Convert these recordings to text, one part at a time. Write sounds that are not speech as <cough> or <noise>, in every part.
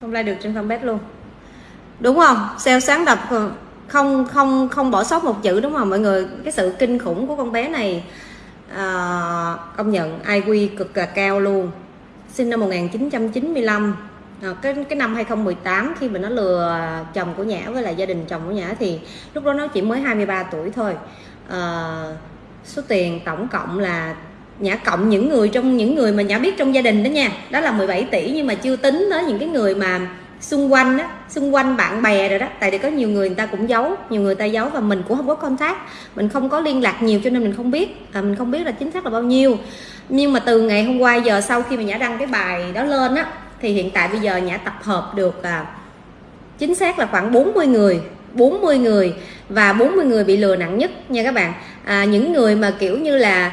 không like được trên fanpage luôn. Đúng không? Sale sáng lập ờ, không không không bỏ sót một chữ đúng không? Mọi người cái sự kinh khủng của con bé này à, công nhận IQ cực là cao luôn. Sinh năm 1995 à, ờ, cái cái năm 2018 khi mà nó lừa chồng của Nhã với lại gia đình chồng của Nhã thì lúc đó nó chỉ mới 23 tuổi thôi. À, số tiền tổng cộng là Nhã cộng những người trong những người mà Nhã biết trong gia đình đó nha. Đó là 17 tỷ nhưng mà chưa tính tới những cái người mà xung quanh á xung quanh bạn bè rồi đó. Tại vì có nhiều người người ta cũng giấu nhiều người ta giấu và mình cũng không có contact. Mình không có liên lạc nhiều cho nên mình không biết. À, mình không biết là chính xác là bao nhiêu. Nhưng mà từ ngày hôm qua giờ sau khi mà nhã đăng cái bài đó lên á thì hiện tại bây giờ nhã tập hợp được à, chính xác là khoảng 40 người 40 người và 40 người bị lừa nặng nhất nha các bạn. À, những người mà kiểu như là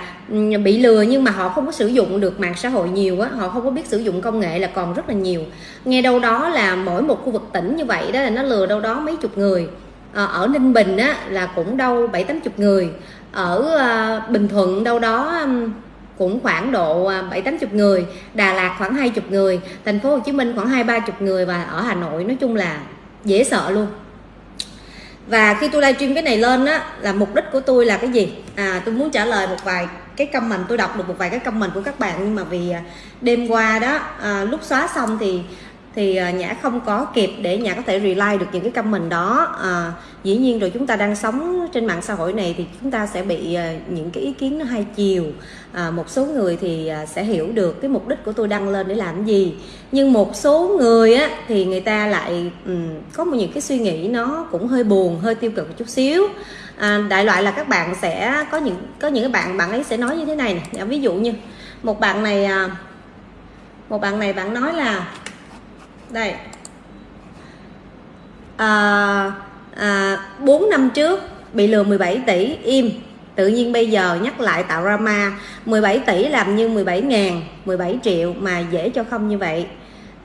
bị lừa nhưng mà họ không có sử dụng được mạng xã hội nhiều á họ không có biết sử dụng công nghệ là còn rất là nhiều. Nghe đâu đó là mỗi một khu vực tỉnh như vậy đó là nó lừa đâu đó mấy chục người. À, ở ninh bình á là cũng đâu bảy tám chục người. Ở à, bình thuận đâu đó cũng khoảng độ ờ, bảy tám chục người. Đà lạt khoảng hai chục người thành phố hồ chí minh khoảng hai ba chục người và ở hà nội nói chung là dễ sợ luôn. Và khi tôi livestream cái này lên á là mục đích của tôi là cái gì? À tôi muốn trả lời một vài cái comment tôi đọc được một vài cái comment của các bạn nhưng mà vì à, đêm qua đó à, lúc xóa xong thì thì à, nhã không có kịp để nhã có thể reply được những cái comment đó. À, dĩ nhiên rồi chúng ta đang sống trên mạng xã hội này thì chúng ta sẽ bị à, những cái ý kiến nó hai chiều. À, một số người thì sẽ hiểu được cái mục đích của tôi đăng lên để làm gì. Nhưng một số người á thì người ta lại um, có một những cái suy nghĩ nó cũng hơi buồn hơi tiêu cực một chút xíu à, đại loại là các bạn sẽ có những có những bạn bạn ấy sẽ nói như thế này nè. Ví dụ như một bạn này à, một bạn này bạn nói là đây à, à, 4 năm trước bị lừa 17 tỷ im. Tự nhiên bây giờ nhắc lại tạo ra ma 17 tỷ làm như 17 ngàn 17 triệu mà dễ cho không như vậy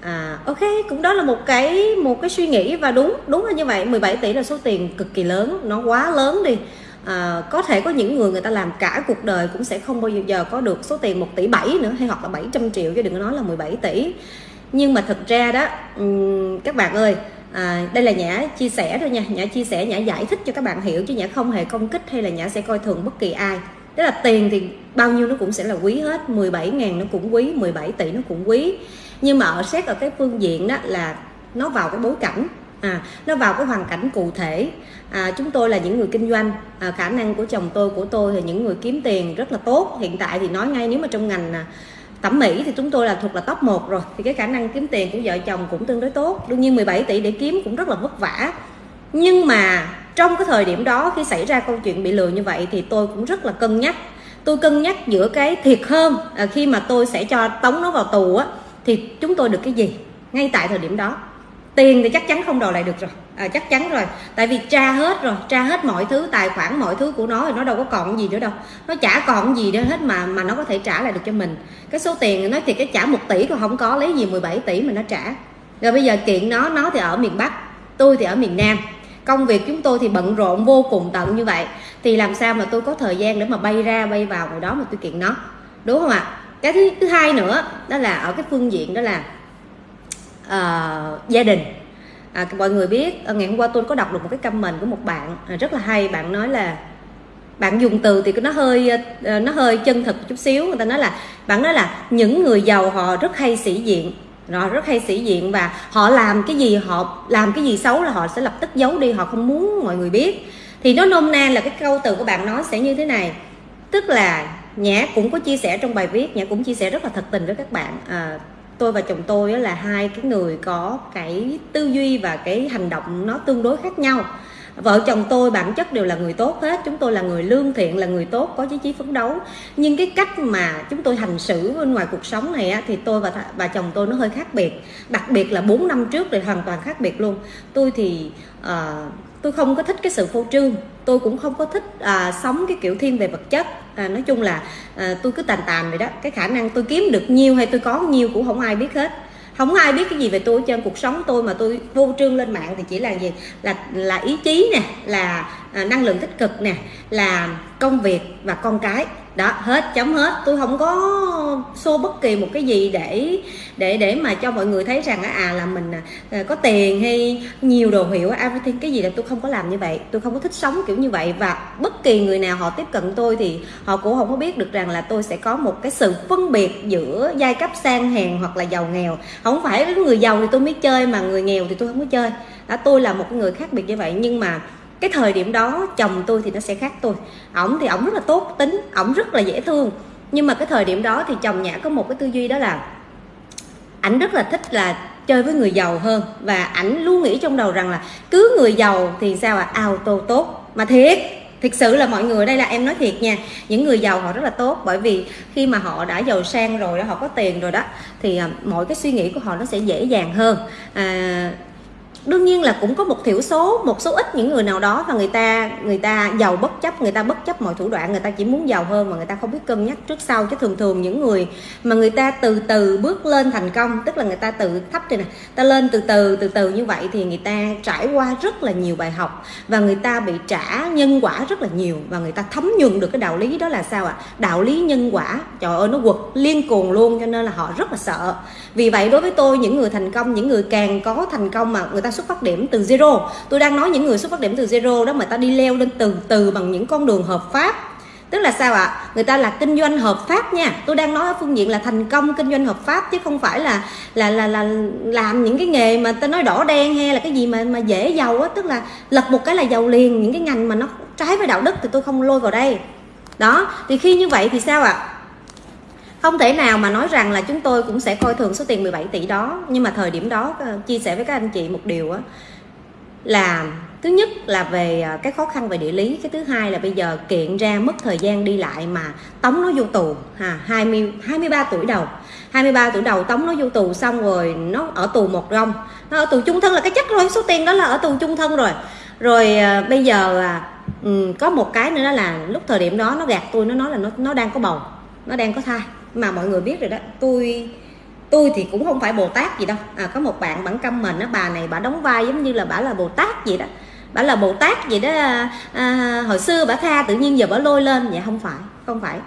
à, ok cũng đó là một cái một cái suy nghĩ và đúng đúng là như vậy. 17 tỷ là số tiền cực kỳ lớn nó quá lớn đi. À, có thể có những người người ta làm cả cuộc đời cũng sẽ không bao giờ có được số tiền 1 tỷ 7 nữa hay hoặc là 700 triệu chứ đừng có nói là 17 tỷ. Nhưng mà thực ra đó các bạn ơi à, đây là nhã chia sẻ thôi nha. Nhã chia sẻ nhã giải thích cho các bạn hiểu chứ nhã không hề công kích hay là nhã sẽ coi thường bất kỳ ai. Tức là tiền thì bao nhiêu nó cũng sẽ là quý hết. 17 ngàn nó cũng quý 17 tỷ nó cũng quý nhưng mà ở xét ở cái phương diện đó là nó vào cái bối cảnh à nó vào cái hoàn cảnh cụ thể. À, chúng tôi là những người kinh doanh à, khả năng của chồng tôi của tôi thì những người kiếm tiền rất là tốt. Hiện tại thì nói ngay nếu mà trong ngành à, thẩm mỹ thì chúng tôi là thuộc là top 1 rồi thì cái khả năng kiếm tiền của vợ chồng cũng tương đối tốt. Đương nhiên 17 tỷ để kiếm cũng rất là vất vả. Nhưng mà trong cái thời điểm đó khi xảy ra câu chuyện bị lừa như vậy thì tôi cũng rất là cân nhắc. Tôi cân nhắc giữa cái thiệt hơn à, khi mà tôi sẽ cho tống nó vào tù á thì chúng tôi được cái gì? Ngay tại thời điểm đó. Tiền thì chắc chắn không đòi lại được rồi. À, chắc chắn rồi. Tại vì tra hết rồi tra hết mọi thứ tài khoản mọi thứ của nó thì nó đâu có còn gì nữa đâu. Nó chả còn gì nữa hết mà mà nó có thể trả lại được cho mình. Cái số tiền nói thì cái trả một tỷ còn không có lấy gì 17 tỷ mà nó trả. Rồi bây giờ kiện nó nó thì ở miền bắc tôi thì ở miền nam. Công việc chúng tôi thì bận rộn vô cùng tận như vậy. Thì làm sao mà tôi có thời gian để mà bay ra bay vào ngoài đó mà tôi kiện nó? Đúng không ạ? Cái thứ, thứ hai nữa đó là ở cái phương diện đó là uh, gia đình. À, mọi người biết ờ, ngày hôm qua tôi có đọc được một cái comment của một bạn à, rất là hay. Bạn nói là bạn dùng từ thì nó hơi ờ, nó hơi chân thực chút xíu. Người ta nói là bạn nói là những người giàu họ rất hay sĩ diện. Rồi rất hay sĩ diện và họ làm cái gì họ làm cái gì xấu là họ sẽ lập tức giấu đi họ không muốn mọi người biết. Thì nó nôm na là cái câu từ của bạn nói sẽ như thế này. Tức là nhã cũng có chia sẻ trong bài viết nhã cũng chia sẻ rất là thật tình với các bạn. À, tôi và chồng tôi là hai cái người có cái tư duy và cái hành động nó tương đối khác nhau. Vợ chồng tôi bản chất đều là người tốt hết chúng tôi là người lương thiện là người tốt có chí chí phấn đấu. Nhưng cái cách mà chúng tôi hành xử bên ngoài cuộc sống này á, thì tôi và và chồng tôi nó hơi khác biệt. Đặc biệt là 4 năm trước thì hoàn toàn khác biệt luôn. Tôi thì uh, tôi không có thích cái sự phô trương tôi cũng không có thích à, sống cái kiểu thiên về vật chất. À, nói chung là à, tôi cứ tàn tàn vậy đó. Cái khả năng tôi kiếm được nhiều hay tôi có nhiều cũng không ai biết hết. Không ai biết cái gì về tôi trên cuộc sống tôi mà tôi vô trương lên mạng thì chỉ là gì? Là là ý chí nè là à, năng lượng tích cực nè là công việc và con cái. Đó hết chấm hết. Tôi không có xô bất kỳ một cái gì để để để mà cho mọi người thấy rằng à là mình à, à, có tiền hay nhiều đồ hiệu everything cái gì là tôi không có làm như vậy. Tôi không có thích sống kiểu như vậy và bất kỳ người nào họ tiếp cận tôi thì họ cũng không có biết được rằng là tôi sẽ có một cái sự phân biệt giữa giai cấp sang hèn hoặc là giàu nghèo. Không phải người giàu thì tôi mới chơi mà người nghèo thì tôi không có chơi. Đó tôi là một người khác biệt như vậy. Nhưng mà cái thời điểm đó chồng tôi thì nó sẽ khác tôi. Ổng thì ổng rất là tốt tính ổng rất là dễ thương. Nhưng mà cái thời điểm đó thì chồng nhã có một cái tư duy đó là ảnh rất là thích là chơi với người giàu hơn. Và ảnh luôn nghĩ trong đầu rằng là cứ người giàu thì sao à auto tốt. Mà thiệt thực sự là mọi người đây là em nói thiệt nha những người giàu họ rất là tốt. Bởi vì khi mà họ đã giàu sang rồi đó họ có tiền rồi đó thì à, mọi cái suy nghĩ của họ nó sẽ dễ dàng hơn. À, đương nhiên là cũng có một thiểu số một số ít những người nào đó và người ta người ta giàu bất chấp người ta bất chấp mọi thủ đoạn người ta chỉ muốn giàu hơn mà người ta không biết cân nhắc trước sau chứ thường thường những người mà người ta từ từ bước lên thành công tức là người ta tự thấp thì này ta lên từ từ từ từ như vậy thì người ta trải qua rất là nhiều bài học và người ta bị trả nhân quả rất là nhiều và người ta thấm nhuần được cái đạo lý đó là sao ạ à? đạo lý nhân quả trời ơi nó quật liên cuồng luôn cho nên là họ rất là sợ vì vậy đối với tôi những người thành công những người càng có thành công mà người ta xuất phát điểm từ zero. Tôi đang nói những người xuất phát điểm từ zero đó mà ta đi leo lên từ từ bằng những con đường hợp pháp. Tức là sao ạ? Người ta là kinh doanh hợp pháp nha. Tôi đang nói ở phương diện là thành công kinh doanh hợp pháp chứ không phải là là là là làm những cái nghề mà ta nói đỏ đen hay là cái gì mà mà dễ giàu á. Tức là lật một cái là giàu liền. Những cái ngành mà nó trái với đạo đức thì tôi không lôi vào đây. Đó, thì khi như vậy thì sao ạ? Không thể nào mà nói rằng là chúng tôi cũng sẽ coi thường số tiền 17 tỷ đó. Nhưng mà thời điểm đó ờ, chia sẻ với các anh chị một điều á là thứ nhất là về ờ, cái khó khăn về địa lý. Cái thứ hai là bây giờ kiện ra mất thời gian đi lại mà tống nó vô tù ha 20 23 tuổi đầu. 23 tuổi đầu tống nó vô tù xong rồi nó ở tù một rong. Nó ở tù chung thân là cái chắc rồi số tiền đó là ở tù chung thân rồi. Rồi à, bây giờ à, ừ, có một cái nữa đó là lúc thời điểm đó nó gạt tôi nó nói là nó nó đang có bầu nó đang có thai mà mọi người biết rồi đó tôi tôi thì cũng không phải bồ tát gì đâu. À, có một bạn bản căm mình á bà này bà đóng vai giống như là bà là bồ tát gì đó. Bà là bồ tát gì đó à, hồi xưa bà tha tự nhiên giờ bà lôi lên. Vậy không phải không phải.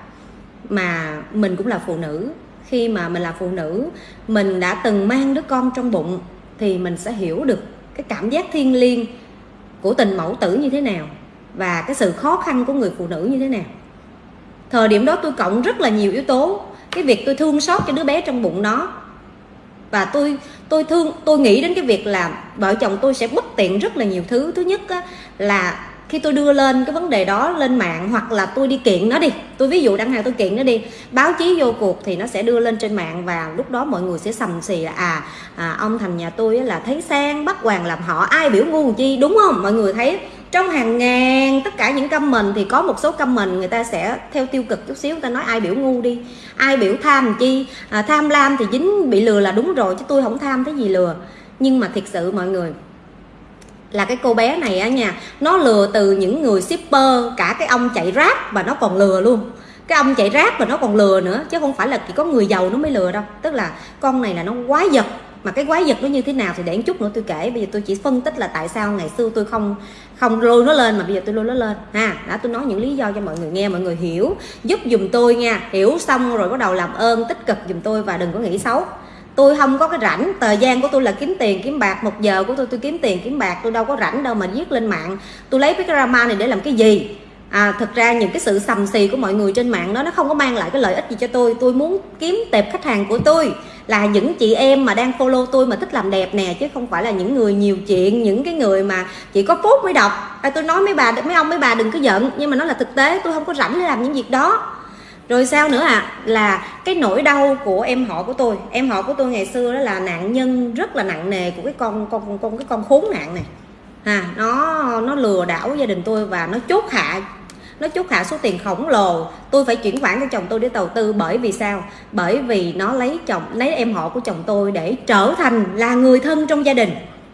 Mà mình cũng là phụ nữ. Khi mà mình là phụ nữ mình đã từng mang đứa con trong bụng thì mình sẽ hiểu được cái cảm giác thiêng liêng của tình mẫu tử như thế nào và cái sự khó khăn của người phụ nữ như thế nào. Thời điểm đó tôi cộng rất là nhiều yếu tố cái việc tôi thương xót cho đứa bé trong bụng nó. Và tôi tôi thương tôi nghĩ đến cái việc là vợ chồng tôi sẽ bất tiện rất là nhiều thứ. Thứ nhất á, là khi tôi đưa lên cái vấn đề đó lên mạng hoặc là tôi đi kiện nó đi tôi ví dụ đăng hàng tôi kiện nó đi báo chí vô cuộc thì nó sẽ đưa lên trên mạng và lúc đó mọi người sẽ sầm xì là à, à ông thành nhà tôi là thấy sang bắt hoàng làm họ ai biểu ngu chi? Đúng không? Mọi người thấy trong hàng ngàn tất cả những comment thì có một số comment người ta sẽ theo tiêu cực chút xíu người ta nói ai biểu ngu đi ai biểu tham chi? À, tham lam thì dính bị lừa là đúng rồi chứ tôi không tham cái gì lừa? Nhưng mà thiệt sự mọi người là cái cô bé này á nha, nó lừa từ những người shipper, cả cái ông chạy rác và nó còn lừa luôn. Cái ông chạy rác và nó còn lừa nữa, chứ không phải là chỉ có người giàu nó mới lừa đâu. Tức là con này là nó quái vật. Mà cái quái vật nó như thế nào thì để một chút nữa tôi kể. Bây giờ tôi chỉ phân tích là tại sao ngày xưa tôi không không lôi nó lên, mà bây giờ tôi lôi nó lên. Ha đã tôi nói những lý do cho mọi người nghe, mọi người hiểu. Giúp dùm tôi nha. Hiểu xong rồi bắt đầu làm ơn, tích cực dùm tôi và đừng có nghĩ xấu tôi không có cái rảnh. Thời gian của tôi là kiếm tiền kiếm bạc. Một giờ của tôi tôi kiếm tiền kiếm bạc. Tôi đâu có rảnh đâu mà viết lên mạng. Tôi lấy cái drama này để làm cái gì? À, thực ra những cái sự sầm xì của mọi người trên mạng đó nó không có mang lại cái lợi ích gì cho tôi. Tôi muốn kiếm tệp khách hàng của tôi là những chị em mà đang follow tôi mà thích làm đẹp nè chứ không phải là những người nhiều chuyện những cái người mà chỉ có phốt mới đọc. À, tôi nói mấy bà mấy ông mấy bà đừng có giận. Nhưng mà nó là thực tế tôi không có rảnh để làm những việc đó rồi sao nữa à là cái nỗi đau của em họ của tôi. Em họ của tôi ngày xưa đó là nạn nhân rất là nặng nề của cái con con con cái con khốn nạn này. À nó nó lừa đảo gia đình tôi và nó chốt hạ nó chốt hạ số tiền khổng lồ. Tôi phải chuyển khoản cho chồng tôi để đầu tư bởi vì sao? Bởi vì nó lấy chồng lấy em họ của chồng tôi để trở thành là người thân trong gia đình.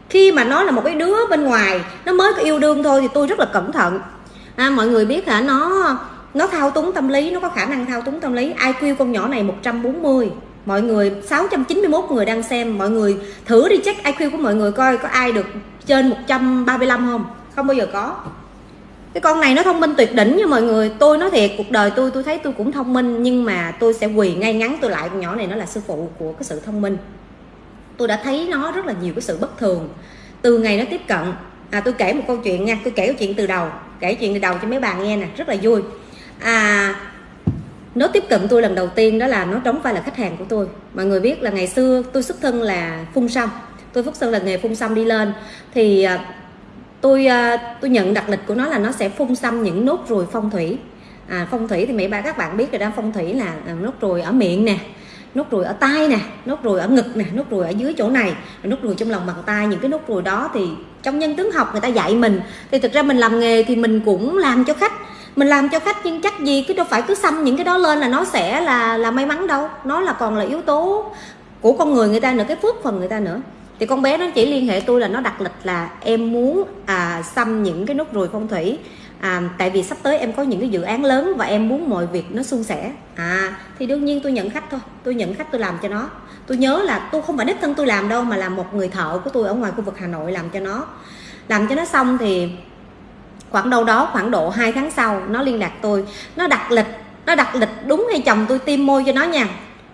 Khi mà nó là một cái đứa bên ngoài nó mới có yêu đương thôi thì tôi rất là cẩn thận. À, mọi người biết hả? Nó nó thao túng tâm lý, nó có khả năng thao túng tâm lý. IQ con nhỏ này 140 mọi người 691 người đang xem. Mọi người thử đi check IQ của mọi người coi có ai được trên 135 không. Không bao giờ có. Cái con này nó thông minh tuyệt đỉnh nha mọi người. Tôi nói thiệt, cuộc đời tôi tôi thấy tôi cũng thông minh, nhưng mà tôi sẽ quỳ ngay ngắn. Tôi lại con nhỏ này nó là sư phụ của cái sự thông minh. Tôi đã thấy nó rất là nhiều cái sự bất thường từ ngày nó tiếp cận. À tôi kể một câu chuyện nha. Tôi kể câu chuyện từ đầu, kể chuyện từ đầu cho mấy bà nghe nè. Rất là vui à nó tiếp cận tôi lần đầu tiên đó là nó đóng vai là khách hàng của tôi. Mọi người biết là ngày xưa tôi xuất thân là phun xong tôi xuất thân là nghề phun xăm đi lên. Thì à, tôi à, tôi nhận đặc lịch của nó là nó sẽ phun xăm những nốt ruồi phong thủy. À, phong thủy thì mấy ba các bạn biết rồi đó phong thủy là à, nốt ruồi ở miệng nè nốt ruồi ở tay nè nốt ruồi ở ngực nè nốt ruồi ở dưới chỗ này nốt ruồi trong lòng bàn tay. Những cái nốt ruồi đó thì trong nhân tướng học người ta dạy mình. Thì thực ra mình làm nghề thì mình cũng làm cho khách mình làm cho khách nhưng chắc gì cái đâu phải cứ xăm những cái đó lên là nó sẽ là là may mắn đâu. Nó là còn là yếu tố của con người người ta nữa cái phước phần người ta nữa. Thì con bé nó chỉ liên hệ tôi là nó đặt lịch là em muốn à, xăm những cái nốt ruồi phong thủy. À, tại vì sắp tới em có những cái dự án lớn và em muốn mọi việc nó suôn sẻ. À thì đương nhiên tôi nhận khách thôi. Tôi nhận khách tôi làm cho nó. Tôi nhớ là tôi không phải đích thân tôi làm đâu mà là một người thợ của tôi ở ngoài khu vực hà nội làm cho nó. Làm cho nó xong thì khoảng đâu đó, khoảng độ 2 tháng sau, nó liên lạc tôi. Nó đặt lịch, nó đặt lịch đúng hay chồng tôi tiêm môi cho nó nha.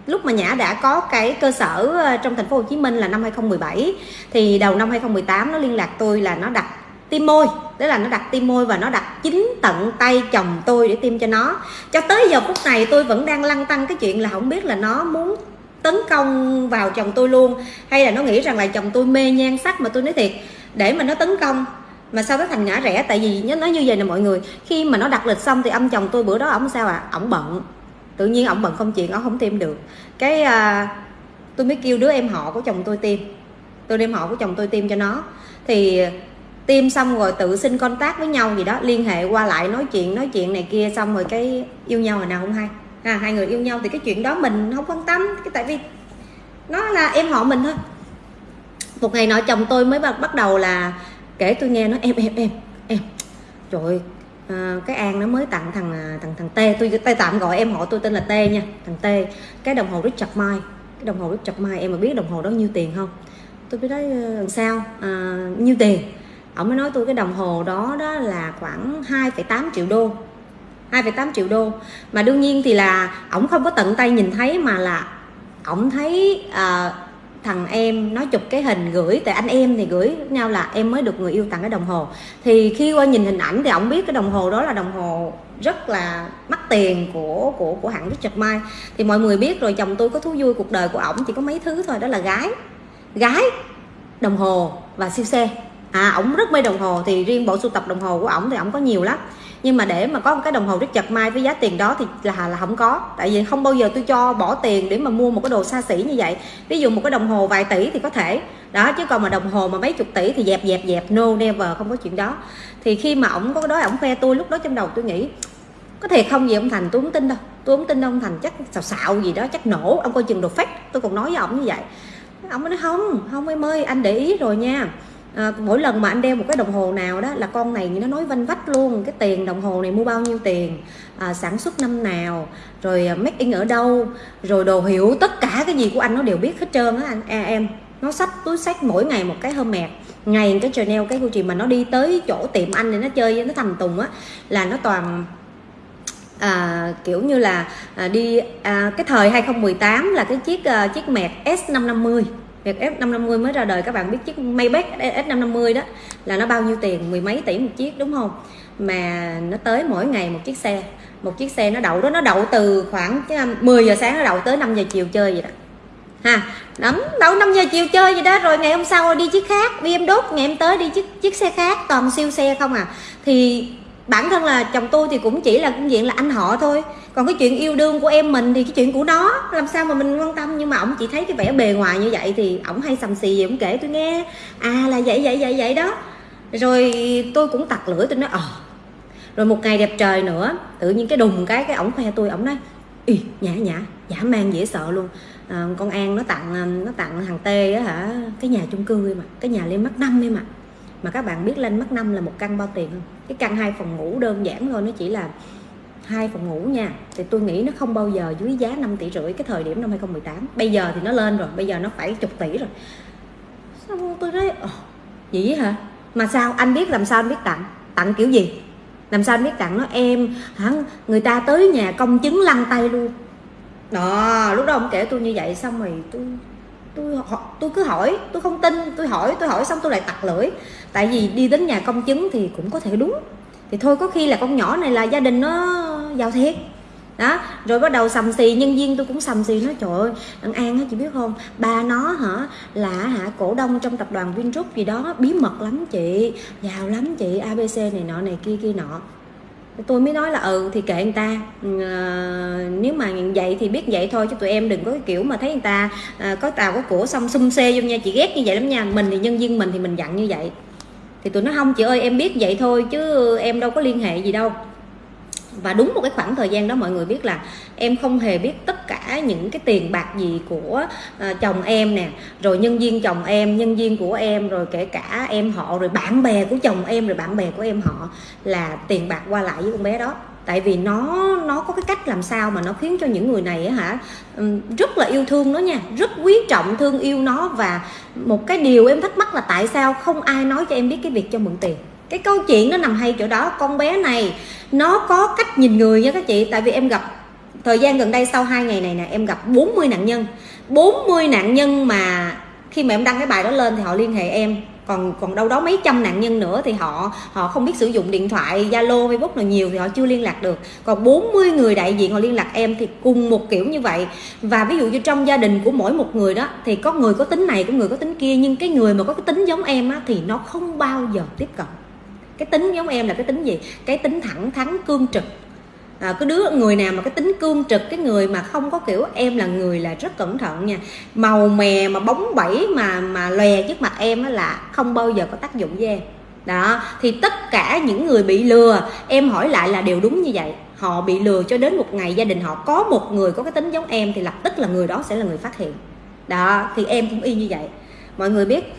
Lúc mà Nhã đã có cái cơ sở ờ, trong thành phố Hồ Chí Minh là năm 2017 thì đầu năm 2018 nó liên lạc tôi là nó đặt tiêm môi. Tức là nó đặt tiêm môi và nó đặt chính tận tay chồng tôi để tiêm cho nó. Cho tới giờ phút này tôi vẫn đang lăn tăng cái chuyện là không biết là nó muốn tấn công vào chồng tôi luôn, hay là nó nghĩ rằng là chồng tôi mê nhan sắc mà tôi nói thiệt. Để mà nó tấn công mà sao nó thành ngã rẽ tại vì nó như vậy nè mọi người. Khi mà nó đặt lịch xong thì ông chồng tôi bữa đó ổng sao à? Ổng bận. Tự nhiên ổng bận không chuyện ổng không tiêm được. Cái à, tôi mới kêu đứa em họ của chồng tôi tiêm. Tôi đem họ của chồng tôi tiêm cho nó. Thì tiêm xong rồi tự xin contact với nhau gì đó liên hệ qua lại nói chuyện nói chuyện này kia xong rồi cái yêu nhau rồi nào không hay. À, hai người yêu nhau thì cái chuyện đó mình không quan tâm cái tại vì nó là em họ mình thôi. Một ngày nọ chồng tôi mới bắt đầu là kể tôi nghe nó em em em em trời à, cái an nó mới tặng thằng à, thằng thằng t. Tôi tay tạm gọi em họ tôi tên là t nha thằng t. Cái đồng hồ richard mai cái đồng hồ richard mai em mà biết đồng hồ đó nhiêu tiền không? Tôi biết nói ờ, làm sao? À, nhiêu tiền? Ông mới nói tôi cái đồng hồ đó đó là khoảng 2,8 triệu đô 2,8 triệu đô. Mà đương nhiên thì là ổng không có tận tay nhìn thấy mà là ổng thấy uh, thằng em, nó chụp cái hình gửi, tại anh em thì gửi nhau là em mới được người yêu tặng cái đồng hồ. Thì khi qua nhìn hình ảnh thì ổng biết cái đồng hồ đó là đồng hồ rất là mắc tiền của của của hãng Richard Mille. Thì mọi người biết rồi, chồng tôi có thú vui cuộc đời của ổng chỉ có mấy thứ thôi, đó là gái. Gái, đồng hồ và siêu xe. À ổng rất mê đồng hồ, thì riêng bộ sưu tập đồng hồ của ổng thì ổng có nhiều lắm nhưng mà để mà có một cái đồng hồ rất chặt mai với giá tiền đó thì là là không có. Tại vì không bao giờ tôi cho bỏ tiền để mà mua một cái đồ xa xỉ như vậy. Ví dụ một cái đồng hồ vài tỷ thì có thể. Đó, chứ còn mà đồng hồ mà mấy chục tỷ thì dẹp dẹp dẹp, no never, không có chuyện đó. Thì khi mà ổng có cái đó ổng khoe tôi, lúc đó trong đầu tôi nghĩ, có thiệt không gì ông thành? Tôi không tin đâu. Tôi không tin ông thành. Chắc xào xạo gì đó, chắc nổ. Ông coi chừng đồ phách tôi còn nói với ổng như vậy. Ông nói, không không em ơi, anh để ý rồi nha à, mỗi lần mà anh đeo một cái đồng hồ nào đó là con này nó nói vanh vách luôn cái tiền đồng hồ này mua bao nhiêu tiền à, sản xuất năm nào rồi à, make in ở đâu rồi đồ hiệu tất cả cái gì của anh nó đều biết hết trơn á anh. À, em nó sách túi sách mỗi ngày một cái hơ mẹt ngày cái Chanel cái Gucci mà nó đi tới chỗ tiệm anh để nó chơi nó thầm tùng á là nó toàn à, kiểu như là à, đi à, cái thời 2018 là cái chiếc à, chiếc mẹt S550 Việc F550 mới ra đời, các bạn biết chiếc Maybach S550 đó là nó bao nhiêu tiền? Mười mấy tỷ một chiếc, đúng không? Mà nó tới mỗi ngày một chiếc xe. Một chiếc xe nó đậu đó, nó đậu từ khoảng 10 à, giờ sáng nó đậu tới 5 giờ chiều chơi vậy đó. Ha lắm đậu 5 giờ chiều chơi vậy đó, rồi ngày hôm sau đi chiếc khác đi em đốt, ngày em tới đi chiếc chiếc xe khác, toàn siêu xe không à. Thì bản thân là chồng tôi thì cũng chỉ là, cũng diện là anh họ thôi còn cái chuyện yêu đương của em mình thì cái chuyện của nó làm sao mà mình quan tâm? Nhưng mà ổng chỉ thấy cái vẻ bề ngoài như vậy thì ổng hay sầm xì gì ổng kể tôi nghe. À là vậy vậy vậy vậy đó. Rồi tôi cũng tặc lưỡi tôi nói ờ. Rồi một ngày đẹp trời nữa tự nhiên cái đùng cái cái ổng khoe tôi ổng nói Ý, nhã nhã giả mang dễ sợ luôn. À, con an nó tặng à, nó tặng thằng tê á hả cái nhà chung cư em mà cái nhà lên mắt năm em mà mà các bạn biết lên mắt năm là một căn bao tiền không? Cái căn hai phòng ngủ đơn giản thôi nó chỉ là hai phòng ngủ nha. Thì tôi nghĩ nó không bao giờ dưới giá 5 tỷ rưỡi cái thời điểm năm 2018 bây giờ thì nó lên rồi bây giờ nó phải chục tỷ rồi. Xong tôi nói Ồ, vậy hả? Mà sao? Anh biết làm sao anh biết tặng? Tặng kiểu gì? Làm sao anh biết tặng nó? Em hả? Người ta tới nhà công chứng lăn tay luôn. Đó lúc đó ông kể tôi như vậy xong rồi tôi tôi tôi cứ hỏi tôi không tin. Tôi hỏi tôi hỏi xong tôi lại tặc lưỡi. Tại vì đi đến nhà công chứng thì cũng có thể đúng. Thì thôi có khi là con nhỏ này là gia đình nó giao thiệt đó rồi bắt đầu sầm xì nhân viên tôi cũng sầm xì nó trời ơi đặng an á chị biết không? Ba nó hả là hả cổ đông trong tập đoàn vingroup gì đó bí mật lắm chị giàu lắm chị abc này nọ này kia kia nọ. Tôi mới nói là ừ thì kệ người ta. À, nếu mà vậy thì biết vậy thôi chứ tụi em đừng có cái kiểu mà thấy người ta à, có tàu có của xong xung xê vô nha chị ghét như vậy lắm nha. Mình thì nhân viên mình thì mình dặn như vậy. Thì tụi nó không chị ơi em biết vậy thôi chứ em đâu có liên hệ gì đâu và đúng một cái khoảng thời gian đó mọi người biết là em không hề biết tất cả những cái tiền bạc gì của uh, chồng em nè rồi nhân viên chồng em nhân viên của em rồi kể cả em họ rồi bạn bè của chồng em rồi bạn bè của em họ là tiền bạc qua lại với con bé đó. Tại vì nó nó có cái cách làm sao mà nó khiến cho những người này á hả rất là yêu thương nó nha rất quý trọng thương yêu nó. Và một cái điều em thắc mắc là tại sao không ai nói cho em biết cái việc cho mượn tiền? Cái câu chuyện nó nằm hay chỗ đó, con bé này, nó có cách nhìn người nha các chị. Tại vì em gặp, thời gian gần đây sau hai ngày này nè, em gặp 40 nạn nhân. 40 nạn nhân mà khi mà em đăng cái bài đó lên thì họ liên hệ em. Còn còn đâu đó mấy trăm nạn nhân nữa thì họ họ không biết sử dụng điện thoại, zalo, facebook nào nhiều thì họ chưa liên lạc được. Còn 40 người đại diện họ liên lạc em thì cùng một kiểu như vậy. Và ví dụ như trong gia đình của mỗi một người đó, thì có người có tính này, có người có tính kia, nhưng cái người mà có cái tính giống em á thì nó không bao giờ tiếp cận cái tính giống em là cái tính gì? Cái tính thẳng thắn cương trực. À, cái đứa người nào mà cái tính cương trực cái người mà không có kiểu em là người là rất cẩn thận nha. Màu mè mà bóng bẩy mà mà lòe trước mặt em là không bao giờ có tác dụng với em. Đó thì tất cả những người bị lừa em hỏi lại là đều đúng như vậy. Họ bị lừa cho đến một ngày gia đình họ có một người có cái tính giống em thì lập tức là người đó sẽ là người phát hiện. Đó thì em cũng y như vậy. Mọi người biết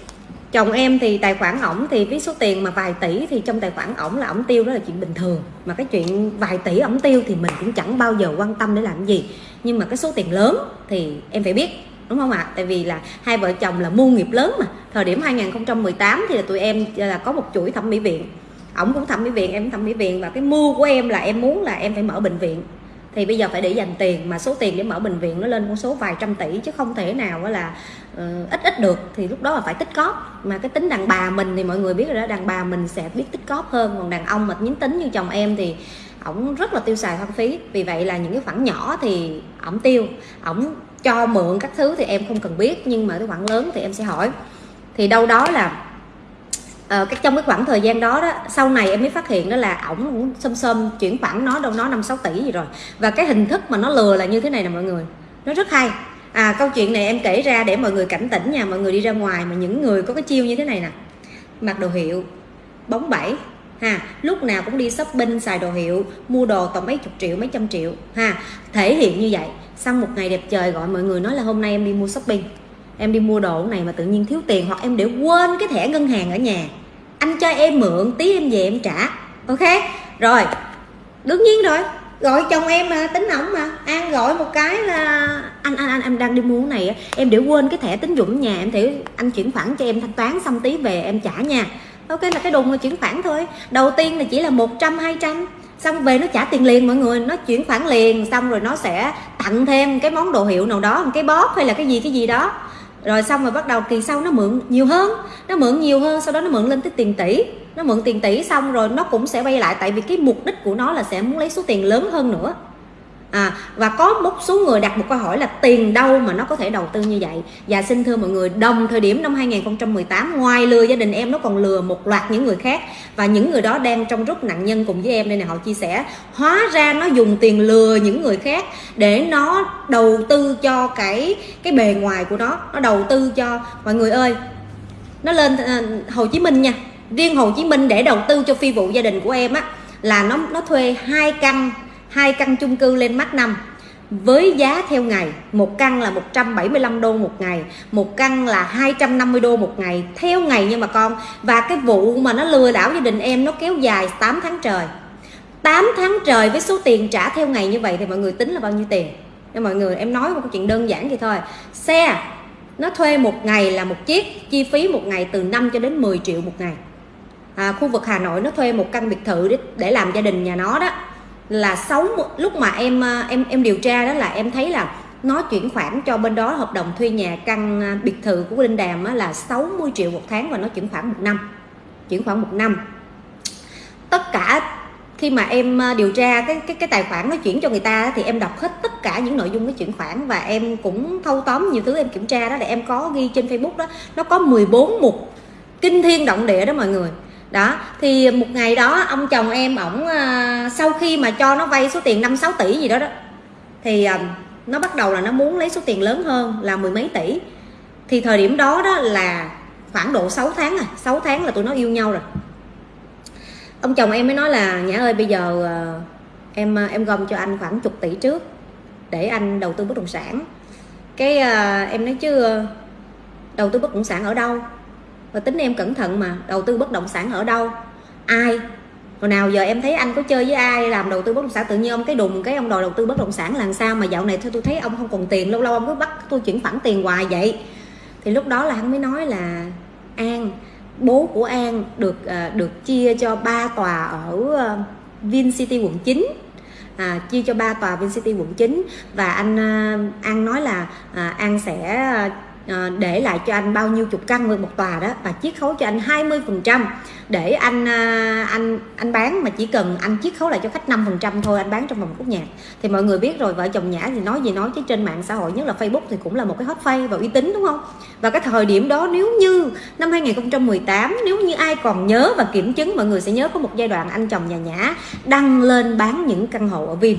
chồng em thì tài khoản ổng thì với số tiền mà vài tỷ thì trong tài khoản ổng là ổng tiêu, đó là chuyện bình thường. Mà cái chuyện vài tỷ ổng tiêu thì mình cũng chẳng bao giờ quan tâm để làm gì. Nhưng mà cái số tiền lớn thì em phải biết, đúng không ạ? Tại vì là hai vợ chồng là mua nghiệp lớn mà. Thời điểm 2018 thì là tụi em à, là có một chuỗi thẩm mỹ viện. Ổng cũng thẩm mỹ viện, em thẩm mỹ viện và cái mua của em là em muốn là em phải mở bệnh viện thì bây giờ phải để dành tiền mà số tiền để mở bệnh viện nó lên con số vài trăm tỷ chứ không thể nào là uh, ít ít được. Thì lúc đó là phải tích cóp mà cái tính đàn bà mình thì mọi người biết rồi đó đàn bà mình sẽ biết tích cóp hơn. Còn đàn ông mà nhín tính như chồng em thì ổng rất là tiêu xài hoang phí. Vì vậy là những cái khoản nhỏ thì ổng tiêu. Ổng cho mượn các thứ thì em không cần biết nhưng mà cái khoản lớn thì em sẽ hỏi. Thì đâu đó là uh, cái trong cái khoảng thời gian đó đó sau này em mới phát hiện đó là ổng cũng xâm xâm chuyển khoản nó đâu nó năm sáu tỷ gì rồi. Và cái hình thức mà nó lừa là như thế này nè mọi người. Nó rất hay. À câu chuyện này em kể ra để mọi người cảnh tỉnh nha mọi người đi ra ngoài mà những người có cái chiêu như thế này nè. Mặc đồ hiệu bóng bẩy ha lúc nào cũng đi shopping xài đồ hiệu mua đồ tầm mấy chục triệu mấy trăm triệu ha thể hiện như vậy. Xong một ngày đẹp trời gọi mọi người nói là hôm nay em đi mua shopping em đi mua đồ này mà tự nhiên thiếu tiền hoặc em để quên cái thẻ ngân hàng ở nhà. Anh cho em mượn, tí em về em trả. Ok? Rồi. Đương nhiên rồi. Gọi chồng em mà, tính ổng mà. An gọi một cái là anh anh anh em đang đi mua cái này em để quên cái thẻ tín dụng nhà, em thì anh chuyển khoản cho em, thanh toán xong tí về em trả nha. Ok, là cái đùng là chuyển khoản thôi. Đầu tiên là chỉ là một trăm, hai trăm. Xong về nó trả tiền liền mọi người. Nó chuyển khoản liền, xong rồi nó sẽ tặng thêm cái món đồ hiệu nào đó cái bóp hay là cái gì cái gì đó rồi xong rồi bắt đầu kỳ sau nó mượn nhiều hơn. Nó mượn nhiều hơn, sau đó nó mượn lên tới tiền tỷ. Nó mượn tiền tỷ xong rồi nó cũng sẽ vay lại, tại vì cái mục đích của nó là sẽ muốn lấy số tiền lớn hơn nữa à, và có một số người đặt một câu hỏi là tiền đâu mà nó có thể đầu tư như vậy? Và xin thưa mọi người đồng thời điểm năm 2018 ngoài lừa gia đình em nó còn lừa một loạt những người khác. Và những người đó đang trong rút nạn nhân cùng với em đây này họ chia sẻ hóa ra nó dùng tiền lừa những người khác để nó đầu tư cho cái cái bề ngoài của nó nó đầu tư cho mọi người ơi nó lên uh, Hồ Chí Minh nha. Riêng Hồ Chí Minh để đầu tư cho phi vụ gia đình của em á là nó nó thuê hai căn hai căn chung cư lên mắt năm. Với giá theo ngày một căn là 175 đô một ngày một căn là 250 đô một ngày theo ngày nhưng mà con. Và cái vụ mà nó lừa đảo gia đình em nó kéo dài 8 tháng trời. 8 tháng trời với số tiền trả theo ngày như vậy thì mọi người tính là bao nhiêu tiền? Em mọi người em nói một câu chuyện đơn giản vậy thôi. Xe nó thuê một ngày là một chiếc chi phí một ngày từ 5 cho đến 10 triệu một ngày. À, khu vực Hà Nội nó thuê một căn biệt thự để, để làm gia đình nhà nó đó là sáu lúc mà em à, em em điều tra đó là em thấy là nó chuyển khoản cho bên đó, hợp đồng thuê nhà căn à, biệt thự của Linh Đàm là 60 triệu một tháng và nó chuyển khoản một năm, chuyển khoản một năm. Tất cả khi mà em à, điều tra cái cái cái tài khoản nó chuyển cho người ta thì em đọc hết tất cả những nội dung cái chuyển khoản và em cũng thâu tóm nhiều thứ em kiểm tra đó để em có ghi trên Facebook đó. Nó có 14 mục kinh thiên động địa đó mọi người đó thì một ngày đó ông chồng em ổng à, sau khi mà cho nó vay số tiền 5 6 tỷ gì đó đó thì à, nó bắt đầu là nó muốn lấy số tiền lớn hơn là mười mấy tỷ. Thì thời điểm đó đó là khoảng độ 6 tháng à 6 tháng là tụi nó yêu nhau rồi. Ông chồng em mới nói là nhã ơi bây giờ ờ, em em gom cho anh khoảng chục tỷ trước để anh đầu tư bất động sản. Cái em nói chứ đầu tư bất động sản ở đâu? Và tính em cẩn thận mà đầu tư bất động sản ở đâu? Ai? Hồi nào giờ em thấy anh có chơi với ai làm đầu tư bất động sản tự nhiên ông cái đùng cái ông đòi đầu tư bất động sản làm sao mà dạo này thôi tôi thấy ông không còn tiền lâu lâu ông cứ bắt tôi chuyển khoản tiền hoài vậy. Thì lúc đó là hắn mới nói là an bố của an được à, được chia cho ba tòa ở VinCity Vin City quận 9 à, chia cho ba tòa Vin City quận 9 và anh à, An nói là à, An sẽ à, à, để lại cho anh bao nhiêu chục căn một tòa đó và chiết khấu cho anh 20 phần trăm. Để anh à, anh anh bán mà chỉ cần anh chiết khấu lại cho khách 5 phần trăm thôi anh bán trong vòng khúc nhạc. Thì mọi người biết rồi vợ chồng nhã thì nói gì nói chứ trên mạng xã hội nhất là Facebook thì cũng là một cái hot face và uy tín đúng không? Và cái thời điểm đó nếu như năm 2018 nếu như ai còn nhớ và kiểm chứng mọi người sẽ nhớ có một giai đoạn anh chồng nhà nhã đăng lên bán những căn hộ ở Vin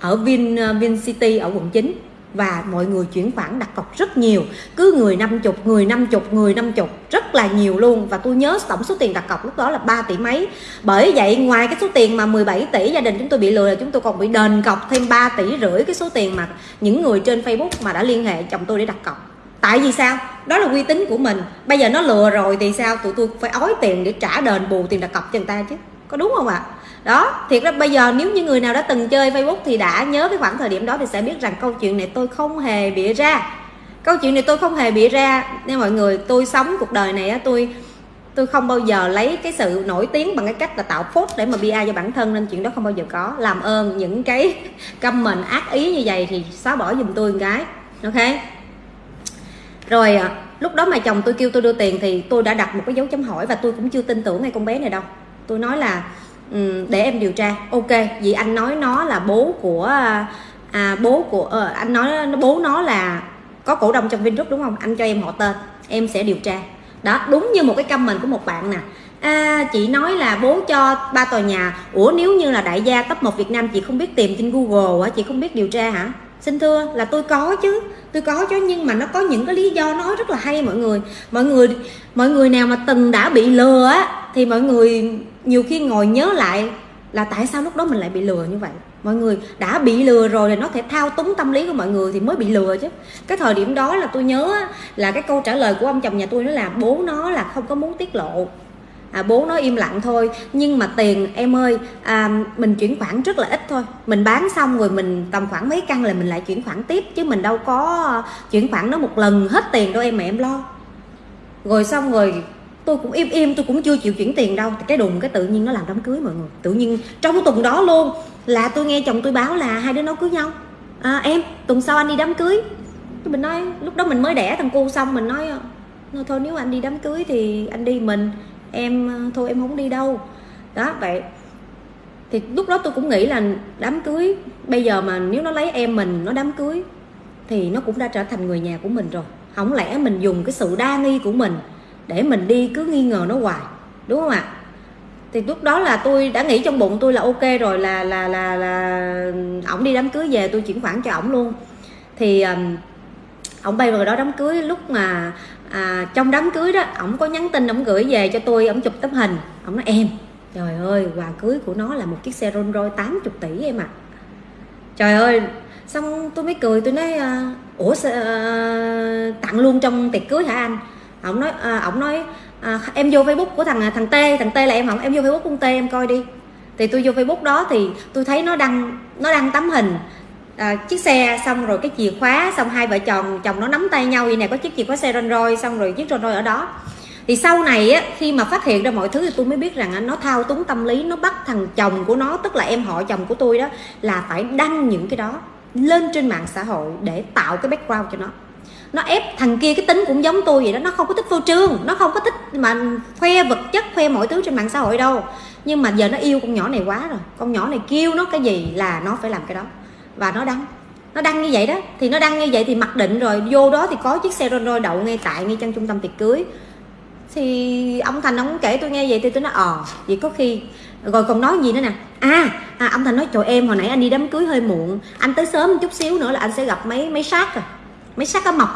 ở Vin ờ, Vin City ở quận 9 và mọi người chuyển khoản đặt cọc rất nhiều. Cứ người 50 người 50 người 50 rất là nhiều luôn. Và tôi nhớ tổng số tiền đặt cọc lúc đó là 3 tỷ mấy. Bởi vậy, ngoài cái số tiền mà 17 tỷ gia đình chúng tôi bị lừa là chúng tôi còn bị đền cọc thêm 3 tỷ rưỡi cái số tiền mà những người trên Facebook mà đã liên hệ chồng tôi để đặt cọc. Tại vì sao? Đó là uy tín của mình. Bây giờ nó lừa rồi thì sao? Tụi tôi phải ói tiền để trả đền bù tiền đặt cọc cho người ta chứ. Có đúng không ạ? à? Đó, thiệt ra bây giờ nếu như người nào đã từng chơi facebook thì đã nhớ cái khoảng thời điểm đó thì sẽ biết rằng câu chuyện này tôi không hề bịa ra. Câu chuyện này tôi không hề bịa ra. Nên mọi người, tôi sống cuộc đời này tôi tôi không bao giờ lấy cái sự nổi tiếng bằng cái cách là tạo phốt để mà bia cho bản thân nên chuyện đó không bao giờ có. Làm ơn những cái <laughs> comment ác ý như vậy thì xóa bỏ giùm tôi một cái. Ok? Rồi à, lúc đó mà chồng tôi kêu tôi đưa tiền thì tôi đã đặt một cái dấu chấm hỏi và tôi cũng chưa tin tưởng ngay con bé này đâu. Tôi nói là Ừ, để em điều tra. Ok vì anh nói nó là bố của à, bố của à, anh nói bố nó là có cổ đông trong Vingroup đúng không? Anh cho em họ tên em sẽ điều tra. Đó đúng như một cái comment của một bạn nè. À, chị nói là bố cho ba tòa nhà. Ủa nếu như là đại gia top một Việt Nam chị không biết tìm trên Google hả chị không biết điều tra hả? Xin thưa, là tôi có chứ. Tôi có chứ, nhưng mà nó có những cái lý do nói rất là hay, mọi người. Mọi người mọi người nào mà từng đã bị lừa á, thì mọi người nhiều khi ngồi nhớ lại là tại sao lúc đó mình lại bị lừa như vậy. Mọi người, đã bị lừa rồi thì nó thể thao túng tâm lý của mọi người thì mới bị lừa chứ. Cái thời điểm đó là tôi nhớ là cái câu trả lời của ông chồng nhà tôi nó là, bố nó là không có muốn tiết lộ à, bố nó im lặng thôi. Nhưng mà tiền em ơi à, mình chuyển khoản rất là ít thôi. Mình bán xong rồi mình tầm khoảng mấy căn là mình lại chuyển khoản tiếp chứ mình đâu có chuyển khoản nó một lần hết tiền đâu em mà em lo. Rồi xong rồi tôi cũng im im tôi cũng chưa chịu chuyển tiền đâu. Cái đùng cái tự nhiên nó làm đám cưới mọi người. Tự nhiên trong tuần đó luôn là tôi nghe chồng tôi báo là hai đứa nó cưới nhau. À, em tuần sau anh đi đám cưới. Mình nói lúc đó mình mới đẻ thằng cu xong mình nói thôi nếu anh đi đám cưới thì anh đi mình em ờ, thôi em không đi đâu. Đó vậy thì lúc đó tôi cũng nghĩ là đám cưới bây giờ mà nếu nó lấy em mình nó đám cưới thì nó cũng đã trở thành người nhà của mình rồi. Không lẽ mình dùng cái sự đa nghi của mình để mình đi cứ nghi ngờ nó hoài đúng không ạ? Thì lúc đó là tôi đã nghĩ trong bụng tôi là ok rồi là là là là ổng đi đám cưới về tôi chuyển khoản cho ổng luôn. Thì um, ổng bay vào đó đám cưới lúc mà à, trong đám cưới đó ổng có nhắn tin ổng gửi về cho tôi ổng chụp tấm hình. Ổng nói em trời ơi quà cưới của nó là một chiếc xe Rolls Royce 80 tỷ em ạ. À. trời ơi xong tôi mới cười tôi nói à, ủa uh, tặng luôn trong tiệc cưới hả anh? Ổng nói à, ổng nói à, em vô facebook của thằng à, thằng t thằng t là em không? Em vô facebook của t em coi đi. Thì tôi vô facebook đó thì tôi thấy nó đăng nó đăng tấm hình à, chiếc xe xong rồi cái chìa khóa xong hai vợ chồng chồng nó nắm tay nhau vậy nè có chiếc chìa khóa xe Rolls Royce xong rồi chiếc Rolls Royce ở đó. Thì sau này á khi mà phát hiện ra mọi thứ thì tôi mới biết rằng nó thao túng tâm lý nó bắt thằng chồng của nó tức là em họ chồng của tôi đó là phải đăng những cái đó lên trên mạng xã hội để tạo cái background cho nó. Nó ép thằng kia cái tính cũng giống tôi vậy đó nó không có thích phô trương nó không có thích mà khoe vật chất khoe mọi thứ trên mạng xã hội đâu. Nhưng mà giờ nó yêu con nhỏ này quá rồi con nhỏ này kêu nó cái gì là nó phải làm cái đó và nó đăng. Nó đăng như vậy đó. Thì nó đăng như vậy thì mặc định rồi vô đó thì có chiếc xe Rolls Royce đậu ngay tại ngay trong trung tâm tiệc cưới. Thì ông thành ông kể tôi nghe vậy thì tôi nói ờ vậy có khi rồi còn nói gì nữa nè? À, à ông thành nói trời em hồi nãy anh đi đám cưới hơi muộn. Anh tới sớm một chút xíu nữa là anh sẽ gặp mấy mấy sát rồi mấy sát cá mập.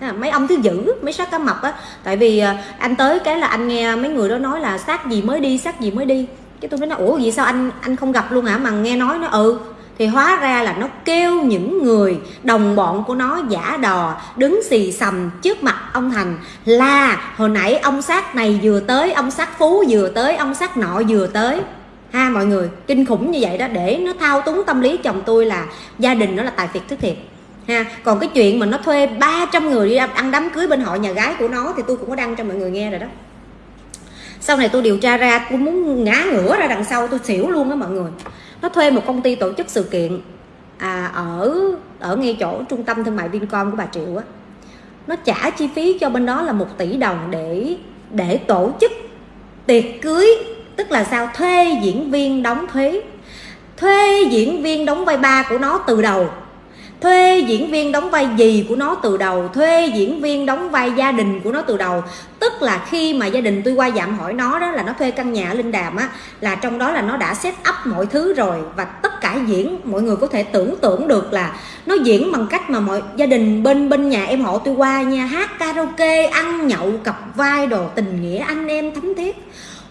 À, mấy ông thứ dữ mấy sát cá mập á. Tại vì à, anh tới cái là anh nghe mấy người đó nói là sát gì mới đi sát gì mới đi. Cái tôi nói ủa vậy sao anh anh không gặp luôn hả? Mà nghe nói nó ừ thì hóa ra là nó kêu những người đồng bọn của nó giả đò, đứng xì xầm trước mặt ông thành là hồi nãy ông sát này vừa tới, ông sát phú vừa tới, ông sát nọ vừa tới. Ha, mọi người, kinh khủng như vậy đó, để nó thao túng tâm lý chồng tôi là gia đình nó là tài phiệt thứ thiệt. Ha, còn cái chuyện mà nó thuê 300 người đi ăn đám cưới bên họ nhà gái của nó thì tôi cũng có đăng cho mọi người nghe rồi đó. Sau này tôi điều tra ra, tôi muốn ngã ngửa ra đằng sau tôi xỉu luôn đó mọi người nó thuê một công ty tổ chức sự kiện à, ở ở ngay chỗ trung tâm thương mại Vincom của bà Triệu á. Nó trả chi phí cho bên đó là một tỷ đồng để để tổ chức tiệc cưới tức là sao? Thuê diễn viên đóng thuế. Thuê diễn viên đóng vai ba của nó từ đầu thuê diễn viên đóng vai gì của nó từ đầu, thuê diễn viên đóng vai gia đình của nó từ đầu. Tức là khi mà gia đình tôi qua dạm hỏi nó, đó là nó thuê căn nhà ở linh đàm á, là trong đó là nó đã set up mọi thứ rồi. Và tất cả diễn, mọi người có thể tưởng tượng được là nó diễn bằng cách mà mọi gia đình bên bên nhà em họ tôi qua nha, hát karaoke, ăn nhậu, cặp vai đồ, tình nghĩa, anh em thấm thiết.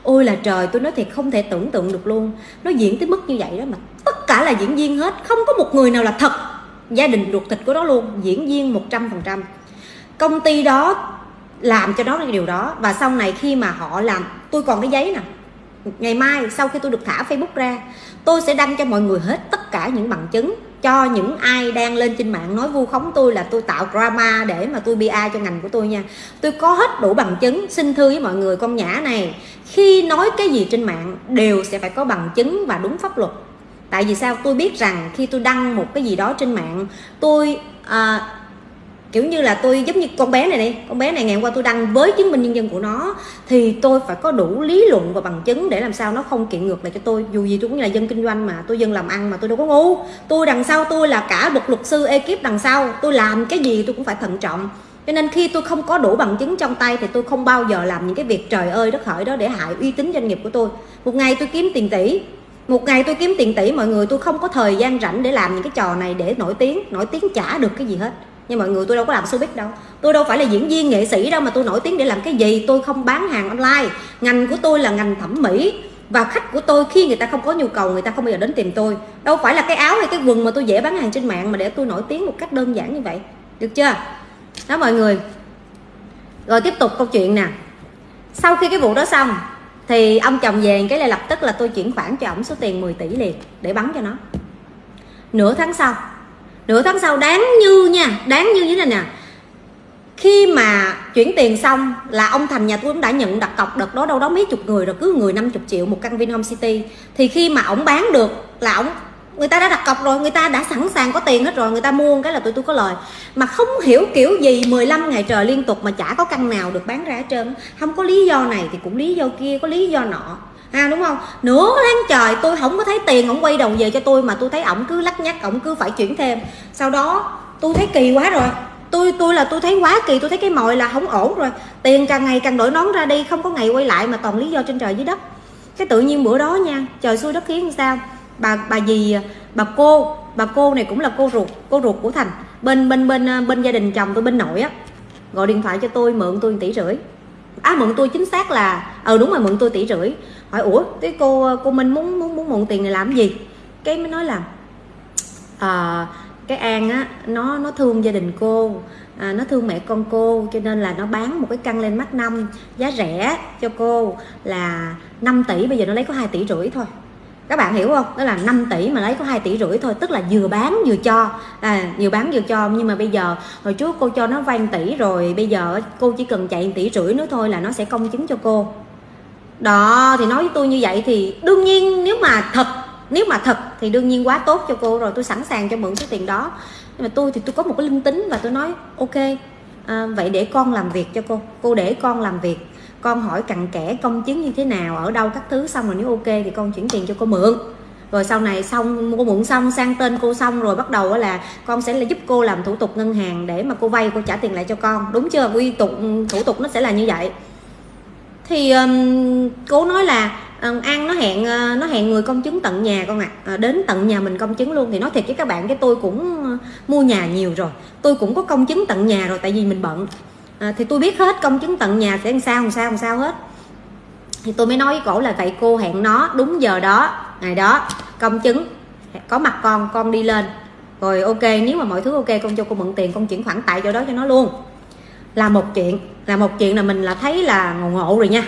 Ôi là trời, tôi nói thiệt không thể tưởng tượng được luôn. Nó diễn tới mức như vậy đó mà tất cả là diễn viên hết, không có một người nào là thật gia đình ruột thịt của nó luôn, diễn viên 100% công ty đó làm cho nó cái điều đó, và sau này khi mà họ làm, tôi còn cái giấy nè. Ngày mai sau khi tôi được thả facebook ra, tôi sẽ đăng cho mọi người hết tất cả những bằng chứng cho những ai đang lên trên mạng nói vu khống tôi là tôi tạo drama để mà tôi bia cho ngành của tôi nha. Tôi có hết đủ bằng chứng, xin thưa với mọi người con nhã này, khi nói cái gì trên mạng đều sẽ phải có bằng chứng và đúng pháp luật tại vì sao? Tôi biết rằng khi tôi đăng một cái gì đó trên mạng tôi à, kiểu như là tôi giống như con bé này đi con bé này ngày hôm qua tôi đăng với chứng minh nhân dân của nó thì tôi phải có đủ lý luận và bằng chứng để làm sao nó không kiện ngược lại cho tôi. Dù gì tôi cũng là dân kinh doanh mà tôi dân làm ăn mà tôi đâu có ngu. Tôi đằng sau tôi là cả một luật sư ekip đằng sau. Tôi làm cái gì tôi cũng phải thận trọng. Cho nên khi tôi không có đủ bằng chứng trong tay thì tôi không bao giờ làm những cái việc trời ơi đất hỡi đó để hại uy tín doanh nghiệp của tôi. Một ngày tôi kiếm tiền tỷ một ngày tôi kiếm tiền tỷ, mọi người tôi không có thời gian rảnh để làm những cái trò này để nổi tiếng nổi tiếng trả được cái gì hết. Nhưng mọi người tôi đâu có làm showbiz đâu. Tôi đâu phải là diễn viên nghệ sĩ đâu mà tôi nổi tiếng để làm cái gì. Tôi không bán hàng online. Ngành của tôi là ngành thẩm mỹ. Và khách của tôi khi người ta không có nhu cầu, người ta không bao giờ đến tìm tôi. Đâu phải là cái áo hay cái quần mà tôi dễ bán hàng trên mạng mà để tôi nổi tiếng một cách đơn giản như vậy. Được chưa? Đó mọi người. Rồi tiếp tục câu chuyện nè. Sau khi cái vụ đó xong thì ông chồng về cái là lập tức là tôi chuyển khoản cho ổng số tiền 10 tỷ liền để bắn cho nó. Nửa tháng sau, nửa tháng sau đáng như nha, đáng như thế này nè. Khi mà chuyển tiền xong là ông thành nhà tôi cũng đã nhận đặt cọc đợt đó đâu đó mấy chục người, rồi cứ người 50 triệu một căn Vinhome City. Thì khi mà ổng bán được là ổng người ta đã đặt cọc rồi, người ta đã sẵn sàng có tiền hết rồi, người ta mua cái là tụi tôi có lời. Mà không hiểu kiểu gì 15 ngày trời liên tục mà chả có căn nào được bán ra hết trơn. Không có lý do này thì cũng lý do kia, có lý do nọ. À đúng không? Nửa tháng trời tôi không có thấy tiền ổng quay đầu về cho tôi mà tôi thấy ổng cứ lắc nhắc, ổng cứ phải chuyển thêm. Sau đó tôi thấy kỳ quá rồi. Tôi tôi là tôi thấy quá kỳ, tôi thấy cái mọi là không ổn rồi. Tiền càng ngày càng đổi nón ra đi, không có ngày quay lại mà toàn lý do trên trời dưới đất. Cái tự nhiên bữa đó nha, trời xui đất khiến sao? Bà bà gì bà cô bà cô này cũng là cô ruột cô ruột của thành. Bên bên bên ờ, bên gia đình chồng tôi bên nội á gọi điện thoại cho tôi mượn tôi tỷ rưỡi. À mượn tôi chính xác là ờ đúng rồi mượn tôi tỷ rưỡi. Hỏi ủa cái cô ờ, cô minh muốn muốn muốn mượn tiền này làm gì? Cái mới nói là à, cái an á nó nó thương gia đình cô à, nó thương mẹ con cô cho nên là nó bán một cái căn lên mắt năm giá rẻ cho cô là 5 tỷ bây giờ nó lấy có 2 tỷ rưỡi thôi các bạn hiểu không? Đó là 5 tỷ mà lấy có 2 tỷ rưỡi thôi tức là vừa bán vừa cho. À, vừa bán vừa cho. Nhưng mà bây giờ hồi trước cô cho nó vay tỷ rồi bây giờ cô chỉ cần chạy tỷ rưỡi nữa thôi là nó sẽ công chứng cho cô. Đó thì nói với tôi như vậy thì đương nhiên nếu mà thật nếu mà thật thì đương nhiên quá tốt cho cô rồi tôi sẵn sàng cho mượn số tiền đó. Nhưng mà tôi thì tôi có một cái linh tính và tôi nói ok à, vậy để con làm việc cho cô cô để con làm việc con hỏi cặn kẽ công chứng như thế nào ở đâu các thứ xong rồi nếu ok thì con chuyển tiền cho cô mượn. Rồi sau này xong cô mượn xong sang tên cô xong rồi bắt đầu là con sẽ là giúp cô làm thủ tục ngân hàng để mà cô vay cô trả tiền lại cho con. Đúng chưa? Quy tục thủ tục nó sẽ là như vậy. Thì um, cô nói là um, an nó hẹn uh, nó hẹn người công chứng tận nhà con ạ. À. à, đến tận nhà mình công chứng luôn. Thì nói thiệt với các bạn cái tôi cũng uh, mua nhà nhiều rồi. Tôi cũng có công chứng tận nhà rồi tại vì mình bận à, thì tôi biết hết công chứng tận nhà sẽ làm sao làm sao làm sao hết. Thì tôi mới nói với cổ là vậy cô hẹn nó đúng giờ đó ngày đó công chứng có mặt con con đi lên. Rồi ok nếu mà mọi thứ ok con cho cô mượn tiền con chuyển khoản tại chỗ đó cho nó luôn. Là một chuyện là một chuyện là mình là thấy là ngộ ngộ rồi nha.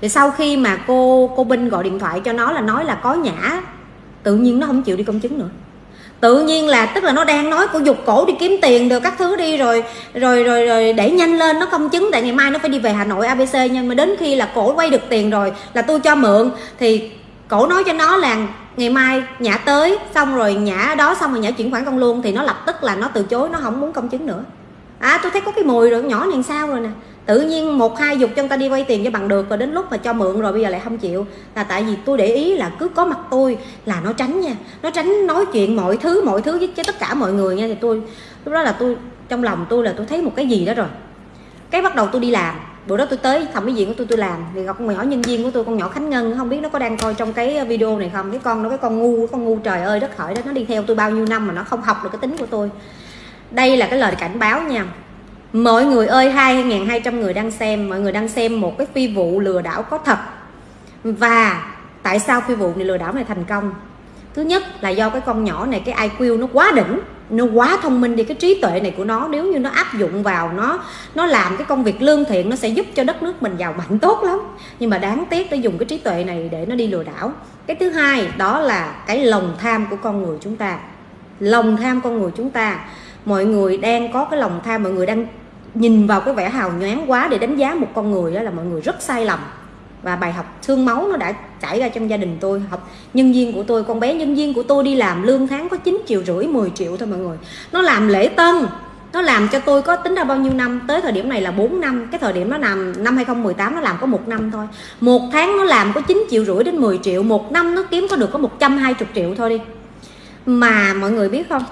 Thì sau khi mà cô cô binh gọi điện thoại cho nó là nói là có nhã tự nhiên nó không chịu đi công chứng nữa tự nhiên là tức là nó đang nói của dục cổ đi kiếm tiền được các thứ đi, rồi rồi rồi rồi để nhanh lên, nó công chứng tại ngày mai nó phải đi về hà nội abc nhưng mà đến khi là cổ quay được tiền rồi là tôi cho mượn. Thì cổ nói cho nó là ngày mai nhã tới, xong rồi nhã đó, xong rồi nhã chuyển khoản con luôn. Thì nó lập tức là nó từ chối, nó không muốn công chứng nữa. À tôi thấy có cái mùi rồi, nhỏ này sao rồi nè tự nhiên một hai dục cho người ta đi vay tiền cho bằng được rồi đến lúc mà cho mượn rồi bây giờ lại không chịu. Là tại vì tôi để ý là cứ có mặt tôi là nó tránh nha. Nó tránh nói chuyện mọi thứ mọi thứ với tất cả mọi người nha. Thì tôi, lúc đó là tôi, trong lòng tôi là tôi thấy một cái gì đó rồi. Cái bắt đầu tôi đi làm. Bữa đó tôi tới thẩm mỹ viện của tôi tôi làm. Thì gặp con nhỏ nhân viên của tôi, con nhỏ khánh ngân, không biết nó có đang coi trong cái video này không? Cái con nó cái con ngu con ngu trời ơi, đất hỡi đó nó đi theo tôi bao nhiêu năm mà nó không học được cái tính của tôi. Đây là cái lời cảnh báo nha mọi người ơi 2.200 người đang xem. Mọi người đang xem một cái phi vụ lừa đảo có thật. Và tại sao phi vụ này lừa đảo này thành công? Thứ nhất là do cái con nhỏ này, cái IQ nó quá đỉnh, nó quá thông minh đi. Cái trí tuệ này của nó, nếu như nó áp dụng vào nó nó làm cái công việc lương thiện, nó sẽ giúp cho đất nước mình giàu mạnh tốt lắm. Nhưng mà đáng tiếc nó dùng cái trí tuệ này để nó đi lừa đảo. Cái thứ hai, đó là cái lòng tham của con người chúng ta. Lòng tham con người chúng ta mọi người đang có cái lòng tham, mọi người đang nhìn vào cái vẻ hào nhoáng quá để đánh giá một con người đó là mọi người rất sai lầm. Và bài học thương máu nó đã trải ra trong gia đình tôi, học nhân viên của tôi, con bé nhân viên của tôi đi làm lương tháng có 9 triệu rưỡi 10 triệu thôi mọi người. Nó làm lễ tân, nó làm cho tôi có tính ra bao nhiêu năm? Tới thời điểm này là 4 năm, cái thời điểm nó làm, năm 2018 nó làm có một năm thôi. Một tháng nó làm có 9 triệu rưỡi đến 10 triệu, một năm nó kiếm có được có 120 triệu thôi đi. Mà mọi người biết không?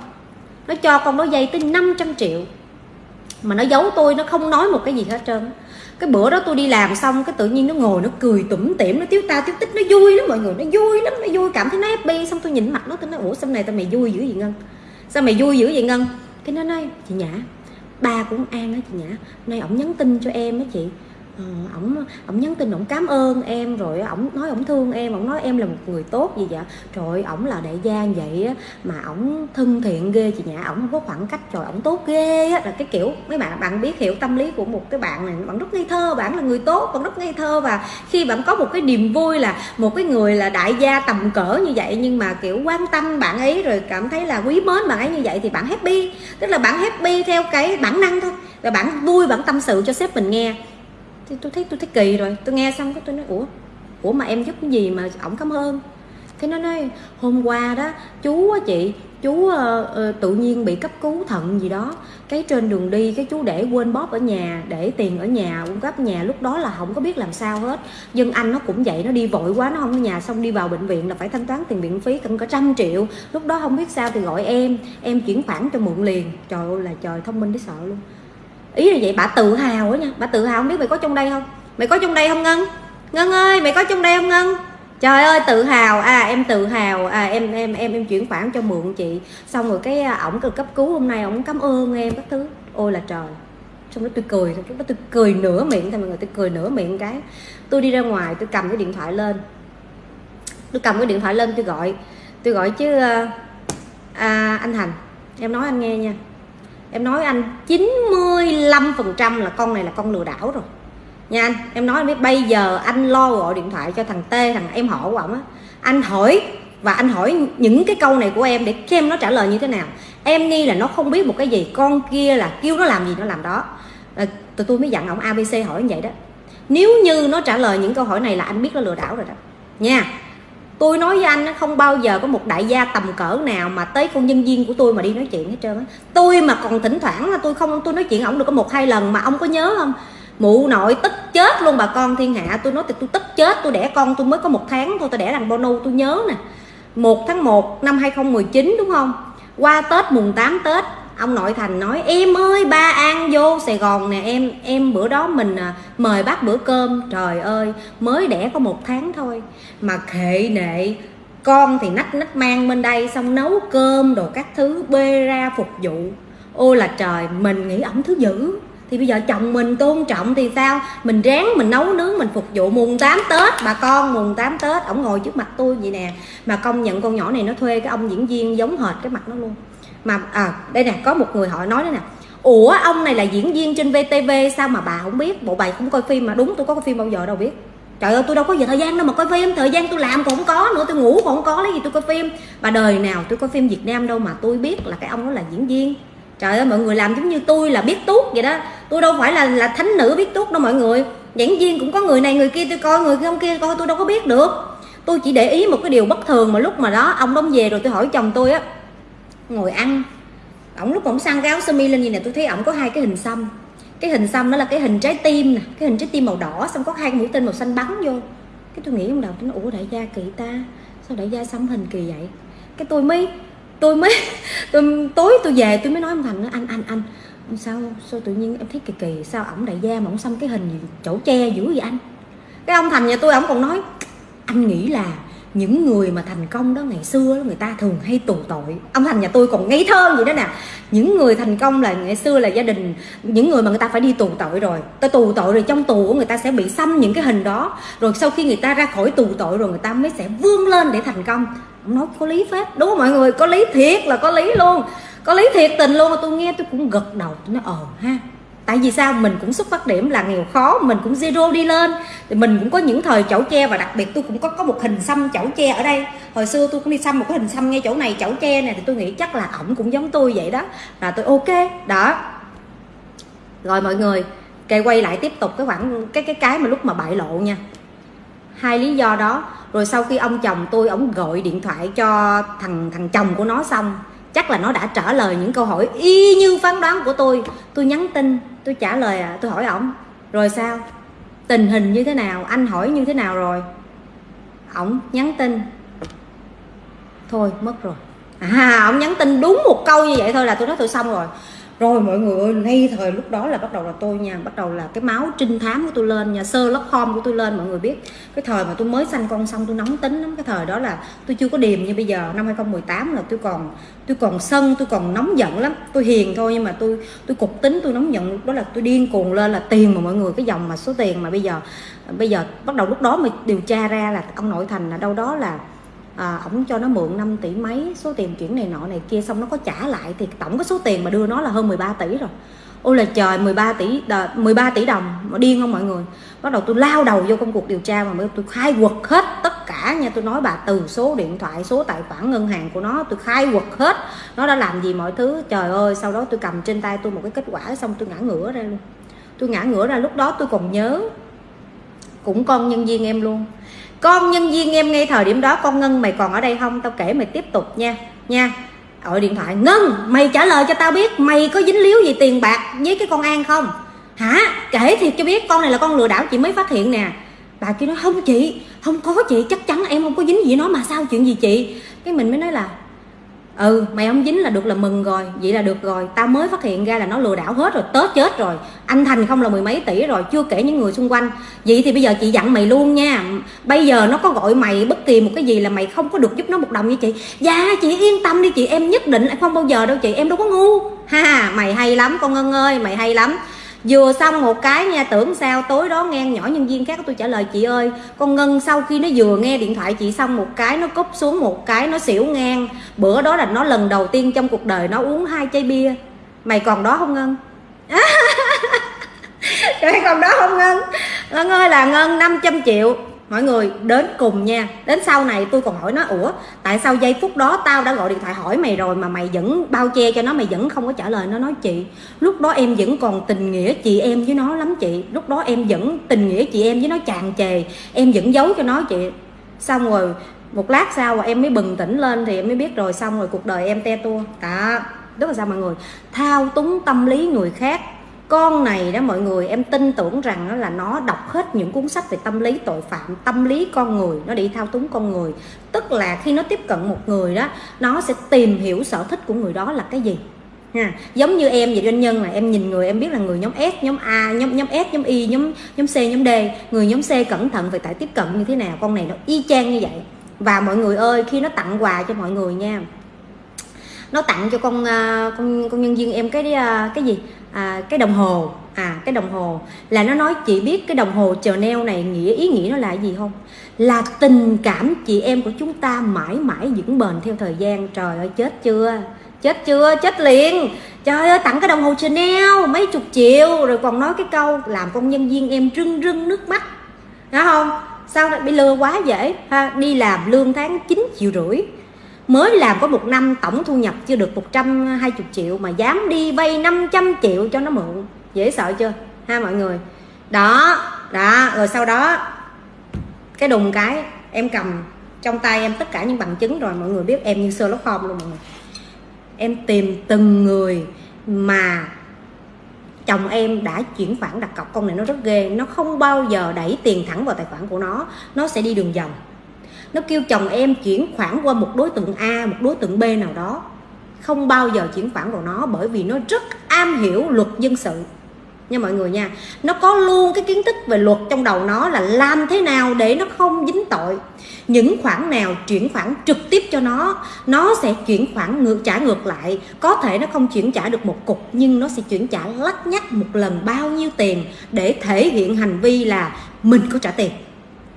Nó cho con nó dây tới 500 triệu. Mà nó giấu tôi, nó không nói một cái gì hết trơn. Cái bữa đó tôi đi làm xong, cái tự nhiên nó ngồi, nó cười tủm tỉm, nó tiếu ta tiếu tích, nó vui lắm mọi người, nó vui lắm, nó vui. Cảm thấy nó happy. Xong tôi nhìn mặt nó, tôi nói, ủa, sao này tao mày vui dữ vậy ngân? Sao mày vui dữ vậy ngân? Cái nó nói, chị nhã, ba cũng an á chị nhã. Nay ổng nhắn tin cho em á chị. Ờ, ổng ổng nhắn tin, ổng cảm ơn em rồi ổng nói ổng thương em, ổng nói em là một người tốt gì vậy dạ. trời ổng là đại gia vậy á, mà ổng thân thiện ghê chị nhã, ổng không có khoảng cách, trời ổng tốt ghê á, là cái kiểu, mấy bạn bạn biết hiểu tâm lý của một cái bạn này, bạn rất ngây thơ, bạn là người tốt, bạn rất ngây thơ và khi bạn có một cái niềm vui là một cái người là đại gia tầm cỡ như vậy, nhưng mà, kiểu, quan tâm bạn ấy rồi cảm thấy là quý mến bạn ấy như vậy thì bạn happy. Tức là bạn happy theo cái bản năng thôi và bạn vui, bạn tâm sự cho sếp mình nghe thì tôi thấy tôi thấy kỳ rồi. Tôi nghe xong cái tôi nói ủa? Ủa mà em giúp cái gì mà ổng cảm ơn? Cái nó nói hôm qua đó chú á chị chú uh, uh, tự nhiên bị cấp cứu thận gì đó. Cái trên đường đi cái chú để quên bóp ở nhà để tiền ở nhà cung cấp nhà lúc đó là không có biết làm sao hết. Dân anh nó cũng vậy nó đi vội quá nó không có nhà xong đi vào bệnh viện là phải thanh toán tiền viện phí cần có trăm triệu. Lúc đó không biết sao thì gọi em em chuyển khoản cho mượn liền. Trời ơi là trời thông minh đến sợ luôn ý là vậy bà tự hào á nha. Bà tự hào không biết mày có trong đây không? Mày có trong đây không ngân? Ngân ơi mày có trong đây không ngân? Trời ơi tự hào. À em tự hào. À em em em em chuyển khoản cho mượn chị. Xong rồi cái à, ổng cần cấp cứu hôm nay ổng cảm ơn em các thứ. Ôi là trời. Xong đó tôi cười lúc đó tôi cười nửa miệng thôi mọi người tôi cười nửa miệng cái. Tôi đi ra ngoài tôi cầm cái điện thoại lên. Tôi cầm cái điện thoại lên tôi gọi. Tôi gọi chứ à, à anh thành. Em nói anh nghe nha em nói anh 95% là con này là con lừa đảo rồi. Nha anh em nói anh biết bây giờ anh lo gọi điện thoại cho thằng T thằng em họ của ổng á. Anh hỏi và anh hỏi những cái câu này của em để xem nó trả lời như thế nào. Em nghi là nó không biết một cái gì con kia là kêu nó làm gì nó làm đó. À, tụi tôi mới dặn ông abc hỏi như vậy đó. Nếu như nó trả lời những câu hỏi này là anh biết nó lừa đảo rồi đó. Nha tôi nói với anh không bao giờ có một đại gia tầm cỡ nào mà tới con nhân viên của tôi mà đi nói chuyện hết trơn á. Tôi mà còn thỉnh thoảng là tôi không, tôi nói chuyện ổng được có một hai lần mà ông có nhớ không? Mụ nội tức chết luôn bà con thiên hạ. Tôi nói thì tôi tức chết, tôi đẻ con tôi mới có một tháng thôi, tôi đẻ thằng bono tôi nhớ nè. Một tháng 1 năm 2019 đúng không? Qua tết mùng 8 tết ông nội thành nói em ơi ba an vô sài gòn nè em em bữa đó mình à, mời bác bữa cơm. Trời ơi mới đẻ có một tháng thôi. Mà khệ nệ con thì nách nách mang bên đây xong nấu cơm đồ các thứ bê ra phục vụ. Ôi là trời mình nghĩ ổng thứ dữ. Thì bây giờ chồng mình tôn trọng thì sao? Mình ráng mình nấu nướng mình phục vụ mùng 8 tết bà con mùng 8 tết ổng ngồi trước mặt tôi vậy nè. Mà công nhận con nhỏ này nó thuê cái ông diễn viên giống hệt cái mặt nó luôn mà à đây nè, có một người họ nói đó nè. Ủa, ông này là diễn viên trên vtv sao mà bà không biết? Bộ bài không coi phim mà. Đúng, tôi có coi phim bao giờ đâu biết. Trời ơi, tôi đâu có giờ thời gian đâu mà coi phim. Thời gian tôi làm còn không có nữa, tôi ngủ còn không có, lấy gì tôi coi phim. Bà đời nào tôi coi phim việt nam đâu mà tôi biết là cái ông đó là diễn viên. Trời ơi, mọi người làm giống như tôi là biết tuốt vậy đó. Tôi đâu phải là là thánh nữ biết tuốt đâu mọi người. Diễn viên cũng có người này, người kia tôi coi, người kia, ông kia coi, tôi đâu có biết được. Tôi chỉ để ý một cái điều bất thường mà lúc mà đó ông đóng về rồi tôi hỏi chồng tôi á ngồi ăn. Ổng lúc ổng sang cái áo sơ mi lên gì nè, tôi thấy ổng có hai cái hình xăm. Cái hình xăm đó là cái hình trái tim nè, cái hình trái tim màu đỏ, xong có hai mũi tên màu xanh bắn vô. Cái tôi nghĩ trong đầu tôi nói ủa, đại gia kỳ ta, sao đại gia xăm hình kỳ vậy? Cái tôi mới tôi mới, <laughs> tôi, tối tôi về tôi mới nói ông thành nó anh anh anh sao sao tự nhiên em thấy kỳ kỳ, sao ổng đại gia mà ổng xăm cái hình gì, chỗ che dữ vậy anh? Cái ông thành nhà tôi ổng còn nói, anh nghĩ là những người mà thành công đó ngày xưa người ta thường hay tù tội. Ông thành nhà tôi còn ngây thơ vậy đó nè. Những người thành công là ngày xưa là gia đình, những người mà người ta phải đi tù tội rồi. Ta tù tội rồi trong tù của người ta sẽ bị xăm những cái hình đó. Rồi sau khi người ta ra khỏi tù tội rồi người ta mới sẽ vươn lên để thành công. Ông nói có lý phép. Đúng không mọi người? Có lý thiệt là có lý luôn. Có lý thiệt tình luôn. Mà tôi nghe tôi cũng gật đầu. Tôi nói ờ ha tại vì sao? Mình cũng xuất phát điểm là nghèo khó, mình cũng zero đi lên. Thì mình cũng có những thời chậu tre và đặc biệt tôi cũng có có một hình xăm chậu tre ở đây. Hồi xưa tôi cũng đi xăm một cái hình xăm ngay chỗ này chậu tre này thì tôi nghĩ chắc là ổng cũng giống tôi vậy đó. Là tôi ok, đó. Rồi mọi người kề quay lại tiếp tục cái khoảng, cái cái cái mà lúc mà bại lộ nha. Hai lý do đó. Rồi sau khi ông chồng tôi ổng gọi điện thoại cho thằng thằng chồng của nó xong chắc là nó đã trả lời những câu hỏi y như phán đoán của tôi. Tôi nhắn tin, tôi trả lời à tôi hỏi ổng, rồi sao? Tình hình như thế nào? Anh hỏi như thế nào rồi? Ổng nhắn tin, thôi, mất rồi. À ổng nhắn tin đúng một câu như vậy thôi là tôi nói tôi xong rồi rồi mọi người ơi, ngay thời lúc đó là bắt đầu là tôi nha, bắt đầu là cái máu trinh thám của tôi lên nhà sơ lóc khom của tôi lên, mọi người biết. Cái thời mà tôi mới sanh con xong tôi nóng tính lắm, cái thời đó là tôi chưa có điềm như bây giờ. Năm 2018 là tôi còn tôi còn sân, tôi còn nóng giận lắm. Tôi hiền thôi nhưng mà tôi tôi cục tính, tôi nóng giận, lúc đó là tôi điên cuồng lên là tiền mà mọi người, cái dòng mà số tiền mà bây giờ bây giờ bắt đầu lúc đó mới điều tra ra là ông nội thành là đâu đó là à, ổng cho nó mượn 5 tỷ mấy số tiền chuyển này nọ này kia xong nó có trả lại thì tổng cái số tiền mà đưa nó là hơn 13 tỷ rồi. Ôi là trời 13 tỷ đờ, 13 tỷ đồng mà điên không mọi người? Bắt đầu tôi lao đầu vô công cuộc điều tra mà tôi khai quật hết tất cả nha. Tôi nói bà từ số điện thoại số tài khoản ngân hàng của nó tôi khai quật hết. Nó đã làm gì mọi thứ? Trời ơi sau đó tôi cầm trên tay tôi một cái kết quả xong tôi ngã ngửa ra luôn. Tôi ngã ngửa ra lúc đó tôi còn nhớ cũng con nhân viên em luôn. Con nhân viên em ngay thời điểm đó, con ngân, mày còn ở đây không? Tao kể mày tiếp tục nha. Nha. Gọi điện thoại. Ngân, mày trả lời cho tao biết mày có dính líu gì tiền bạc với cái con an không? Hả? Kể thiệt cho biết, con này là con lừa đảo chị mới phát hiện nè. Bà kia nói không chị, không có chị, chắc chắn em không có dính gì nó mà sao chuyện gì chị? Cái mình mới nói là ừ mày không dính là được là mừng rồi. Vậy là được rồi. Tao mới phát hiện ra là nó lừa đảo hết rồi tết chết rồi. Anh thành không là mười mấy tỷ rồi, chưa kể những người xung quanh. Vậy thì bây giờ chị dặn mày luôn nha. Bây giờ nó có gọi mày bất kỳ một cái gì là mày không có được giúp nó một đồng như chị. Dạ chị yên tâm đi chị, em nhất định không bao giờ đâu chị, em đâu có ngu. Ha, mày hay lắm con ngân ơi, mày hay lắm vừa xong một cái nha, tưởng sao tối đó nghe nhỏ nhân viên khác tôi trả lời, chị ơi, con ngân sau khi nó vừa nghe điện thoại chị xong một cái nó cúp xuống một cái nó xỉu ngang. Bữa đó là nó lần đầu tiên trong cuộc đời nó uống hai chai bia. Mày còn đó không ngân? <laughs> Mày còn đó không ngân? Ngân ơi, là ngân 500 triệu mọi người, đến cùng nha. Đến sau này tôi còn hỏi nó, ủa, tại sao giây phút đó tao đã gọi điện thoại hỏi mày rồi mà mày vẫn bao che cho nó, mày vẫn không có trả lời? Nó nói, chị, lúc đó em vẫn còn tình nghĩa chị em với nó lắm chị. Lúc đó em vẫn tình nghĩa chị em với nó tràn trề em vẫn giấu cho nó chị. Xong rồi, một lát sau em mới bừng tỉnh lên thì em mới biết rồi. Xong rồi cuộc đời em te tua. Đó rất là sao mọi người? Thao túng tâm lý người khác con này đó mọi người, em tin tưởng rằng đó là nó đọc hết những cuốn sách về tâm lý tội phạm, tâm lý con người, nó đi thao túng con người. Tức là khi nó tiếp cận một người đó, nó sẽ tìm hiểu sở thích của người đó là cái gì, ha. Giống như em vậy, doanh nhân là em nhìn người, em biết là người nhóm S, nhóm A, nhóm nhóm S, nhóm Y, nhóm nhóm C, nhóm D. Người nhóm C cẩn thận về tại tiếp cận như thế nào, con này nó y chang như vậy. Và mọi người ơi, khi nó tặng quà cho mọi người nha. Nó tặng cho con à, con con nhân viên em cái à, cái gì? À, cái đồng hồ. À cái đồng hồ. Là nó nói chị biết cái đồng hồ Chanel này nghĩa ý nghĩa nó là gì không? Là tình cảm chị em của chúng ta mãi mãi vững bền theo thời gian. Trời ơi chết chưa? Chết chưa? Chết liền. Trời ơi tặng cái đồng hồ Chanel mấy chục triệu. Rồi còn nói cái câu làm công nhân viên em rưng rưng nước mắt. Đó không? Sao bị lừa quá dễ? Ha đi làm lương tháng 9 triệu rưỡi mới làm có một năm tổng thu nhập chưa được 120 triệu mà dám đi vay 500 triệu cho nó mượn. Dễ sợ chưa? Ha, mọi người. Đó đó, rồi sau đó, cái đùng cái em cầm trong tay em tất cả những bằng chứng rồi, mọi người biết em như Sherlock Holmes luôn mọi người. Em tìm từng người mà chồng em đã chuyển khoản đặt cọc. Con này nó rất ghê, nó không bao giờ đẩy tiền thẳng vào tài khoản của nó nó sẽ đi đường vòng nó kêu chồng em chuyển khoản qua một đối tượng A, một đối tượng B nào đó. Không bao giờ chuyển khoản vào nó bởi vì nó rất am hiểu luật dân sự. Nha mọi người nha, nó có luôn cái kiến thức về luật trong đầu nó là làm thế nào để nó không dính tội. Những khoản nào chuyển khoản trực tiếp cho nó nó sẽ chuyển khoản ngược, trả ngược lại. Có thể nó không chuyển trả được một cục, nhưng nó sẽ chuyển trả lắt nhắc một lần bao nhiêu tiền để thể hiện hành vi là mình có trả tiền,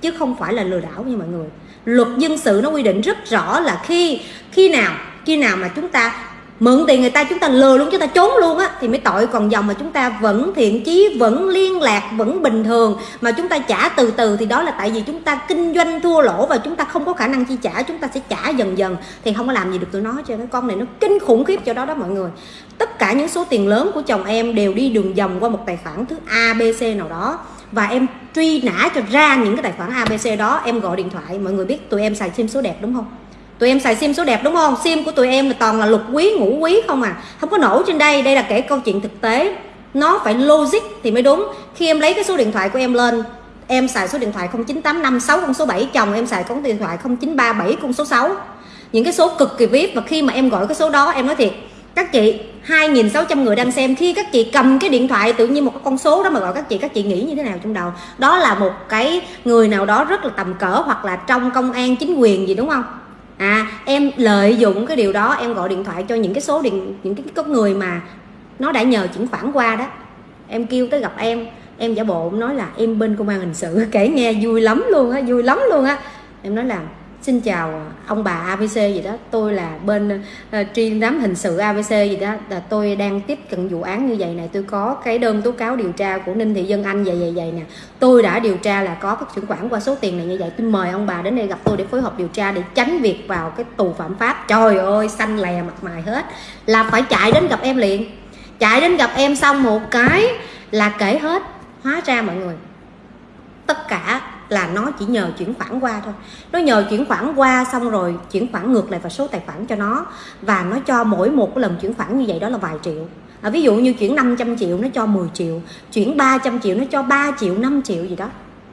chứ không phải là lừa đảo nha mọi người luật dân sự nó quy định rất rõ là khi khi nào khi nào mà chúng ta mượn tiền người ta, chúng ta lừa luôn, chúng ta trốn luôn á, thì mới tội. Còn dòng mà chúng ta vẫn thiện chí, vẫn liên lạc, vẫn bình thường, mà chúng ta trả từ từ thì đó là tại vì chúng ta kinh doanh thua lỗ và chúng ta không có khả năng chi trả, chúng ta sẽ trả dần dần, thì không có làm gì được tụi nó cho cái con này nó kinh khủng khiếp cho đó đó mọi người. Tất cả những số tiền lớn của chồng em đều đi đường vòng qua một tài khoản thứ abc nào đó và em truy nã cho ra những cái tài khoản abc đó, em gọi điện thoại. Mọi người biết tụi em xài sim số đẹp đúng không? Tụi em xài sim số đẹp đúng không? Sim của tụi em là toàn là lục quý, ngũ quý không à? Không có nổ trên đây. Đây là kể câu chuyện thực tế. Nó phải logic thì mới đúng. Khi em lấy cái số điện thoại của em lên, em xài số điện thoại 0985 con số 7 chồng em xài con điện thoại 0937 con số 6 những cái số cực kỳ vip. Và khi mà em gọi cái số đó, em nói thiệt các chị 2.600 người đang xem, khi các chị cầm cái điện thoại tự nhiên một cái con số đó mà gọi các chị các chị nghĩ như thế nào trong đầu? Đó là một cái người nào đó rất là tầm cỡ hoặc là trong công an chính quyền gì, đúng không? À em lợi dụng cái điều đó, em gọi điện thoại cho những cái số điện, những cái có người mà nó đã nhờ chuyển khoản qua đó. Em kêu tới gặp em em giả bộ nói là em bên công an hình sự, <laughs> kể nghe vui lắm luôn á, vui lắm luôn á. Em nói là Xin chào ông bà ABC gì đó. Tôi là bên ờ, uh, tri giám hình sự ABC gì đó. Là tôi đang tiếp cận vụ án như vậy này. Tôi có cái đơn tố cáo điều tra của Ninh Thị Dân Anh vậy vậy vậy nè. Tôi đã điều tra là có các chuyển khoản qua số tiền này như vậy. Tôi mời ông bà đến đây gặp tôi để phối hợp điều tra để tránh việc vào cái tù phạm pháp. Trời ơi xanh lè mặt mày hết. Là phải chạy đến gặp em liền. Chạy đến gặp em xong một cái là kể hết. Hóa ra mọi người tất cả là nó chỉ nhờ chuyển khoản qua thôi. Nó nhờ chuyển khoản qua xong rồi chuyển khoản ngược lại vào số tài khoản cho nó. Và nó cho mỗi một cái lần chuyển khoản như vậy đó là vài triệu. À, ví dụ như chuyển 500 triệu nó cho 10 triệu chuyển 300 triệu nó cho 3 triệu 5 triệu gì đó.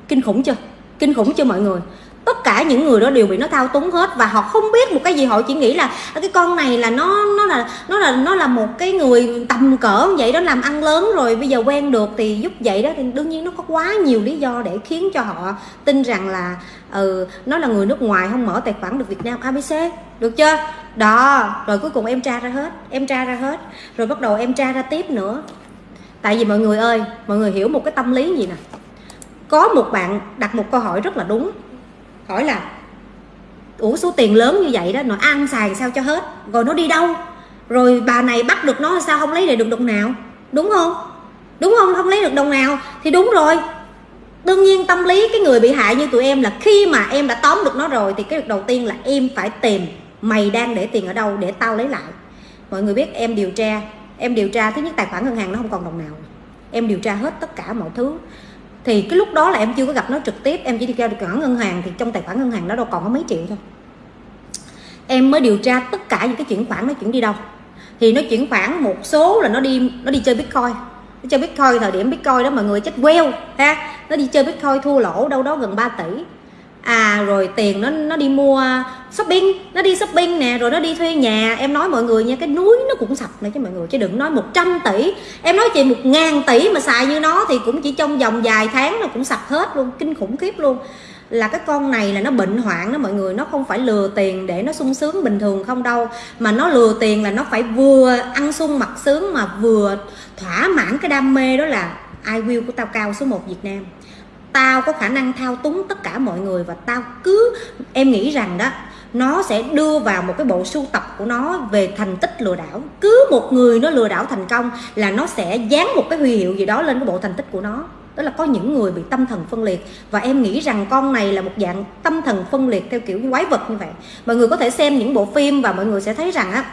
Kinh khủng chưa? Kinh khủng chưa mọi người? Tất cả những người đó đều bị nó thao túng hết và họ không biết một cái gì. Họ chỉ nghĩ là cái con này là nó nó là nó là nó là một cái người tầm cỡ vậy đó, làm ăn lớn rồi bây giờ quen được thì giúp vậy đó. Thì đương nhiên nó có quá nhiều lý do để khiến cho họ tin rằng là ừ nó là người nước ngoài không mở tài khoản được Việt Nam ABC được chưa? Đó, rồi cuối cùng em tra ra hết, em tra ra hết, rồi bắt đầu em tra ra tiếp nữa. Tại vì mọi người ơi, mọi người hiểu một cái tâm lý gì nè. Có một bạn đặt một câu hỏi rất là đúng hỏi là, ủa, số tiền lớn như vậy đó nó ăn xài sao cho hết? Rồi nó đi đâu? Rồi bà này bắt được nó sao không lấy được đồng nào? Đúng không? Đúng không? Không lấy được đồng nào thì đúng rồi. Đương nhiên tâm lý cái người bị hại như tụi em là khi mà em đã tóm được nó rồi thì cái việc đầu tiên là em phải tìm mày đang để tiền ở đâu để tao lấy lại. Mọi người biết em điều tra, em điều tra thứ nhất tài khoản ngân hàng nó không còn đồng nào. Em điều tra hết tất cả mọi thứ thì cái lúc đó là em chưa có gặp nó trực tiếp, em chỉ đi theo tài khoản ngân hàng, thì trong tài khoản ngân hàng nó đâu còn có mấy triệu thôi. Em mới điều tra tất cả những cái chuyển khoản nó chuyển đi đâu. Thì nó chuyển khoản một số là nó đi nó đi chơi bitcoin. Nó chơi bitcoin thời điểm bitcoin đó mọi người chết queo, ha? Nó đi chơi bitcoin thua lỗ đâu đó gần 3 tỷ à rồi tiền nó nó đi mua shopping, nó đi shopping nè, rồi nó đi thuê nhà. Em nói mọi người nha, cái núi nó cũng sập này chứ mọi người, chứ đừng nói 100 tỷ. Em nói chị một ngàn tỷ mà xài như nó thì cũng chỉ trong vòng vài tháng nó cũng sập hết luôn, kinh khủng khiếp luôn. Là cái con này là nó bệnh hoạn đó mọi người, nó không phải lừa tiền để nó sung sướng bình thường không đâu. Mà nó lừa tiền là nó phải vừa ăn sung mặc sướng mà vừa thỏa mãn cái đam mê đó là ai của tao cao số 1 Việt Nam tao có khả năng thao túng tất cả mọi người và tao cứ, em nghĩ rằng đó, nó sẽ đưa vào một cái bộ sưu tập của nó về thành tích lừa đảo. Cứ một người nó lừa đảo thành công là nó sẽ dán một cái huy hiệu gì đó lên cái bộ thành tích của nó. Đó là có những người bị tâm thần phân liệt. Và em nghĩ rằng con này là một dạng tâm thần phân liệt theo kiểu quái vật như vậy. Mọi người có thể xem những bộ phim và mọi người sẽ thấy rằng á,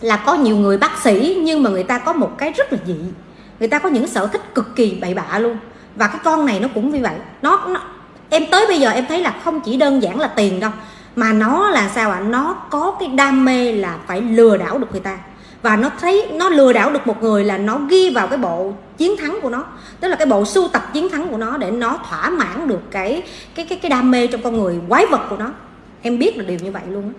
là có nhiều người bác sĩ nhưng mà người ta có một cái rất là dị. Người ta có những sở thích cực kỳ bậy bạ luôn và cái con này nó cũng như vậy. Nó, nó em tới bây giờ em thấy là không chỉ đơn giản là tiền đâu mà nó là sao ạ? À? nó có cái đam mê là phải lừa đảo được người ta. Và nó thấy nó lừa đảo được một người là nó ghi vào cái bộ chiến thắng của nó. Tức là cái bộ sưu tập chiến thắng của nó để nó thỏa mãn được cái cái cái cái đam mê trong con người quái vật của nó. Em biết là điều như vậy luôn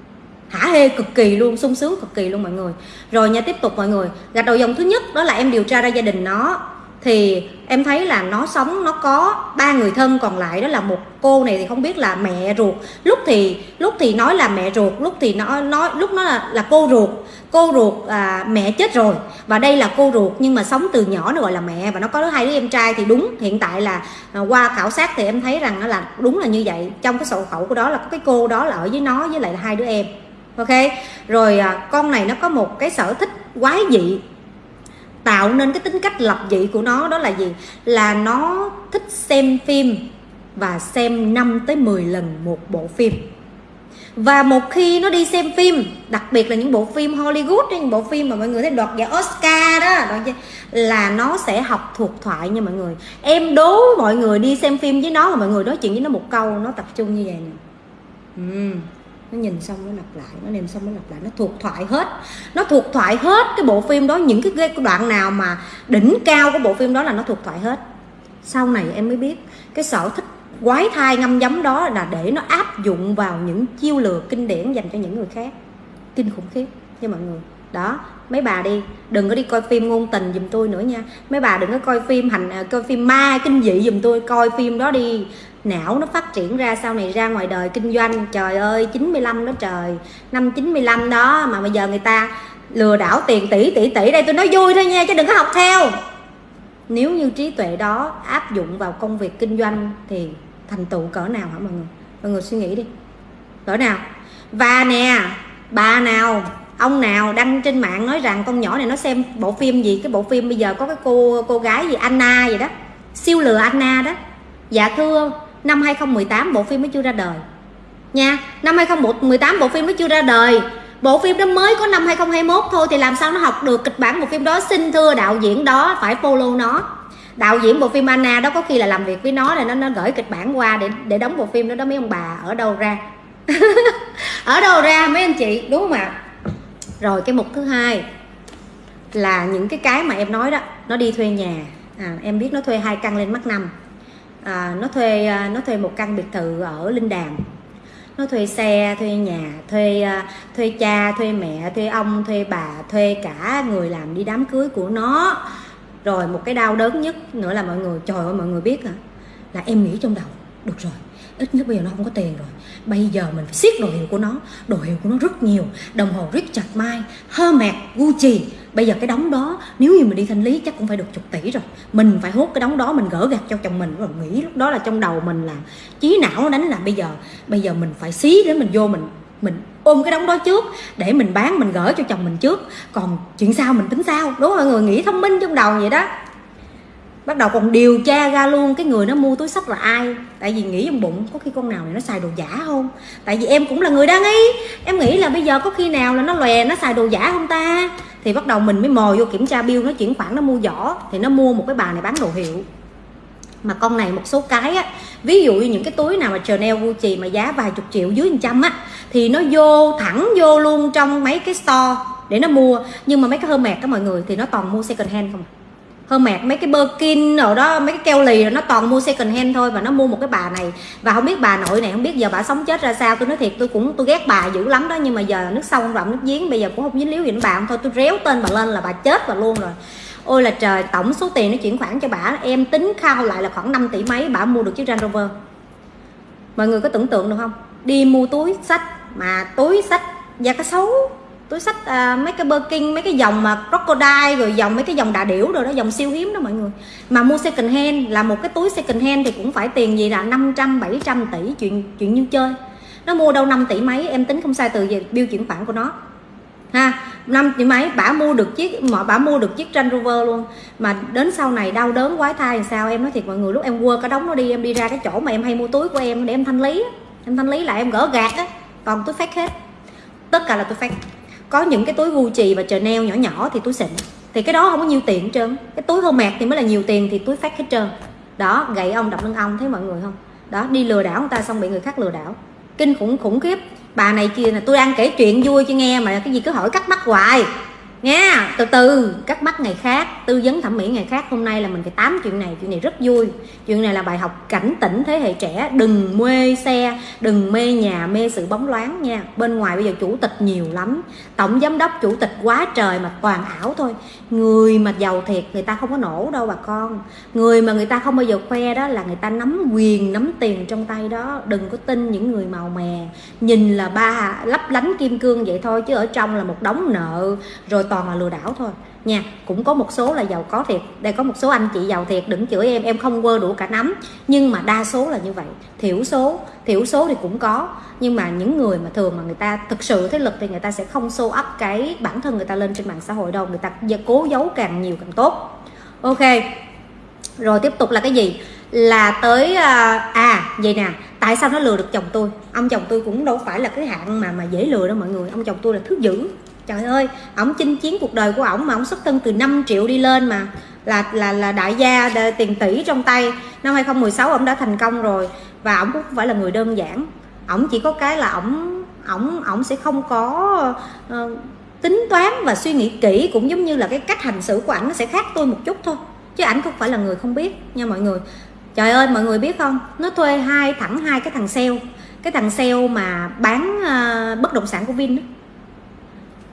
hả hê cực kỳ luôn sung sướng cực kỳ luôn mọi người. Rồi nha tiếp tục mọi người. Gạch đầu dòng thứ nhất đó là em điều tra ra gia đình nó thì em thấy là nó sống nó có ba người thân còn lại đó là một cô này thì không biết là mẹ ruột. Lúc thì lúc thì nói là mẹ ruột lúc thì nó nói lúc nó là là cô ruột. Cô ruột à, mẹ chết rồi. Và đây là cô ruột nhưng mà sống từ nhỏ nó gọi là mẹ và nó có hai đứa em trai thì đúng hiện tại là à, qua khảo sát thì em thấy rằng nó là đúng là như vậy. Trong cái sổ khẩu của đó là có cái cô đó là ở với nó với lại là hai đứa em. Ok? Rồi à, con này nó có một cái sở thích quái dị tạo nên cái tính cách lập dị của nó, đó là gì? Là nó thích xem phim và xem 5 tới 10 lần một bộ phim. Và một khi nó đi xem phim, đặc biệt là những bộ phim Hollywood, những bộ phim mà mọi người thấy đoạt giải Oscar đó là nó sẽ học thuộc thoại nha mọi người. Em đố mọi người đi xem phim với nó mà mọi người nói chuyện với nó một câu, nó tập trung như vậy nè nó nhìn xong nó lặp lại nó nhìn xong nó lặp lại nó thuộc thoại hết. Nó thuộc thoại hết cái bộ phim đó những cái, đoạn nào mà đỉnh cao của bộ phim đó là nó thuộc thoại hết. Sau này em mới biết cái sở thích quái thai ngâm giấm đó là để nó áp dụng vào những chiêu lừa kinh điển dành cho những người khác. Kinh khủng khiếp nha mọi người. Đó mấy bà đi, đừng có đi coi phim ngôn tình giùm tôi nữa nha. Mấy bà đừng có coi phim hành à, coi phim ma kinh dị giùm tôi, coi phim đó đi. Não nó phát triển ra sau này ra ngoài đời kinh doanh. Trời ơi 95 đó trời. Năm 95 đó mà bây giờ người ta lừa đảo tiền tỷ tỷ tỷ. Đây, tôi nói vui thôi nha, chứ đừng có học theo. Nếu như trí tuệ đó áp dụng vào công việc kinh doanh thì thành tựu cỡ nào hả mọi người? Mọi người suy nghĩ đi. Cỡ nào? Và nè, bà nào? Ông nào đăng trên mạng nói rằng con nhỏ này nó xem bộ phim gì? Cái bộ phim bây giờ có cái cô cô gái gì? Anna gì đó. Siêu lừa Anna đó. Dạ thưa, năm 2018 bộ phim mới chưa ra đời. Nha, năm 2018 bộ phim mới chưa ra đời. Bộ phim đó mới có năm 2021 thôi thì làm sao nó học được kịch bản bộ phim đó? Xin thưa đạo diễn đó, phải follow nó. Đạo diễn bộ phim Anna đó có khi là làm việc với nó rồi nó nó gửi kịch bản qua để để đóng bộ phim đó đó. Mấy ông bà ở đâu ra? <laughs> Ở đâu ra mấy anh chị? Đúng không ạ? Rồi cái mục thứ hai là những cái cái mà em nói đó nó đi thuê nhà. À, em biết nó thuê hai căn lên mắt năm. À, nó thuê à, nó thuê một căn biệt thự ở linh đàm. Nó thuê xe thuê nhà thuê à, thuê cha thuê mẹ thuê ông thuê bà thuê cả người làm đi đám cưới của nó. Rồi một cái đau đớn nhất nữa là mọi người trời ơi mọi người biết hả? Là em nghĩ trong đầu được rồi ít nhất bây giờ nó không có tiền rồi bây giờ mình phải siết đồ hiệu của nó. Đồ hiệu của nó rất nhiều. Đồng hồ Richard Mille Hermes Gucci. Bây giờ cái đống đó, nếu như mình đi thanh lý chắc cũng phải được chục tỷ rồi. Mình phải hốt cái đống đó, mình gỡ gạt cho chồng mình. Rồi nghĩ lúc đó là trong đầu mình là trí não đánh là bây giờ bây giờ mình phải xí để mình vô mình mình ôm cái đống đó trước để mình bán, mình gỡ cho chồng mình trước. Còn chuyện sau mình tính sau đúng không? Mọi người nghĩ thông minh trong đầu vậy đó bắt đầu còn điều tra ra luôn, cái người nó mua túi sách là ai? Tại vì nghĩ trong bụng có khi con nào này nó xài đồ giả không? Tại vì em cũng là người đang ý. Em nghĩ là bây giờ có khi nào là nó lòe, nó xài đồ giả không ta? Thì bắt đầu mình mới mò vô kiểm tra bill nó chuyển khoản, nó mua giỏ. Thì nó mua một cái bà này bán đồ hiệu. Mà con này một số cái á, ví dụ như những cái túi nào mà Chanel, Gucci mà giá vài chục triệu, dưới trăm á, thì nó vô, thẳng vô luôn trong mấy cái store để nó mua. Nhưng mà mấy cái hơ mẹt đó mọi người, thì nó toàn mua second hand không à hơn mạc mấy cái Birkin rồi đó, mấy cái keo lì rồi nó toàn mua second hand thôi và nó mua một cái bà này. Và không biết bà nội này, không biết giờ bà sống chết ra sao. Tôi nói thiệt, tôi cũng, tôi ghét bà dữ lắm đó. Nhưng mà giờ nước sông rộng, nước giếng, bây giờ cũng không dính líu gì đến bà. Không thôi, tôi réo tên bà lên là bà chết bà luôn rồi. Ôi là trời, tổng số tiền nó chuyển khoản cho bà, em tính khao lại là khoảng 5 tỷ mấy, bà mua được chiếc Range Rover. Mọi người có tưởng tượng được không? Đi mua túi sách mà túi sách da cá sấu túi sách à, mấy cái Birkin mấy cái dòng mà crocodile rồi dòng mấy cái dòng đà điểu rồi đó dòng siêu hiếm đó mọi người. Mà mua second hand là một cái túi second hand thì cũng phải tiền gì là 500 700 tỷ chuyện chuyện như chơi. Nó mua đâu 5 tỷ mấy em tính không sai từ về bill chuyển khoản của nó. Ha năm tỷ mấy bả mua được chiếc mà bả mua được chiếc Range Rover luôn. Mà đến sau này đau đớn quái thai làm sao em nói thiệt mọi người lúc em quơ cái đống nó đi em đi ra cái chỗ mà em hay mua túi của em để em thanh lý em thanh lý là em gỡ gạt á còn túi fake hết. Tất cả là túi fake có những cái túi Gucci và Chanel nhỏ nhỏ thì túi xịn. Thì cái đó không có nhiều tiền hết trơn. Cái túi hô mạc thì mới là nhiều tiền thì túi phát hết trơn. Đó, gậy ông đập lưng ông, thấy mọi người không? Đó, đi lừa đảo người ta xong bị người khác lừa đảo. Kinh khủng khủng khiếp. Bà này kia là tôi đang kể chuyện vui cho nghe mà cái gì cứ hỏi cắt mắt hoài nghe từ từ cắt mắt ngày khác, tư vấn thẩm mỹ ngày khác, hôm nay là mình phải tám chuyện này chuyện này rất vui. Chuyện này là bài học cảnh tỉnh thế hệ trẻ, đừng mê xe, đừng mê nhà, mê sự bóng loáng nha. Bên ngoài bây giờ chủ tịch nhiều lắm, tổng giám đốc, chủ tịch quá trời mà toàn ảo thôi. Người mà giàu thiệt, người ta không có nổ đâu bà con. Người mà người ta không bao giờ khoe đó là người ta nắm quyền, nắm tiền trong tay đó. Đừng có tin những người màu mè, nhìn là ba lấp lánh kim cương vậy thôi, chứ ở trong là một đống nợ, rồi toàn là lừa đảo thôi. Nha cũng có một số là giàu có thiệt. Đây có một số anh chị giàu thiệt đừng chửi em em không quơ đủ cả nắm. Nhưng mà đa số là như vậy. Thiểu số thiểu số thì cũng có. Nhưng mà những người mà thường mà người ta thực sự thế lực thì người ta sẽ không show up cái bản thân người ta lên trên mạng xã hội đâu. Người ta cố giấu càng nhiều càng tốt. Ok. Rồi tiếp tục là cái gì? Là tới à, à vậy nè. Tại sao nó lừa được chồng tôi? Ông chồng tôi cũng đâu phải là cái hạng mà mà dễ lừa đâu mọi người. Ông chồng tôi là thứ dữ trời ơi ổng chinh chiến cuộc đời của ổng mà ổng xuất thân từ 5 triệu đi lên mà. Là là là đại gia tiền tỷ trong tay. Năm 2016 ổng đã thành công rồi và ổng cũng không phải là người đơn giản. Ổng chỉ có cái là ổng ổng ổng sẽ không có uh, tính toán và suy nghĩ kỹ cũng giống như là cái cách hành xử của ảnh nó sẽ khác tôi một chút thôi. Chứ ảnh không phải là người không biết nha mọi người. Trời ơi mọi người biết không? Nó thuê hai thẳng hai cái thằng sale. Cái thằng sale mà bán uh, bất động sản của vin đó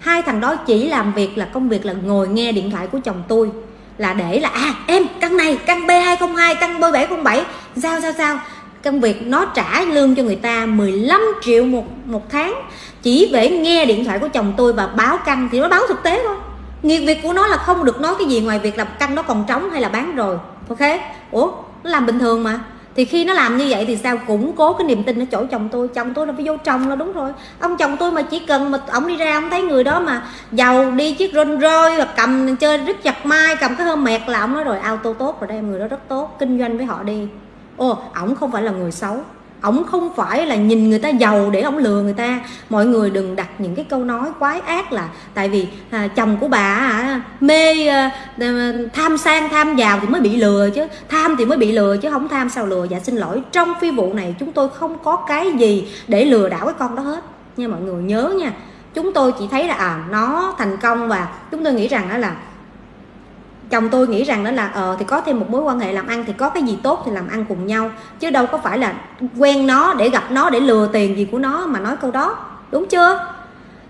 hai thằng đó chỉ làm việc là công việc là ngồi nghe điện thoại của chồng tôi, là để là à em, căn này, căn B202 căn B707 sao sao sao? Công việc nó trả lương cho người ta 15 triệu một một tháng. Chỉ để nghe điện thoại của chồng tôi và báo căn thì nó báo thực tế thôi. Nghiệp việc của nó là không được nói cái gì ngoài việc là căn nó còn trống hay là bán rồi. Ok? Ủa, nó làm bình thường mà thì khi nó làm như vậy thì sao? Củng cố cái niềm tin ở chỗ chồng tôi. Chồng tôi là phải vô chồng là đúng rồi. Ông chồng tôi mà chỉ cần mà ông đi ra, ông thấy người đó mà giàu đi chiếc rôn Royce và cầm chơi rất chặt mai cầm cái hôm mẹt là ông nói rồi, auto tốt rồi đây, người đó rất tốt, kinh doanh với họ đi. Ô ổng không phải là người xấu ổng không phải là nhìn người ta giàu để ổng lừa người ta. Mọi người đừng đặt những cái câu nói quái ác là tại vì à, chồng của bà à, mê à, à, tham sang tham giàu thì mới bị lừa chứ. Tham thì mới bị lừa chứ không tham sao lừa. Dạ xin lỗi trong phi vụ này chúng tôi không có cái gì để lừa đảo cái con đó hết. Nha mọi người nhớ nha. Chúng tôi chỉ thấy là à nó thành công và chúng tôi nghĩ rằng đó là chồng tôi nghĩ rằng đó là ờ thì có thêm một mối quan hệ làm ăn thì có cái gì tốt thì làm ăn cùng nhau, chứ đâu có phải là quen nó để gặp nó để lừa tiền gì của nó mà nói câu đó. Đúng chưa?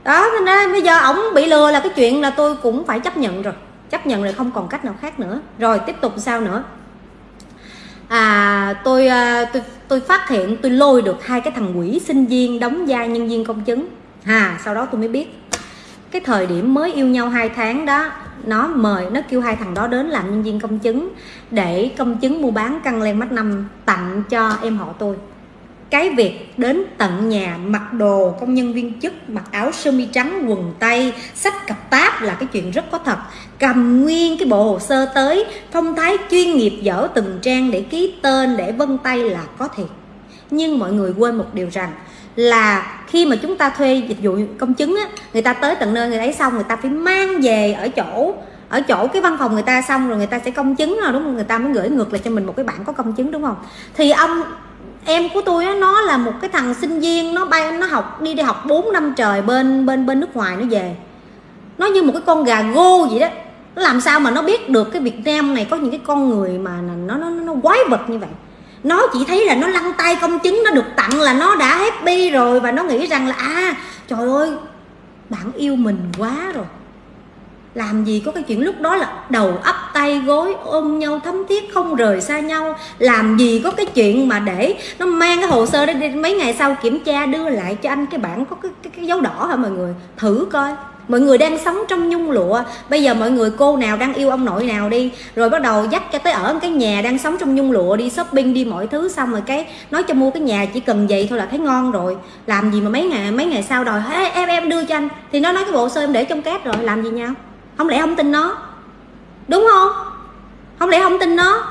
Đó nên bây giờ ổng bị lừa là cái chuyện là tôi cũng phải chấp nhận rồi. Chấp nhận rồi không còn cách nào khác nữa. Rồi, tiếp tục sao nữa? À tôi ờ, tôi tôi phát hiện tôi lôi được hai cái thằng quỷ sinh viên đóng vai nhân viên công chứng. Hà sau đó tôi mới biết cái thời điểm mới yêu nhau hai tháng đó, nó mời, nó kêu hai thằng đó đến làm nhân viên công chứng để công chứng mua bán căn len mắt năm tặng cho em họ tôi. Cái việc đến tận nhà mặc đồ công nhân viên chức, mặc áo sơ mi trắng, quần tây, sách cặp táp là cái chuyện rất có thật. Cầm nguyên cái bộ hồ sơ tới, phong thái chuyên nghiệp dở từng trang để ký tên, để vân tay là có thiệt. Nhưng mọi người quên một điều rằng là khi mà chúng ta thuê dịch vụ công chứng á, người ta tới tận nơi người ấy xong người ta phải mang về ở chỗ ở chỗ cái văn phòng người ta xong rồi người ta sẽ công chứng rồi, đúng không? Người ta mới gửi ngược lại cho mình một cái bản có công chứng, đúng không? Thì ông, em của tôi á, nó là một cái thằng sinh viên, nó bay, nó học, đi đi học 4 năm trời bên bên bên nước ngoài nó về. Nó như một cái con gà gô vậy đó. Nó làm sao mà nó biết được cái Việt Nam này có những cái con người mà nó nó nó quái vật như vậy? Nó chỉ thấy là nó lăn tay công chứng nó được tặng là nó đã happy rồi và nó nghĩ rằng là à trời ơi bạn yêu mình quá rồi. Làm gì có cái chuyện lúc đó là đầu ấp tay gối ôm nhau thấm thiết không rời xa nhau. Làm gì có cái chuyện mà để nó mang cái hồ sơ đó đi mấy ngày sau kiểm tra đưa lại cho anh cái bản có cái, cái, cái dấu đỏ hả mọi người? Thử coi mọi người đang sống trong nhung lụa. Bây giờ mọi người cô nào đang yêu ông nội nào đi. Rồi bắt đầu dắt cho tới ở cái nhà đang sống trong nhung lụa đi shopping đi mọi thứ xong rồi cái nói cho mua cái nhà chỉ cần vậy thôi là thấy ngon rồi. Làm gì mà mấy ngày mấy ngày sau đòi hey, em em đưa cho anh. Thì nó nói cái bộ sơ em để trong két rồi làm gì nhau? Không lẽ không tin nó? Đúng không? Không lẽ không tin nó?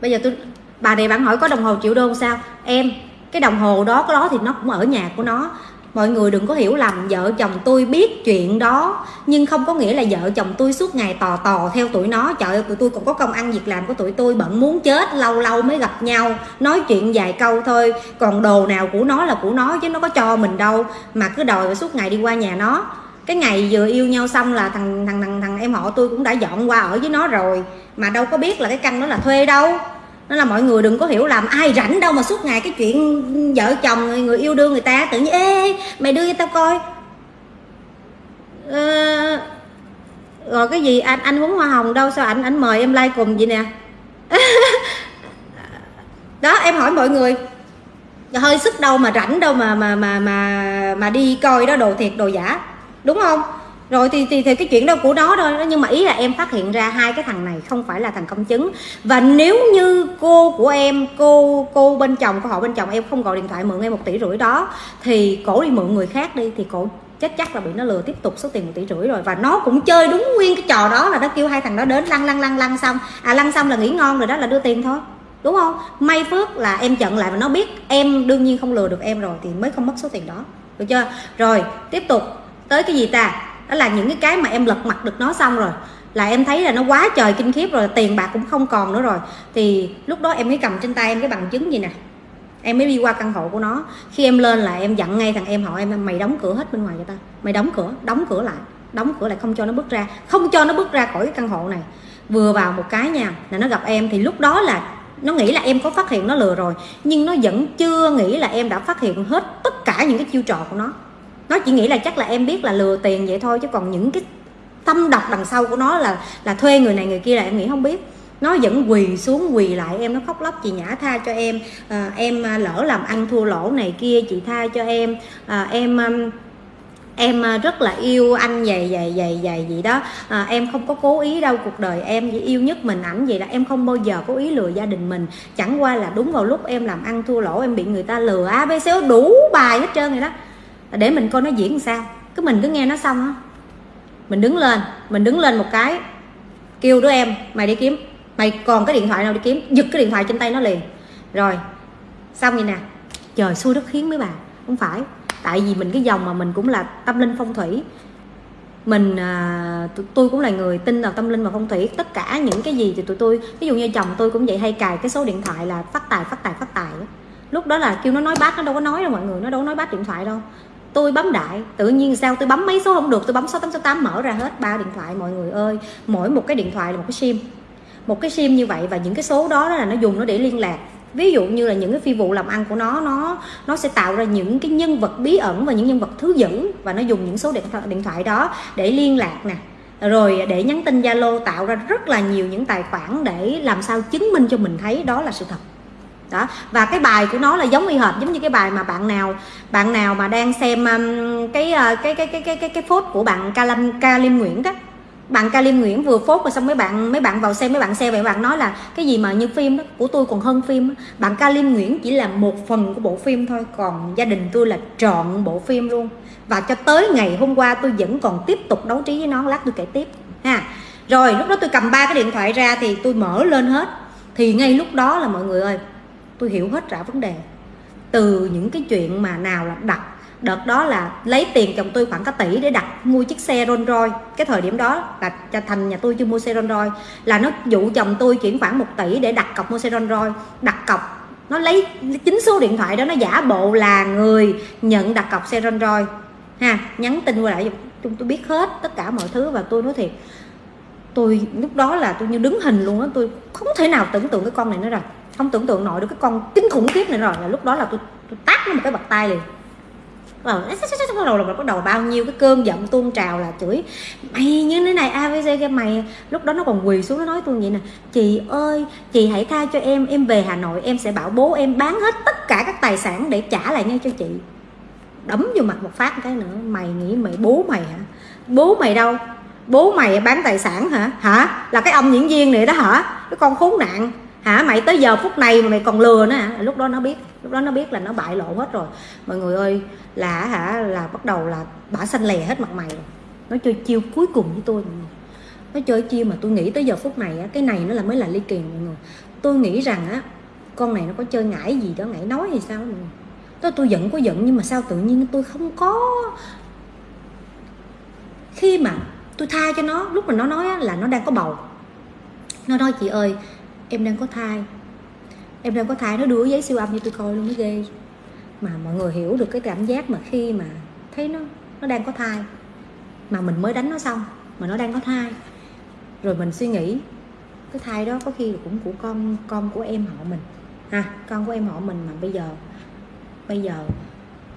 Bây giờ tôi bà này bạn hỏi có đồng hồ triệu đô sao? Em cái đồng hồ đó có đó thì nó cũng ở nhà của nó mọi người đừng có hiểu lầm, vợ chồng tôi biết chuyện đó, nhưng không có nghĩa là vợ chồng tôi suốt ngày tò tò theo tụi nó. Trời ơi, tụi tôi còn có công ăn việc làm của tụi tôi, bận muốn chết, lâu lâu mới gặp nhau, nói chuyện vài câu thôi. Còn đồ nào của nó là của nó, chứ nó có cho mình đâu. Mà cứ đòi suốt ngày đi qua nhà nó. Cái ngày vừa yêu nhau xong là thằng thằng thằng thằng em họ tôi cũng đã dọn qua ở với nó rồi. Mà đâu có biết là cái căn đó là thuê đâu nên là mọi người đừng có hiểu làm ai rảnh đâu mà suốt ngày cái chuyện vợ chồng người yêu đương người ta tự nhiên ê mày đưa cho tao coi. Ờ, rồi cái gì? Anh anh muốn hoa hồng đâu? Sao anh anh mời em like cùng vậy nè? <laughs> Đó em hỏi mọi người. Hơi sức đâu mà rảnh đâu mà mà mà mà mà đi coi đó đồ thiệt đồ giả. Đúng không? Rồi thì, thì thì cái chuyện đó của đó thôi nhưng mà ý là em phát hiện ra hai cái thằng này không phải là thằng công chứng. Và nếu như cô của em cô cô bên chồng của họ bên chồng em không gọi điện thoại mượn em một tỷ rưỡi đó thì cổ đi mượn người khác đi thì cổ chắc chắc là bị nó lừa tiếp tục số tiền một tỷ rưỡi rồi. Và nó cũng chơi đúng nguyên cái trò đó là nó kêu hai thằng đó đến lăn lăn lăn lăn xong. À lăn xong là nghỉ ngon rồi đó là đưa tiền thôi. Đúng không? May phước là em chận lại và nó biết em đương nhiên không lừa được em rồi thì mới không mất số tiền đó. Được chưa? Rồi tiếp tục. Tới cái gì ta? Đó là những cái cái mà em lật mặt được nó xong rồi. Là em thấy là nó quá trời kinh khiếp rồi, tiền bạc cũng không còn nữa rồi. Thì lúc đó em mới cầm trên tay em cái bằng chứng gì nè? Em mới đi qua căn hộ của nó. Khi em lên là em dặn ngay thằng em họ em, mày đóng cửa hết bên ngoài cho ta mày đóng cửa đóng cửa lại. Đóng cửa lại không cho nó bước ra. Không cho nó bước ra khỏi cái căn hộ này. Vừa vào một cái nha, là nó gặp em. Thì lúc đó là nó nghĩ là em có phát hiện nó lừa rồi, nhưng nó vẫn chưa nghĩ là em đã phát hiện hết tất cả những cái chiêu trò của nó nó chỉ nghĩ là chắc là em biết là lừa tiền vậy thôi chứ còn những cái tâm độc đằng sau của nó là là thuê người này người kia là em nghĩ không biết. Nó vẫn quỳ xuống quỳ lại em nó khóc lóc chị nhã tha cho em à, em à, lỡ làm ăn thua lỗ này kia chị tha cho em à, em à, em à, rất là yêu anh vậy vậy vậy vậy gì đó. À, em không có cố ý đâu cuộc đời em chỉ yêu nhất mình ảnh vậy là em không bao giờ cố ý lừa gia đình mình. Chẳng qua là đúng vào lúc em làm ăn thua lỗ em bị người ta lừa abc đủ bài hết trơn rồi đó để mình coi nó diễn sao. Cứ mình cứ nghe nó xong á. Mình đứng lên mình đứng lên một cái kêu đứa em mày đi kiếm mày còn cái điện thoại nào đi kiếm? Giật cái điện thoại trên tay nó liền. Rồi xong vậy nè. Trời xui đất khiến mấy bà. Không phải. Tại vì mình cái dòng mà mình cũng là tâm linh phong thủy. Mình à, tôi cũng là người tin vào tâm linh và phong thủy. Tất cả những cái gì thì tụi tôi ví dụ như chồng tôi cũng vậy hay cài cái số điện thoại là phát tài phát tài phát tài lúc đó là kêu nó nói bát nó đâu có nói đâu mọi người nó đâu có nói bát điện thoại đâu tôi bấm đại tự nhiên sao tôi bấm mấy số không được tôi bấm số tám số tám mở ra hết ba điện thoại mọi người ơi. Mỗi một cái điện thoại là một cái sim. Một cái sim như vậy và những cái số đó là nó dùng nó để liên lạc. Ví dụ như là những cái phi vụ làm ăn của nó nó nó sẽ tạo ra những cái nhân vật bí ẩn và những nhân vật thứ dữ và nó dùng những số điện thoại, điện thoại đó để liên lạc nè. Rồi để nhắn tin zalo tạo ra rất là nhiều những tài khoản để làm sao chứng minh cho mình thấy đó là sự thật đó và cái bài của nó là giống y hệt giống như cái bài mà bạn nào bạn nào mà đang xem um, cái, uh, cái cái cái cái cái cái phốt của bạn Calam Calim Nguyễn đó. Bạn Ca Nguyễn vừa phốt rồi xong mấy bạn mấy bạn vào xem mấy bạn xem vậy bạn nói là cái gì mà như phim đó của tôi còn hơn phim bạn Ca Nguyễn chỉ là một phần của bộ phim thôi còn gia đình tôi là trọn bộ phim luôn. Và cho tới ngày hôm qua tôi vẫn còn tiếp tục đấu trí với nó lát tôi kể tiếp ha. Rồi lúc đó tôi cầm ba cái điện thoại ra thì tôi mở lên hết. Thì ngay lúc đó là mọi người ơi tôi hiểu hết rõ vấn đề. Từ những cái chuyện mà nào là đặt, đợt đó là lấy tiền chồng tôi khoảng cả tỷ để đặt mua chiếc xe Rolls Royce cái thời điểm đó là cho thành nhà tôi chưa mua xe Rolls Royce là nó dụ chồng tôi chuyển khoảng 1 tỷ để đặt cọc mua xe Rolls Royce đặt cọc, nó lấy chính số điện thoại đó, nó giả bộ là người nhận đặt cọc xe Rolls Royce ha, nhắn tin qua lại chúng tôi biết hết tất cả mọi thứ và tôi nói thiệt, tôi lúc đó là tôi như đứng hình luôn á, tôi không thể nào tưởng tượng cái con này nữa rồi không tưởng tượng nổi được cái con kinh khủng khiếp này rồi. Là lúc đó là tôi, tôi tát nó một cái bật tay liền. Rồi bắt đầu là bắt đầu bao nhiêu cái cơn giận tuôn trào là chửi mày như thế này abc cái mày. Lúc đó nó còn quỳ xuống nó nói tôi vậy nè chị ơi chị hãy tha cho em em về hà nội em sẽ bảo bố em bán hết tất cả các tài sản để trả lại ngay cho chị. Đấm vô mặt một phát cái nữa mày nghĩ mày bố mày hả? Bố mày đâu? Bố mày bán tài sản hả? Hả? Là cái ông diễn viên này đó hả? Cái con khốn nạn hả? Mày tới giờ phút này mà mày còn lừa nữa hả? Lúc đó nó biết. Lúc đó nó biết là nó bại lộ hết rồi. Mọi người ơi, là hả? Là bắt đầu là bả xanh lè hết mặt mày rồi. Nó chơi chiêu cuối cùng với tôi, mọi người. Nó chơi chiêu mà tôi nghĩ tới giờ phút này á, cái này nó là mới là ly kỳ, mọi người. Tôi nghĩ rằng á, con này nó có chơi ngải gì đó, ngải nói hay sao, mọi người? Tôi tôi giận có giận nhưng mà sao tự nhiên tôi không có khi mà tôi tha cho nó, lúc mà nó nói là nó đang có bầu. Nó nói, chị ơi em đang có thai. Em đang có thai nó đưa giấy siêu âm cho tôi coi luôn mới ghê. Mà mọi người hiểu được cái cảm giác mà khi mà thấy nó nó đang có thai. Mà mình mới đánh nó xong mà nó đang có thai. Rồi mình suy nghĩ cái thai đó có khi cũng của con con của em họ mình. Ha con của em họ mình mà bây giờ bây giờ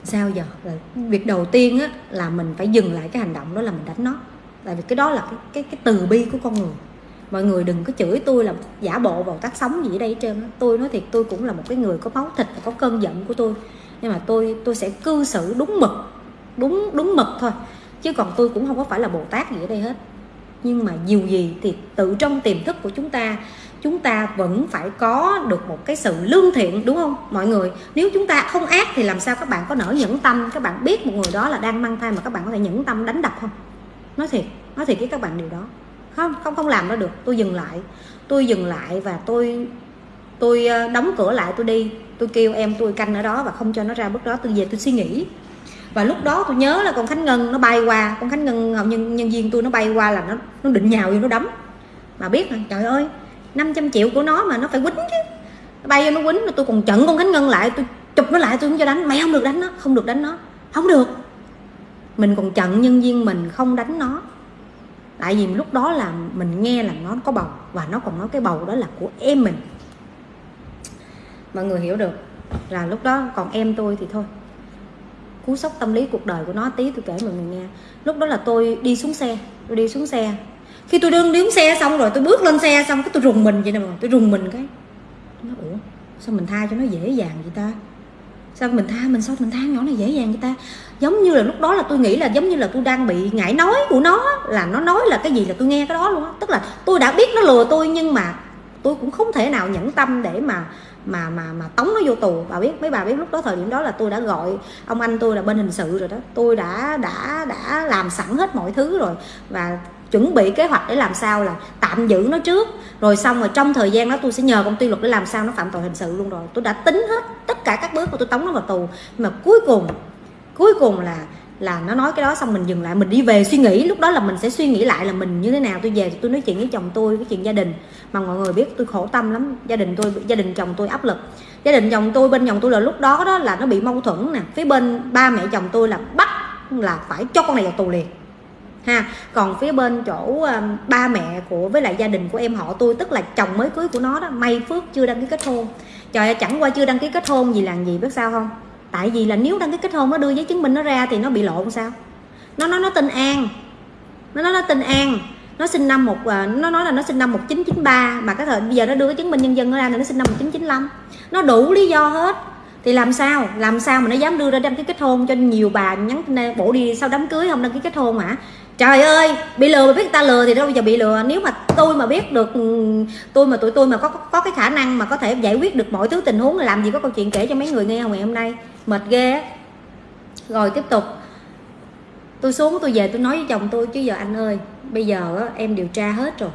sao giờ? Là việc đầu tiên á là mình phải dừng lại cái hành động đó là mình đánh nó. Tại vì cái đó là cái cái, cái từ bi của con người mọi người đừng có chửi tôi là giả bộ vào tác sống gì ở đây trên tôi nói thiệt, tôi cũng là một cái người có máu thịt và có cơn giận của tôi. Nhưng mà tôi tôi sẽ cư xử đúng mực, đúng đúng mực thôi. Chứ còn tôi cũng không có phải là bồ tát gì ở đây hết. Nhưng mà dù gì thì tự trong tiềm thức của chúng ta chúng ta vẫn phải có được một cái sự lương thiện, đúng không? Mọi người, nếu chúng ta không ác thì làm sao các bạn có nở nhẫn tâm? Các bạn biết một người đó là đang mang thai mà các bạn có thể nhẫn tâm đánh đập không? Nói thiệt nói thiệt với các bạn điều đó không không không làm nó được. Tôi dừng lại. Tôi dừng lại và tôi tôi ờ, đóng cửa lại tôi đi. Tôi kêu em tôi canh ở đó và không cho nó ra bước đó. Tôi về tôi suy nghĩ. Và lúc đó tôi nhớ là con khánh ngân nó bay qua. Con khánh ngân nhân nhân viên tôi nó bay qua là nó nó định nhào vô nó đấm. Mà biết là, trời ơi 500 triệu của nó mà nó phải quýnh chứ. Nó bay vô nó quýnh tôi còn chận con khánh ngân lại. Tôi chụp nó lại tôi không cho đánh. Mày không được đánh nó. Không được đánh nó. Không được. Mình còn chận nhân viên mình không đánh nó tại vì lúc đó là mình nghe là nó có bầu, và nó còn nói cái bầu đó là của em mình. Mọi người hiểu được là lúc đó còn em tôi thì thôi. Cú sốc tâm lý cuộc đời của nó tí tôi kể mọi người nghe. Lúc đó là tôi đi xuống xe, tôi đi xuống xe. Khi tôi đương đứng xe xong rồi, tôi bước lên xe xong cái tôi rùng mình vậy nè tôi rùng mình cái. Nó, ủa, sao mình tha cho nó dễ dàng vậy ta? Sao mình tha mình sao mình tha nhỏ này dễ dàng người ta? Giống như là lúc đó là tôi nghĩ là giống như là tôi đang bị ngại nói của nó là nó nói là cái gì là tôi nghe cái đó luôn á. Tức là tôi đã biết nó lừa tôi nhưng mà tôi cũng không thể nào nhẫn tâm để mà mà mà mà tống nó vô tù. Bà biết, mấy bà biết lúc đó thời điểm đó là tôi đã gọi ông anh tôi là bên hình sự rồi đó. Tôi đã đã đã làm sẵn hết mọi thứ rồi. Và chuẩn bị kế hoạch để làm sao là tạm giữ nó trước. Rồi xong rồi trong thời gian đó tôi sẽ nhờ công ty luật để làm sao nó phạm tội hình sự luôn rồi. Tôi đã tính hết tất cả các bước của tôi tống nó vào tù. Nhưng mà cuối cùng cuối cùng là là nó nói cái đó xong mình dừng lại. Mình đi về suy nghĩ, lúc đó là mình sẽ suy nghĩ lại là mình như thế nào. Tôi về tôi nói chuyện với chồng tôi cái chuyện gia đình. Mà mọi người biết tôi khổ tâm lắm. Gia đình tôi, gia đình chồng tôi áp lực. Gia đình chồng tôi, bên chồng tôi là lúc đó đó là nó bị mâu thuẫn nè. Phía bên ba mẹ chồng tôi là bắt là phải cho con này vào tù liền ha. Còn phía bên chỗ um, ba mẹ của với lại gia đình của em họ tôi tức là chồng mới cưới của nó đó may phước chưa đăng ký kết hôn. Trời ơi chẳng qua chưa đăng ký kết hôn gì làm gì biết sao không? Tại vì là nếu đăng ký kết hôn nó đưa giấy chứng minh nó ra thì nó bị lộn sao? Nó nói nó tên an. Nó nói nó tên an. Nó sinh năm một ờ, nó nói là nó sinh năm 1993 mà cái thời bây giờ nó đưa cái chứng minh nhân dân nó ra thì nó sinh năm 1995 nó đủ lý do hết. Thì làm sao? Làm sao mà nó dám đưa ra đăng ký kết hôn cho nhiều bà nhắn bổ đi sau đám cưới không đăng ký kết hôn hả? Trời ơi bị lừa mà biết người ta lừa thì đâu bây giờ bị lừa. Nếu mà tôi mà biết được ừ, tôi mà tụi tôi mà có có cái khả năng mà có thể giải quyết được mọi thứ tình huống là làm gì có câu chuyện kể cho mấy người nghe ngày hôm nay. Mệt ghê á. Rồi tiếp tục. Tôi xuống tôi về tôi nói với chồng tôi chứ giờ anh ơi bây giờ á, em điều tra hết rồi.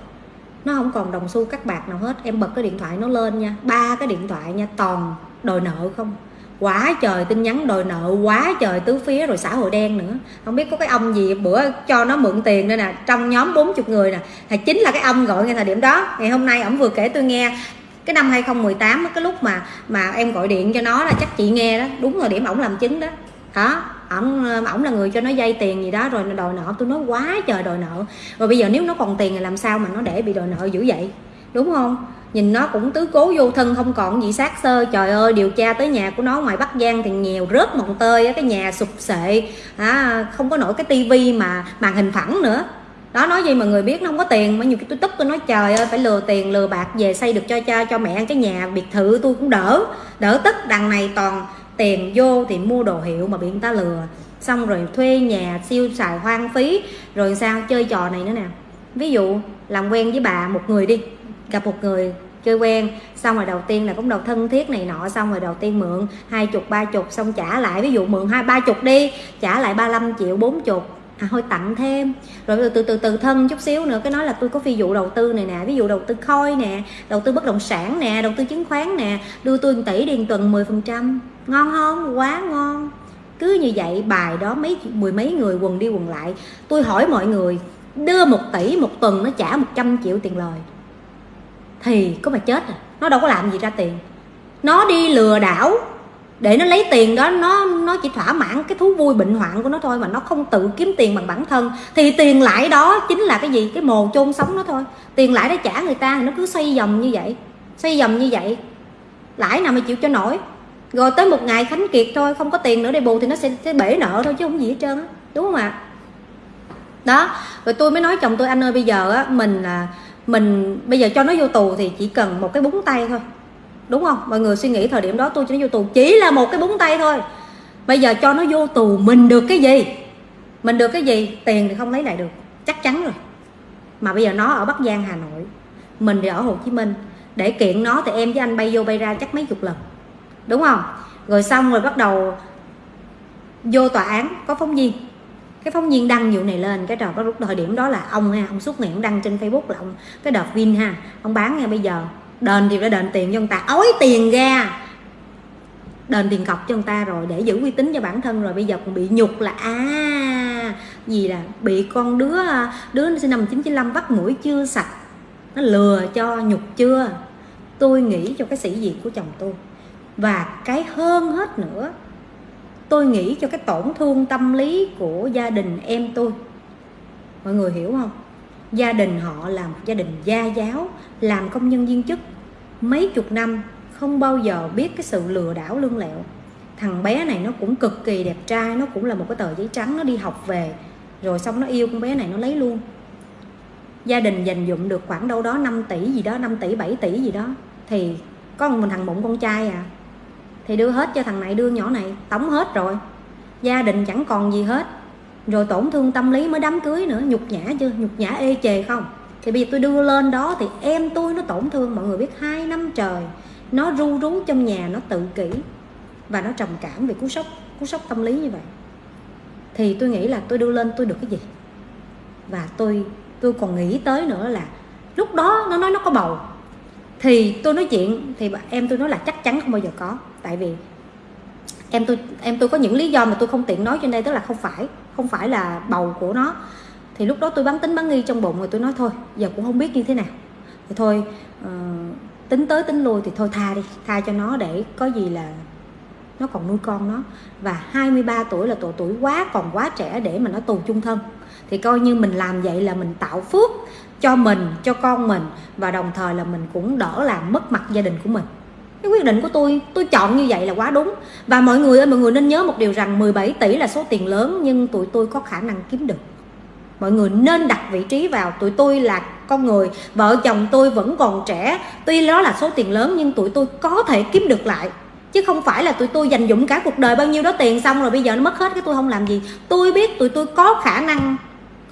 Nó không còn đồng xu cắt bạc nào hết. Em bật cái điện thoại nó lên nha ba cái điện thoại nha toàn đòi nợ không quá trời tin nhắn đòi nợ, quá trời tứ phía rồi xã hội đen nữa. Không biết có cái ông gì bữa cho nó mượn tiền đây nè, trong nhóm 40 người nè, thì chính là cái ông gọi ngay thời điểm đó. Ngày hôm nay ổng vừa kể tôi nghe. Cái năm 2018 cái lúc mà mà em gọi điện cho nó là chắc chị nghe đó, đúng thời điểm ổng làm chứng đó. Hả? Ổng ổng là người cho nó dây tiền gì đó rồi đòi nợ. Tôi nói quá trời đòi nợ. Rồi bây giờ nếu nó còn tiền thì làm sao mà nó để bị đòi nợ dữ vậy? Đúng không? Nhìn nó cũng tứ cố vô thân không còn gì xác sơ. Trời ơi điều tra tới nhà của nó ngoài bắc giang thì nghèo rớt mồng tơi cái nhà sụp sệ. À, không có nổi cái tivi mà màn hình phẳng nữa. Đó nói gì mà người biết nó không có tiền mà nhiều cái tôi tức tôi nói trời ơi phải lừa tiền lừa bạc về xây được cho cha cho mẹ cái nhà biệt thự tôi cũng đỡ đỡ tức. Đằng này toàn tiền vô thì mua đồ hiệu mà bị người ta lừa. Xong rồi thuê nhà siêu xài hoang phí rồi sao chơi trò này nữa nè. Ví dụ làm quen với bà một người đi gặp một người chơi quen, xong rồi đầu tiên là cũng đầu thân thiết này nọ, xong rồi đầu tiên mượn hai chục, ba chục, xong trả lại, ví dụ mượn hai, ba chục đi, trả lại 35 triệu, bốn chục. À thôi tặng thêm. Rồi từ từ từ từ thân chút xíu nữa, cái nói là tôi có ví dụ đầu tư này nè, ví dụ đầu tư khôi nè, đầu tư bất động sản nè, đầu tư chứng khoán nè, đưa tôi 1 tỷ điền tuần 10 phần trăm. Ngon không? Quá ngon. Cứ như vậy, bài đó mấy, mười mấy người quần đi quần lại. Tôi hỏi mọi người, đưa một tỷ một tuần nó trả 100 triệu tiền lời thì có mà chết à. Nó đâu có làm gì ra tiền. Nó đi lừa đảo. Để nó lấy tiền đó nó nó chỉ thỏa mãn cái thú vui bệnh hoạn của nó thôi mà nó không tự kiếm tiền bằng bản thân. Thì tiền lãi đó chính là cái gì? Cái mồ chôn sống nó thôi. Tiền lãi đó trả người ta nó cứ xoay vòng như vậy. Xoay vòng như vậy. Lãi nào mà chịu cho nổi. Rồi tới một ngày khánh kiệt thôi không có tiền nữa để bù thì nó sẽ, sẽ bể nợ thôi chứ không gì hết trơn á. Đúng không ạ? Đó rồi tôi mới nói chồng tôi anh ơi bây giờ á mình là mình bây giờ cho nó vô tù thì chỉ cần một cái búng tay thôi. Đúng không? Mọi người suy nghĩ thời điểm đó, tôi cho nó vô tù chỉ là một cái búng tay thôi. Bây giờ cho nó vô tù, mình được cái gì? Mình được cái gì? Tiền thì không lấy lại được. Chắc chắn rồi. Mà bây giờ nó ở bắc giang, hà nội. Mình thì ở hồ chí minh. Để kiện nó thì em với anh bay vô bay ra chắc mấy chục lần. Đúng không? Rồi xong rồi bắt đầu vô tòa án có phóng viên cái phóng viên đăng vụ này lên, cái trò có lúc thời điểm đó là ông ha, ông suốt ngày ông đăng trên facebook là ông, cái đợt vin ha, ông bán ngay bây giờ đền thì đã đền tiền cho người ta, ói tiền ra. Đền tiền cọc cho người ta rồi, để giữ uy tín cho bản thân rồi, bây giờ còn bị nhục là à gì là, bị con đứa đứa sinh năm 1995 bắt mũi chưa sạch, nó lừa cho nhục chưa? Tôi nghĩ cho cái sĩ diện của chồng tôi. Và cái hơn hết nữa tôi nghĩ cho cái tổn thương tâm lý của gia đình em tôi. Mọi người hiểu không? Gia đình họ là một gia đình gia giáo, làm công nhân viên chức. Mấy chục năm không bao giờ biết cái sự lừa đảo lương lẹo. Thằng bé này nó cũng cực kỳ đẹp trai, nó cũng là một cái tờ giấy trắng, nó đi học về, rồi xong nó yêu con bé này, nó lấy luôn. Gia đình dành dụm được khoảng đâu đó 5 tỷ gì đó 5 tỷ 7 tỷ gì đó. Thì có mình thằng bụng con trai à thì đưa hết cho thằng này, đưa nhỏ này tống hết rồi. Gia đình chẳng còn gì hết. Rồi tổn thương tâm lý mới đám cưới nữa. Nhục nhã chưa? Nhục nhã ê chề không? Thì bây giờ tôi đưa lên đó thì em tôi nó tổn thương, mọi người biết, hai năm trời. Nó ru rú trong nhà, nó tự kỷ. Và nó trầm cảm về cú sốc cú sốc tâm lý như vậy. Thì tôi nghĩ là tôi đưa lên tôi được cái gì? Và tôi tôi còn nghĩ tới nữa là lúc đó nó nói nó có bầu. Thì tôi nói chuyện, thì em tôi nói là chắc chắn không bao giờ có tại vì em tôi em tôi có những lý do mà tôi không tiện nói trên đây tức là không phải không phải là bầu của nó. Thì lúc đó tôi bán tính bán nghi trong bụng rồi tôi nói thôi giờ cũng không biết như thế nào. Thì thôi uh, tính tới tính lui thì thôi tha đi tha cho nó để có gì là nó còn nuôi con nó. Và 23 tuổi là tuổi tuổi quá còn quá trẻ để mà nó tù chung thân. Thì coi như mình làm vậy là mình tạo phước cho mình cho con mình và đồng thời là mình cũng đỡ làm mất mặt gia đình của mình cái quyết định của tôi tôi chọn như vậy là quá đúng. Và mọi người ơi, mọi người nên nhớ một điều rằng 17 tỷ là số tiền lớn, nhưng tụi tôi có khả năng kiếm được. Mọi người nên đặt vị trí vào tụi tôi là con người. Vợ chồng tôi vẫn còn trẻ. Tuy đó là số tiền lớn, nhưng tụi tôi có thể kiếm được lại. Chứ không phải là tụi tôi dành dụng cả cuộc đời bao nhiêu đó tiền xong rồi bây giờ nó mất hết, cái tôi không làm gì. Tôi biết tụi tôi có khả năng,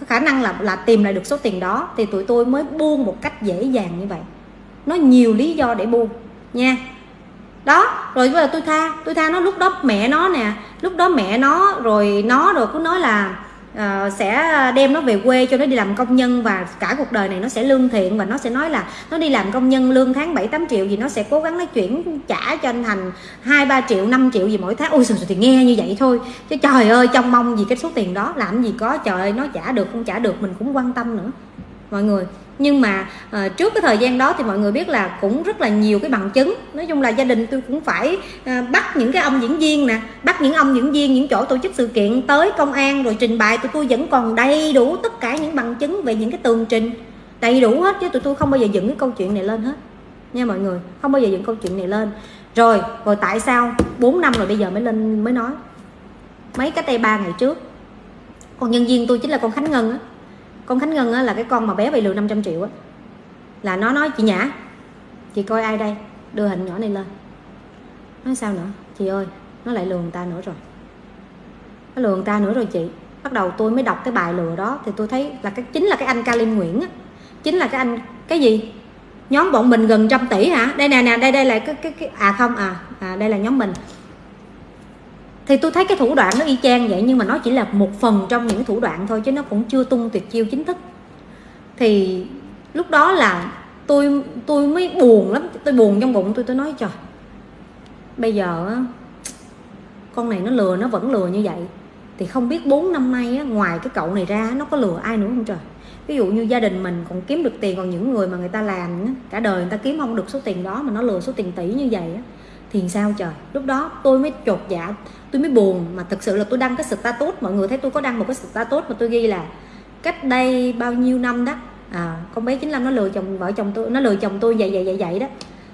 có khả năng là là tìm lại được số tiền đó, thì tụi tôi mới buông một cách dễ dàng như vậy. Nó nhiều lý do để buông, nha đó rồi bây giờ tôi tha tôi tha nó. Lúc đó mẹ nó nè lúc đó mẹ nó rồi nó rồi cứ nói là uh, sẽ đem nó về quê cho nó đi làm công nhân và cả cuộc đời này nó sẽ lương thiện và nó sẽ nói là nó đi làm công nhân lương tháng 7 8 triệu gì nó sẽ cố gắng nó chuyển trả cho anh Thành 2 3 triệu 5 triệu gì mỗi tháng. Ôi trời thì nghe như vậy thôi. Chứ trời ơi trong mong gì cái số tiền đó làm gì có trời ơi nó trả được không trả được mình cũng quan tâm nữa mọi người. Nhưng mà à, trước cái thời gian đó thì mọi người biết là cũng rất là nhiều cái bằng chứng. Nói chung là gia đình tôi cũng phải à, bắt những cái ông diễn viên nè bắt những ông diễn viên những chỗ tổ chức sự kiện tới công an rồi trình bày. Tụi tôi vẫn còn đầy đủ tất cả những bằng chứng về những cái tường trình. Đầy đủ hết chứ tụi tôi không bao giờ dựng cái câu chuyện này lên hết. Nha mọi người không bao giờ dựng câu chuyện này lên. Rồi rồi tại sao 4 năm rồi bây giờ mới lên mới nói? Mấy cái tay ba ngày trước. Còn nhân viên tôi chính là con khánh ngân á con khánh ngân á, là cái con mà bé bị lừa 500 triệu á. Là nó nói chị nhã chị coi ai đây? Đưa hình nhỏ này lên. Nói sao nữa? Chị ơi nó lại lừa người ta nữa rồi. Nó lừa người ta nữa rồi chị. Bắt đầu tôi mới đọc cái bài lừa đó thì tôi thấy là cái chính là cái anh Kalim Nguyễn á. Chính là cái anh cái gì? Nhóm bọn mình gần trăm tỷ hả? Đây nè nè đây đây là cái cái, cái à không à, à đây là nhóm mình thì tôi thấy cái thủ đoạn nó y chang vậy, nhưng mà nó chỉ là một phần trong những thủ đoạn thôi, chứ nó cũng chưa tung tuyệt chiêu chính thức. Thì lúc đó là tôi tôi mới buồn lắm, tôi buồn trong bụng, tôi tôi nói, trời, bây giờ con này nó lừa, nó vẫn lừa như vậy. Thì không biết 4 năm nay ngoài cái cậu này ra, nó có lừa ai nữa không trời? Ví dụ như gia đình mình còn kiếm được tiền, còn những người mà người ta làm cả đời người ta kiếm không được số tiền đó mà nó lừa số tiền tỷ như vậy thì sao trời? Lúc đó tôi mới chột dạ tôi mới buồn mà thực sự là tôi đăng cái status. Mọi người thấy tôi có đăng một cái status mà tôi ghi là cách đây bao nhiêu năm đó. À con bé 95 nó lừa chồng, vợ chồng tôi, nó lừa chồng tôi vậy vậy vậy vậy đó.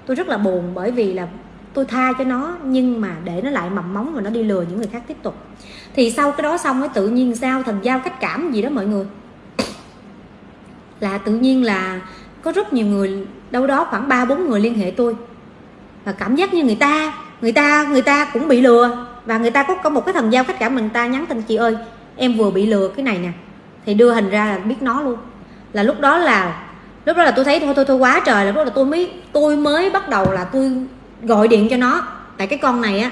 Tôi rất là buồn bởi vì là tôi tha cho nó, nhưng mà để nó lại mầm móng và nó đi lừa những người khác tiếp tục. Thì sau cái đó xong ấy tự nhiên sao thần giao cách cảm gì đó mọi người. Là tự nhiên là có rất nhiều người, đâu đó khoảng ba bốn người liên hệ tôi và cảm giác như người ta người ta người ta cũng bị lừa. Và người ta có có một cái thần giao cách cảm mình ta nhắn tin, chị ơi, em vừa bị lừa cái này nè. Thì đưa hình ra là biết nó luôn. Là lúc đó là, lúc đó là tôi thấy thôi thôi thôi, quá trời là lúc đó là tôi mới tôi mới bắt đầu là tôi gọi điện cho nó. Tại cái con này á,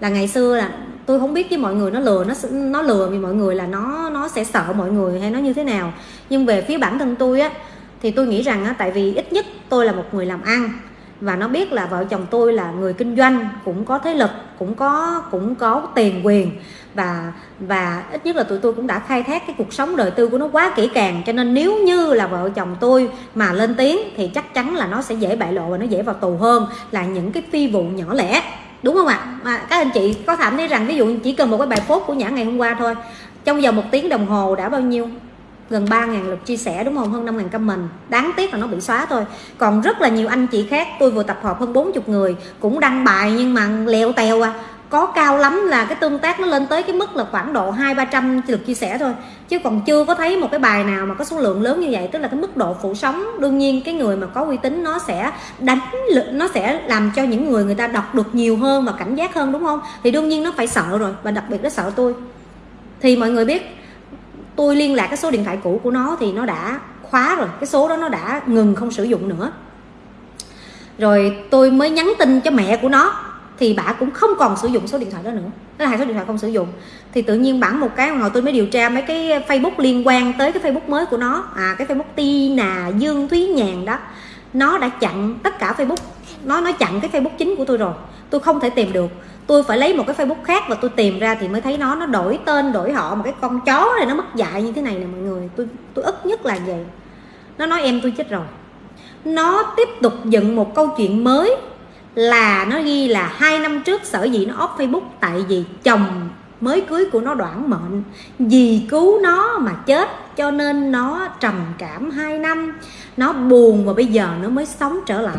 là ngày xưa là tôi không biết với mọi người nó lừa, nó nó lừa vì mọi người là nó nó sẽ sợ mọi người hay nó như thế nào. Nhưng về phía bản thân tôi á, thì tôi nghĩ rằng á, tại vì ít nhất tôi là một người làm ăn và nó biết là vợ chồng tôi là người kinh doanh, cũng có thế lực, cũng có cũng có tiền quyền. Và và ít nhất là tụi tôi cũng đã khai thác cái cuộc sống đời tư của nó quá kỹ càng. Cho nên nếu như là vợ chồng tôi mà lên tiếng thì chắc chắn là nó sẽ dễ bại lộ và nó dễ vào tù hơn là những cái phi vụ nhỏ lẻ. Đúng không ạ? Mà các anh chị có cảm thấy rằng ví dụ chỉ cần một cái bài post của nhã ngày hôm qua thôi, trong vòng một tiếng đồng hồ đã bao nhiêu? Gần 3.000 lượt chia sẻ, đúng không? Hơn 5.000 comment. Đáng tiếc là nó bị xóa thôi. Còn rất là nhiều anh chị khác, tôi vừa tập hợp hơn 40 người, cũng đăng bài nhưng mà leo tèo à. Có cao lắm là cái tương tác nó lên tới cái mức là khoảng độ hai, ba trăm lượt chia sẻ thôi. Chứ còn chưa có thấy một cái bài nào mà có số lượng lớn như vậy, tức là cái mức độ phủ sóng. Đương nhiên cái người mà có uy tín nó sẽ đánh lực nó sẽ làm cho những người người ta đọc được nhiều hơn và cảnh giác hơn, đúng không? Thì đương nhiên nó phải sợ rồi, và đặc biệt nó sợ tôi. Thì mọi người biết tôi liên lạc cái số điện thoại cũ của nó thì nó đã khóa rồi. Cái số đó nó đã ngừng không sử dụng nữa. Rồi tôi mới nhắn tin cho mẹ của nó, thì bà cũng không còn sử dụng số điện thoại đó nữa. Đó là hai số điện thoại không sử dụng. Thì tự nhiên bản một cái, ngồi tôi mới điều tra mấy cái facebook liên quan tới cái facebook mới của nó. À cái facebook tina, dương thúy nhàn đó. Nó đã chặn tất cả facebook nó nó chặn cái facebook chính của tôi rồi. Tôi không thể tìm được. Tôi phải lấy một cái facebook khác và tôi tìm ra thì mới thấy nó nó đổi tên, đổi họ một cái con chó này nó mất dạy như thế này nè mọi người. Tôi tôi ức nhất là vậy. Nó nói em tôi chết rồi. Nó tiếp tục dựng một câu chuyện mới là nó ghi là hai năm trước sở dĩ nó off facebook tại vì chồng mới cưới của nó đoạn mệnh. Vì cứu nó mà chết, cho nên nó trầm cảm hai năm. Nó buồn và bây giờ nó mới sống trở lại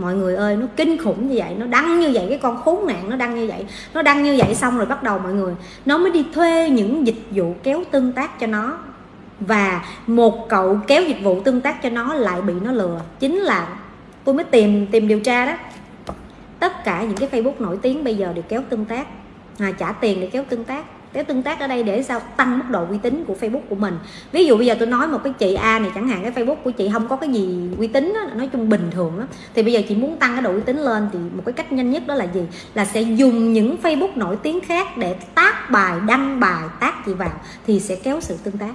mọi người ơi nó kinh khủng như vậy nó đăng như vậy cái con khốn nạn nó đăng như vậy. Nó đăng như vậy xong rồi bắt đầu mọi người nó mới đi thuê những dịch vụ kéo tương tác cho nó. Và một cậu kéo dịch vụ tương tác cho nó lại bị nó lừa. Chính là tôi mới tìm tìm điều tra đó. Tất cả những cái facebook nổi tiếng bây giờ đều kéo tương tác. À, trả tiền để kéo tương tác cái tương tác ở đây để sao tăng mức độ uy tín của facebook của mình. Ví dụ bây giờ tôi nói một cái chị a này chẳng hạn cái facebook của chị không có cái gì uy tín đó, nói chung bình thường đó. thì bây giờ chị muốn tăng cái độ uy tín lên thì một cái cách nhanh nhất đó là gì? Là sẽ dùng những facebook nổi tiếng khác để tác bài đăng bài tác chị vào thì sẽ kéo sự tương tác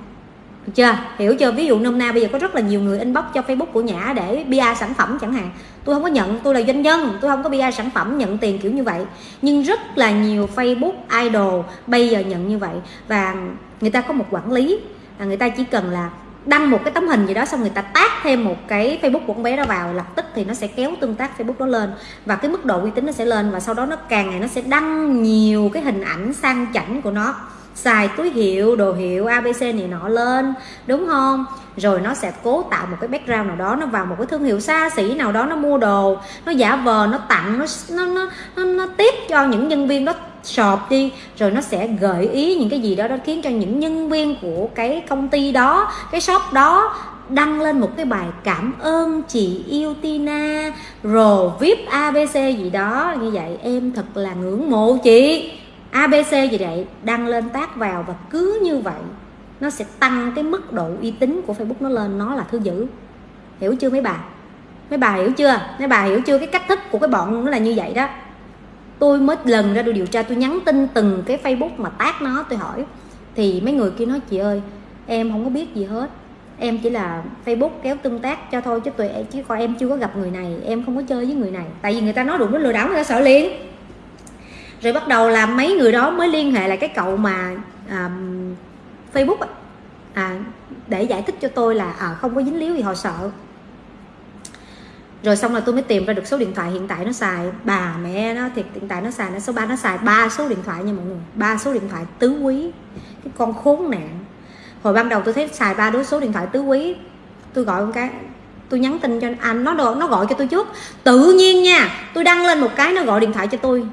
được chưa? Hiểu chưa? Ví dụ nôm na bây giờ có rất là nhiều người inbox cho facebook của nhã để bia sản phẩm chẳng hạn. Tôi không có nhận, tôi là doanh nhân, tôi không có bia sản phẩm, nhận tiền kiểu như vậy. Nhưng rất là nhiều facebook idol bây giờ nhận như vậy. Và người ta có một quản lý là người ta chỉ cần là đăng một cái tấm hình gì đó xong người ta tác thêm một cái facebook của con bé đó vào, lập tức thì nó sẽ kéo tương tác facebook đó lên. Và cái mức độ uy tín nó sẽ lên và sau đó nó, càng ngày nó sẽ đăng nhiều cái hình ảnh sang chảnh của nó xài túi hiệu đồ hiệu abc này nọ lên đúng không? Rồi nó sẽ cố tạo một cái background nào đó nó vào một cái thương hiệu xa xỉ nào đó nó mua đồ nó giả vờ nó tặng nó nó nó nó, nó tiếp cho những nhân viên đó shop đi. Rồi nó sẽ gợi ý những cái gì đó đó khiến cho những nhân viên của cái công ty đó cái shop đó đăng lên một cái bài cảm ơn chị yêu Tina rồi vip abc gì đó. Như vậy em thật là ngưỡng mộ chị abc gì vậy đăng lên tác vào và cứ như vậy, nó sẽ tăng cái mức độ uy tín của facebook nó lên, nó là thứ dữ. Hiểu chưa mấy bà? Mấy bà hiểu chưa? Mấy bà hiểu chưa? Cái cách thức của cái bọn nó là như vậy đó. Tôi mới lần ra tôi điều tra, tôi nhắn tin từng cái facebook mà tác nó, tôi hỏi. Thì mấy người kia nói, chị ơi, em không có biết gì hết. Em chỉ là facebook kéo tương tác cho thôi, chứ tụi em chứ coi em chưa có gặp người này, em không có chơi với người này. Tại vì người ta nói đủ nó lừa đảo, người ta sợ liền rồi bắt đầu là mấy người đó mới liên hệ lại cái cậu mà um, facebook à, để giải thích cho tôi là à, không có dính líu gì họ sợ. Rồi xong rồi tôi mới tìm ra được số điện thoại hiện tại nó xài bà mẹ nó thì hiện tại nó xài nó số ba nó xài ba số điện thoại nha mọi người ba số điện thoại tứ quý cái con khốn nạn. Hồi ban đầu tôi thấy xài ba đứa số điện thoại tứ quý tôi gọi con cái tôi nhắn tin cho anh nó nó gọi cho tôi trước. Tự nhiên nha tôi đăng lên một cái nó gọi điện thoại cho tôi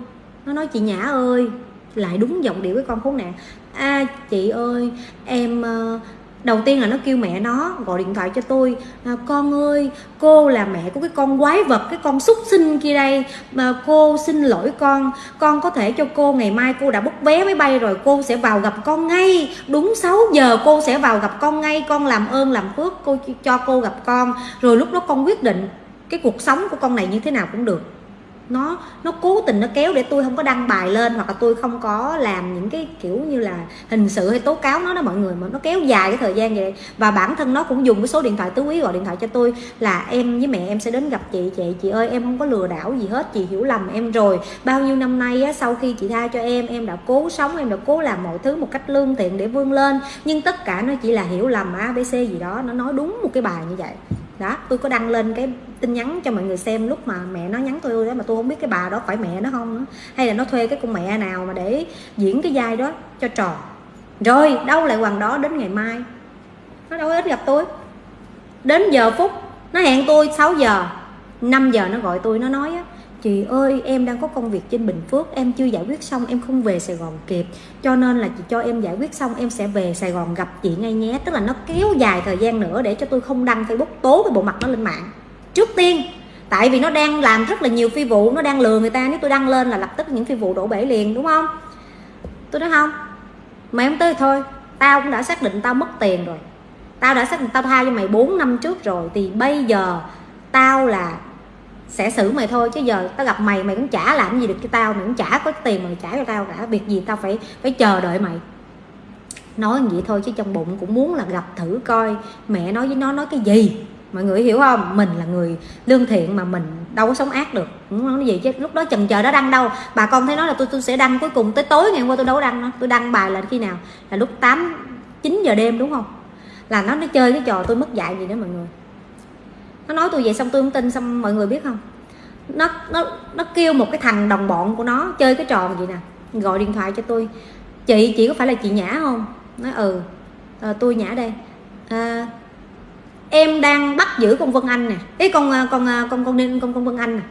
nó nói chị nhã ơi lại đúng giọng điệu cái con khốn nạn. A à, chị ơi em ờ, đầu tiên là nó kêu mẹ nó gọi điện thoại cho tôi à, con ơi cô là mẹ của cái con quái vật cái con súc sinh kia đây. Mà cô xin lỗi con con có thể cho cô ngày mai cô đã bút vé máy bay rồi cô sẽ vào gặp con ngay. Đúng 6 giờ cô sẽ vào gặp con ngay con làm ơn làm phước cô cho cô gặp con. Rồi lúc đó con quyết định cái cuộc sống của con này như thế nào cũng được nó nó cố tình nó kéo để tôi không có đăng bài lên hoặc là tôi không có làm những cái kiểu như là hình sự hay tố cáo nó đó mọi người mà nó kéo dài cái thời gian vậy. Và bản thân nó cũng dùng cái số điện thoại tứ quý gọi điện thoại cho tôi là em với mẹ em sẽ đến gặp chị chị chị ơi em không có lừa đảo gì hết chị hiểu lầm em rồi. Bao nhiêu năm nay á, sau khi chị tha cho em em đã cố sống em đã cố làm mọi thứ một cách lương thiện để vươn lên. Nhưng tất cả nó chỉ là hiểu lầm abc gì đó nó nói đúng một cái bài như vậy đó, tôi có đăng lên cái tin nhắn cho mọi người xem lúc mà mẹ nó nhắn tôi đó, mà tôi không biết cái bà đó phải mẹ nó không nữa. Hay là nó thuê cái con mẹ nào mà để diễn cái vai đó cho trò. Rồi, đâu lại hoàng đó đến ngày mai? Nó đâu ít gặp tôi. Đến giờ phút, nó hẹn tôi 6 giờ 5 giờ nó gọi tôi, nó nói á chị ơi, em đang có công việc trên Bình Phước, em chưa giải quyết xong, em không về Sài Gòn kịp. Cho nên là chị cho em giải quyết xong, em sẽ về Sài Gòn gặp chị ngay nhé. Tức là nó kéo dài thời gian nữa để cho tôi không đăng Facebook tố cái bộ mặt nó lên mạng. Trước tiên, tại vì nó đang làm rất là nhiều phi vụ, nó đang lừa người ta. Nếu tôi đăng lên là lập tức những phi vụ đổ bể liền, đúng không? Tôi nói không. Mày không tới thôi. Tao cũng đã xác định tao mất tiền rồi. Tao đã xác định tao tha cho mày 4 năm trước rồi. Thì bây giờ tao là sẽ xử mày thôi, chứ giờ tao gặp mày mày cũng chả làm gì được cho tao, mày cũng chả có tiền mày trả cho tao cả, việc gì tao phải phải chờ đợi mày. Nói vậy thôi chứ trong bụng cũng muốn là gặp thử coi mẹ nói với nó, nói cái gì. Mọi người hiểu không? Mình là người lương thiện mà mình đâu có sống ác được. Không nói gì chứ lúc đó chần chờ đã đăng đâu. Bà con thấy nói là tôi tôi sẽ đăng cuối cùng, tới tối ngày hôm qua tôi đâu có đăng nó tôi đăng bài là khi nào? Là lúc 8 9 giờ đêm đúng không? Là nó nó chơi cái trò tôi mất dạy gì đó mọi người nó nói tôi vậy xong tôi không tin xong mọi người biết không? Nó nó nó kêu một cái thằng đồng bọn của nó chơi cái trò gì nè. Gọi điện thoại cho tôi. Chị chị có phải là chị nhã không? Nói ừ. À, tôi nhã đây. À, em đang bắt giữ con vân anh nè. Ấy ờ, con con con con con con, con vân anh nè.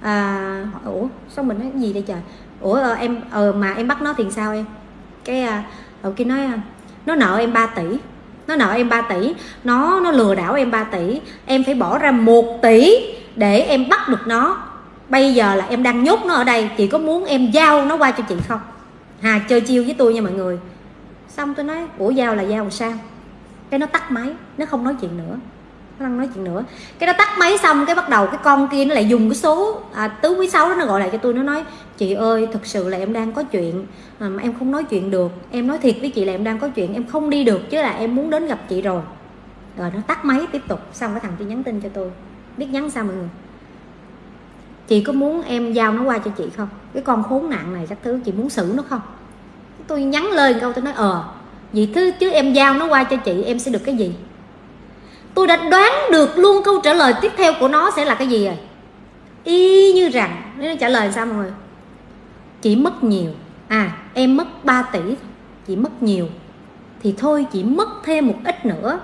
À, ủa sao mình nói cái gì đây trời? Ủa em ờ, mà em bắt nó thì sao em? Cái ở kia nói nó nợ em 3 tỷ nó nợ em 3 tỷ. Nó nó lừa đảo em 3 tỷ. Em phải bỏ ra 1 tỷ để em bắt được nó. Bây giờ là em đang nhốt nó ở đây. Chị có muốn em giao nó qua cho chị không? Hà, chơi chiêu với tôi nha mọi người. Xong tôi nói, ủa, giao là giao làm sao? Cái nó tắt máy, nó không nói chuyện nữa năng nói chuyện nữa. Cái nó tắt máy xong cái bắt đầu cái con kia nó lại dùng cái số à, tứ quý sáu đó nó gọi lại cho tôi. Nó nói chị ơi thực sự là em đang có chuyện à, mà em không nói chuyện được. Em nói thiệt với chị là em đang có chuyện em không đi được chứ là em muốn đến gặp chị rồi. Rồi nó tắt máy tiếp tục xong cái thằng kia nhắn tin cho tôi. Biết nhắn sao mọi người? Chị có muốn em giao nó qua cho chị không? Cái con khốn nạn này các thứ chị muốn xử nó không? Tôi nhắn lên câu tôi nói ờ vậy thứ chứ em giao nó qua cho chị em sẽ được cái gì? Tôi đã đoán được luôn câu trả lời tiếp theo của nó sẽ là cái gì rồi. Y như rằng, nó trả lời sao mọi người? Chỉ mất nhiều. À em mất 3 tỷ chị mất nhiều. Thì thôi chị mất thêm một ít nữa.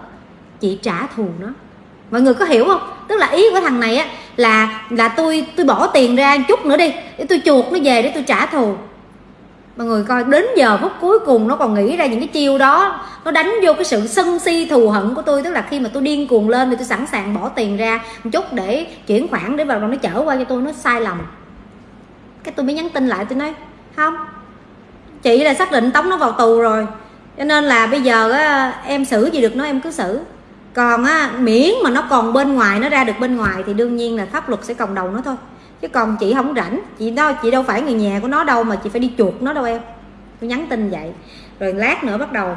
Chị trả thù nó. Mọi người có hiểu không? Tức là ý của thằng này á, là là tôi tôi bỏ tiền ra chút nữa đi. Để tôi chuột nó về để tôi trả thù mọi người coi đến giờ phút cuối cùng nó còn nghĩ ra những cái chiêu đó. Nó đánh vô cái sự sân si thù hận của tôi tức là khi mà tôi điên cuồng lên thì tôi sẵn sàng bỏ tiền ra một chút để chuyển khoản để vào nó chở qua cho tôi nó sai lầm. Cái tôi mới nhắn tin lại tôi nói không chị là xác định tống nó vào tù rồi. Cho nên là bây giờ á, em xử gì được nó em cứ xử. Còn á, miễn mà nó còn bên ngoài nó ra được bên ngoài thì đương nhiên là pháp luật sẽ còng đầu nó thôi chứ còn chị không rảnh, chị đâu chị đâu phải người nhà của nó đâu mà chị phải đi chuột nó đâu em. Tôi nhắn tin vậy. Rồi lát nữa bắt đầu,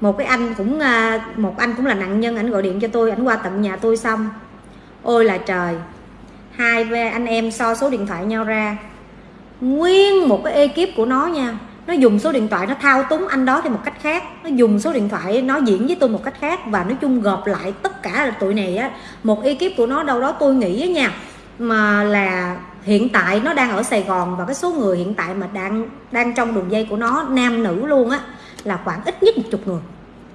một cái anh cũng à, một anh cũng là nạn nhân, ảnh gọi điện cho tôi, ảnh qua tận nhà tôi xong. Ôi là trời, hai anh em so số điện thoại nhau ra. Nguyên một cái ekip của nó nha, nó dùng số điện thoại, nó thao túng anh đó theo một cách khác. Nó dùng số điện thoại, nó diễn với tôi một cách khác và nói chung gộp lại tất cả là tụi này á. Một ekip của nó đâu đó tôi nghĩ á nha mà là hiện tại nó đang ở Sài Gòn và cái số người hiện tại mà đang đang trong đường dây của nó, nam, nữ luôn á, là khoảng ít nhất một chục người.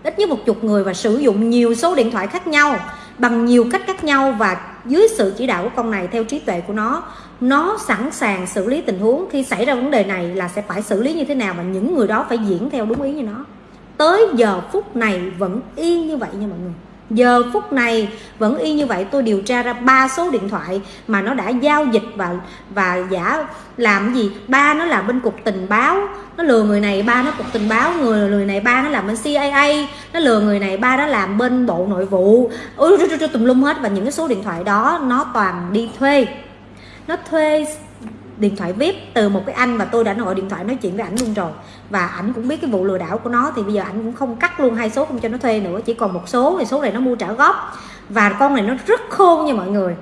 Ít nhất một chục người và sử dụng nhiều số điện thoại khác nhau, bằng nhiều cách khác nhau và dưới sự chỉ đạo của con này, theo trí tuệ của nó nó sẵn sàng xử lý tình huống. Khi xảy ra vấn đề này là sẽ phải xử lý như thế nào và những người đó phải diễn theo đúng ý như nó. Tới giờ phút này vẫn y như vậy nha mọi người giờ phút này vẫn y như vậy, tôi điều tra ra ba số điện thoại mà nó đã giao dịch và và giả làm gì? Ba nó làm bên cục tình báo, nó lừa người này, ba nó cục tình báo, người người này, ba nó làm bên CIA nó lừa người này, ba nó làm bên bộ nội vụ. Ôi tùm lum hết và những cái số điện thoại đó nó toàn đi thuê. Nó thuê điện thoại vip từ một cái anh và tôi đã gọi điện thoại nói chuyện với ảnh luôn rồi và ảnh cũng biết cái vụ lừa đảo của nó, thì bây giờ ảnh cũng không cắt luôn hai số không cho nó thuê nữa, chỉ còn một số, thì số này nó mua trả góp. Và con này nó rất khôn nha mọi người.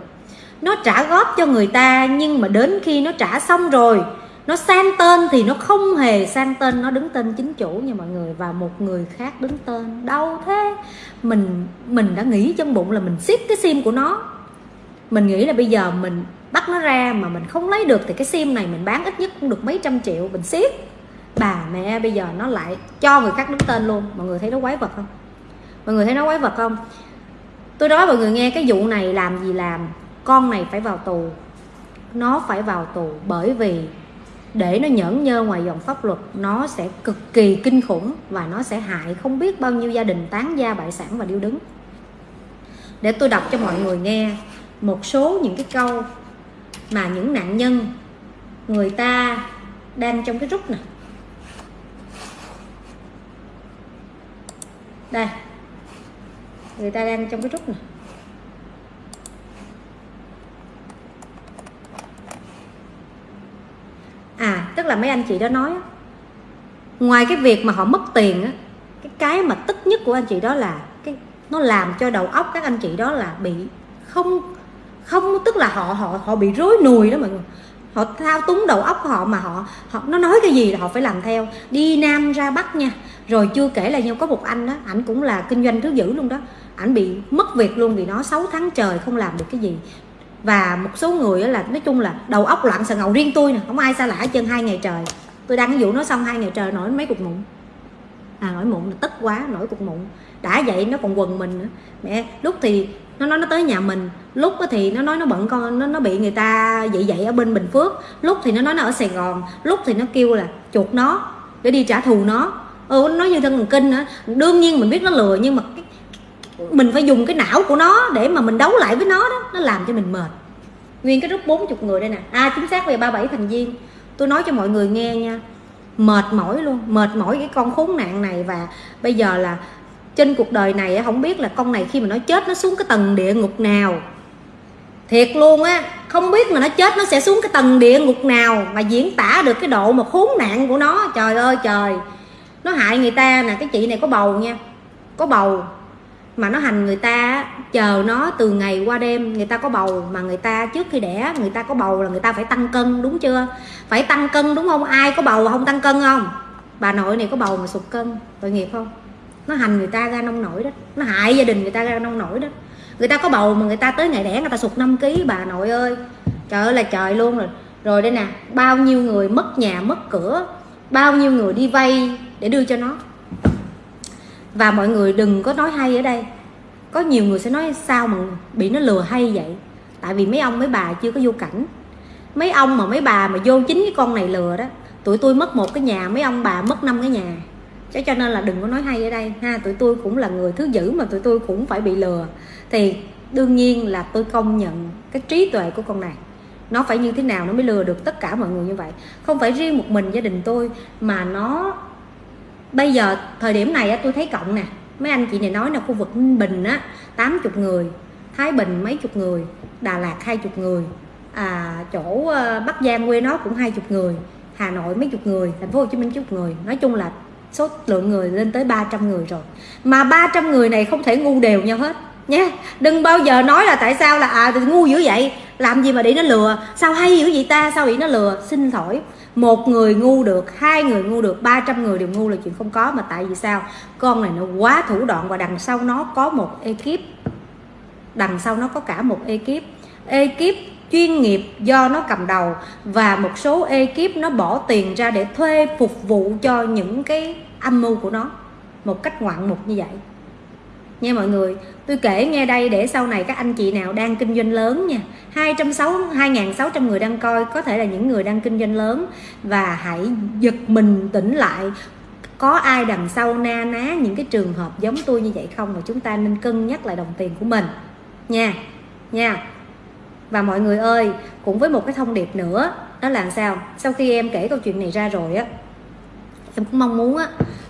Nó trả góp cho người ta, nhưng mà đến khi nó trả xong rồi, nó sang tên thì nó không hề sang tên, nó đứng tên chính chủ nha mọi người. Và một người khác đứng tên. Đâu thế. Mình mình đã nghĩ trong bụng là mình siết cái sim của nó. Mình nghĩ là bây giờ mình bắt nó ra mà mình không lấy được thì cái sim này mình bán ít nhất cũng được mấy trăm triệu, mình siết bà mẹ bây giờ nó lại cho người khác đứng tên luôn. Mọi người thấy nó quái vật không? Mọi người thấy nó quái vật không? Tôi nói mọi người nghe cái vụ này làm gì làm, con này phải vào tù, nó phải vào tù bởi vì để nó nhẫn nhơ ngoài dòng pháp luật, nó sẽ cực kỳ kinh khủng và nó sẽ hại không biết bao nhiêu gia đình tán gia bại sản và điêu đứng. Để tôi đọc cho mọi người nghe một số những cái câu mà những nạn nhân, người ta đang trong cái rút này đây. Người ta đang trong cái rút này à tức là mấy anh chị đó nói ngoài cái việc mà họ mất tiền á, cái cái mà tức nhất của anh chị đó là cái, nó làm cho đầu óc các anh chị đó là bị không không, tức là họ họ họ bị rối nùi đó mọi người. Họ thao túng đầu óc của họ mà họ họ, nó nói cái gì là họ phải làm theo. Đi nam ra bắc nha rồi chưa kể là nhau có một anh đó ảnh cũng là kinh doanh thứ dữ luôn đó. Ảnh bị mất việc luôn vì nó 6 tháng trời không làm được cái gì. Và một số người là, nói chung là đầu óc loạn sợ ngầu riêng tôi nè, không ai xa lạ chân hai ngày trời. Tôi đăng cái vụ nó xong hai ngày trời nổi mấy cục mụn. À nổi mụn là tức quá, nổi cục mụn. Đã vậy nó còn quần mình nữa. Mẹ, lúc thì nó nói nó tới nhà mình, lúc thì nó nói nó bận con, nó nó bị người ta vậy vậy ở bên bình phước. Lúc thì nó nói nó ở sài gòn, lúc thì nó kêu là chuột nó để đi trả thù nó ừ nó nói như thân thần kinh nữa đương nhiên mình biết nó lừa nhưng mà cái, mình phải dùng cái não của nó để mà mình đấu lại với nó đó nó làm cho mình mệt. Nguyên cái rút 40 người đây nè. À chính xác về 37 thành viên. Tôi nói cho mọi người nghe nha mệt mỏi luôn mệt mỏi cái con khốn nạn này và bây giờ là trên cuộc đời này không biết là con này khi mà nó chết nó xuống cái tầng địa ngục nào. Thiệt luôn á không biết mà nó chết nó sẽ xuống cái tầng địa ngục nào mà diễn tả được cái độ mà khốn nạn của nó. Trời ơi trời nó hại người ta nè cái chị này có bầu nha có bầu mà nó hành người ta chờ nó từ ngày qua đêm người ta có bầu mà người ta trước khi đẻ người ta có bầu là người ta phải tăng cân đúng chưa phải tăng cân đúng không ai có bầu không tăng cân không bà nội này có bầu mà sụt cân tội nghiệp không nó hành người ta ra nông nổi đó nó hại gia đình người ta ra nông nổi đó người ta có bầu mà người ta tới ngày đẻ người ta sụt 5 kg bà nội ơi trời ơi là trời luôn rồi rồi đây nè bao nhiêu người mất nhà mất cửa bao nhiêu người đi vay để đưa cho nó. Và mọi người đừng có nói hay ở đây. Có nhiều người sẽ nói sao mà bị nó lừa hay vậy? Tại vì mấy ông, mấy bà chưa có vô cảnh. Mấy ông mà mấy bà mà vô chính cái con này lừa đó, tụi tôi mất một cái nhà, mấy ông bà mất năm cái nhà. Cho cho nên là đừng có nói hay ở đây ha. Tụi tôi cũng là người thứ dữ mà tụi tôi cũng phải bị lừa. Thì đương nhiên là tôi công nhận cái trí tuệ của con này. Nó phải như thế nào nó mới lừa được tất cả mọi người như vậy? Không phải riêng một mình gia đình tôi mà nó bây giờ thời điểm này á, tôi thấy cộng nè. Mấy anh chị này nói là khu vực bình á 80 người thái bình mấy chục người đà lạt hai chục người à chỗ ờ, bắc giang quê nó cũng hai chục người hà nội mấy chục người thành phố hồ chí minh chục người. Nói chung là số lượng người lên tới 300 người rồi. Mà 300 người này không thể ngu đều nhau hết nha, đừng bao giờ nói là tại sao là à ngu dữ vậy. Làm gì mà để nó lừa? Sao hay dữ vậy ta? Sao bị nó lừa? Xin thổi một người ngu được, hai người ngu được 300 người đều ngu là chuyện không có. Mà tại vì sao? Con này nó quá thủ đoạn và đằng sau nó có một ekip. Đằng sau nó có cả một ekip. Ekip chuyên nghiệp do nó cầm đầu và một số ekip nó bỏ tiền ra để thuê phục vụ cho những cái âm mưu của nó. Một cách ngoạn mục như vậy. Nha mọi người tôi kể nghe đây để sau này các anh chị nào đang kinh doanh lớn nha. 260 2.600 người đang coi có thể là những người đang kinh doanh lớn. Và hãy giật mình tỉnh lại có ai đằng sau na ná những cái trường hợp giống tôi như vậy không? Mà chúng ta nên cân nhắc lại đồng tiền của mình. Nha nha. Và mọi người ơi cũng với một cái thông điệp nữa đó là sao? Sau khi em kể câu chuyện này ra rồi á em cũng mong muốn á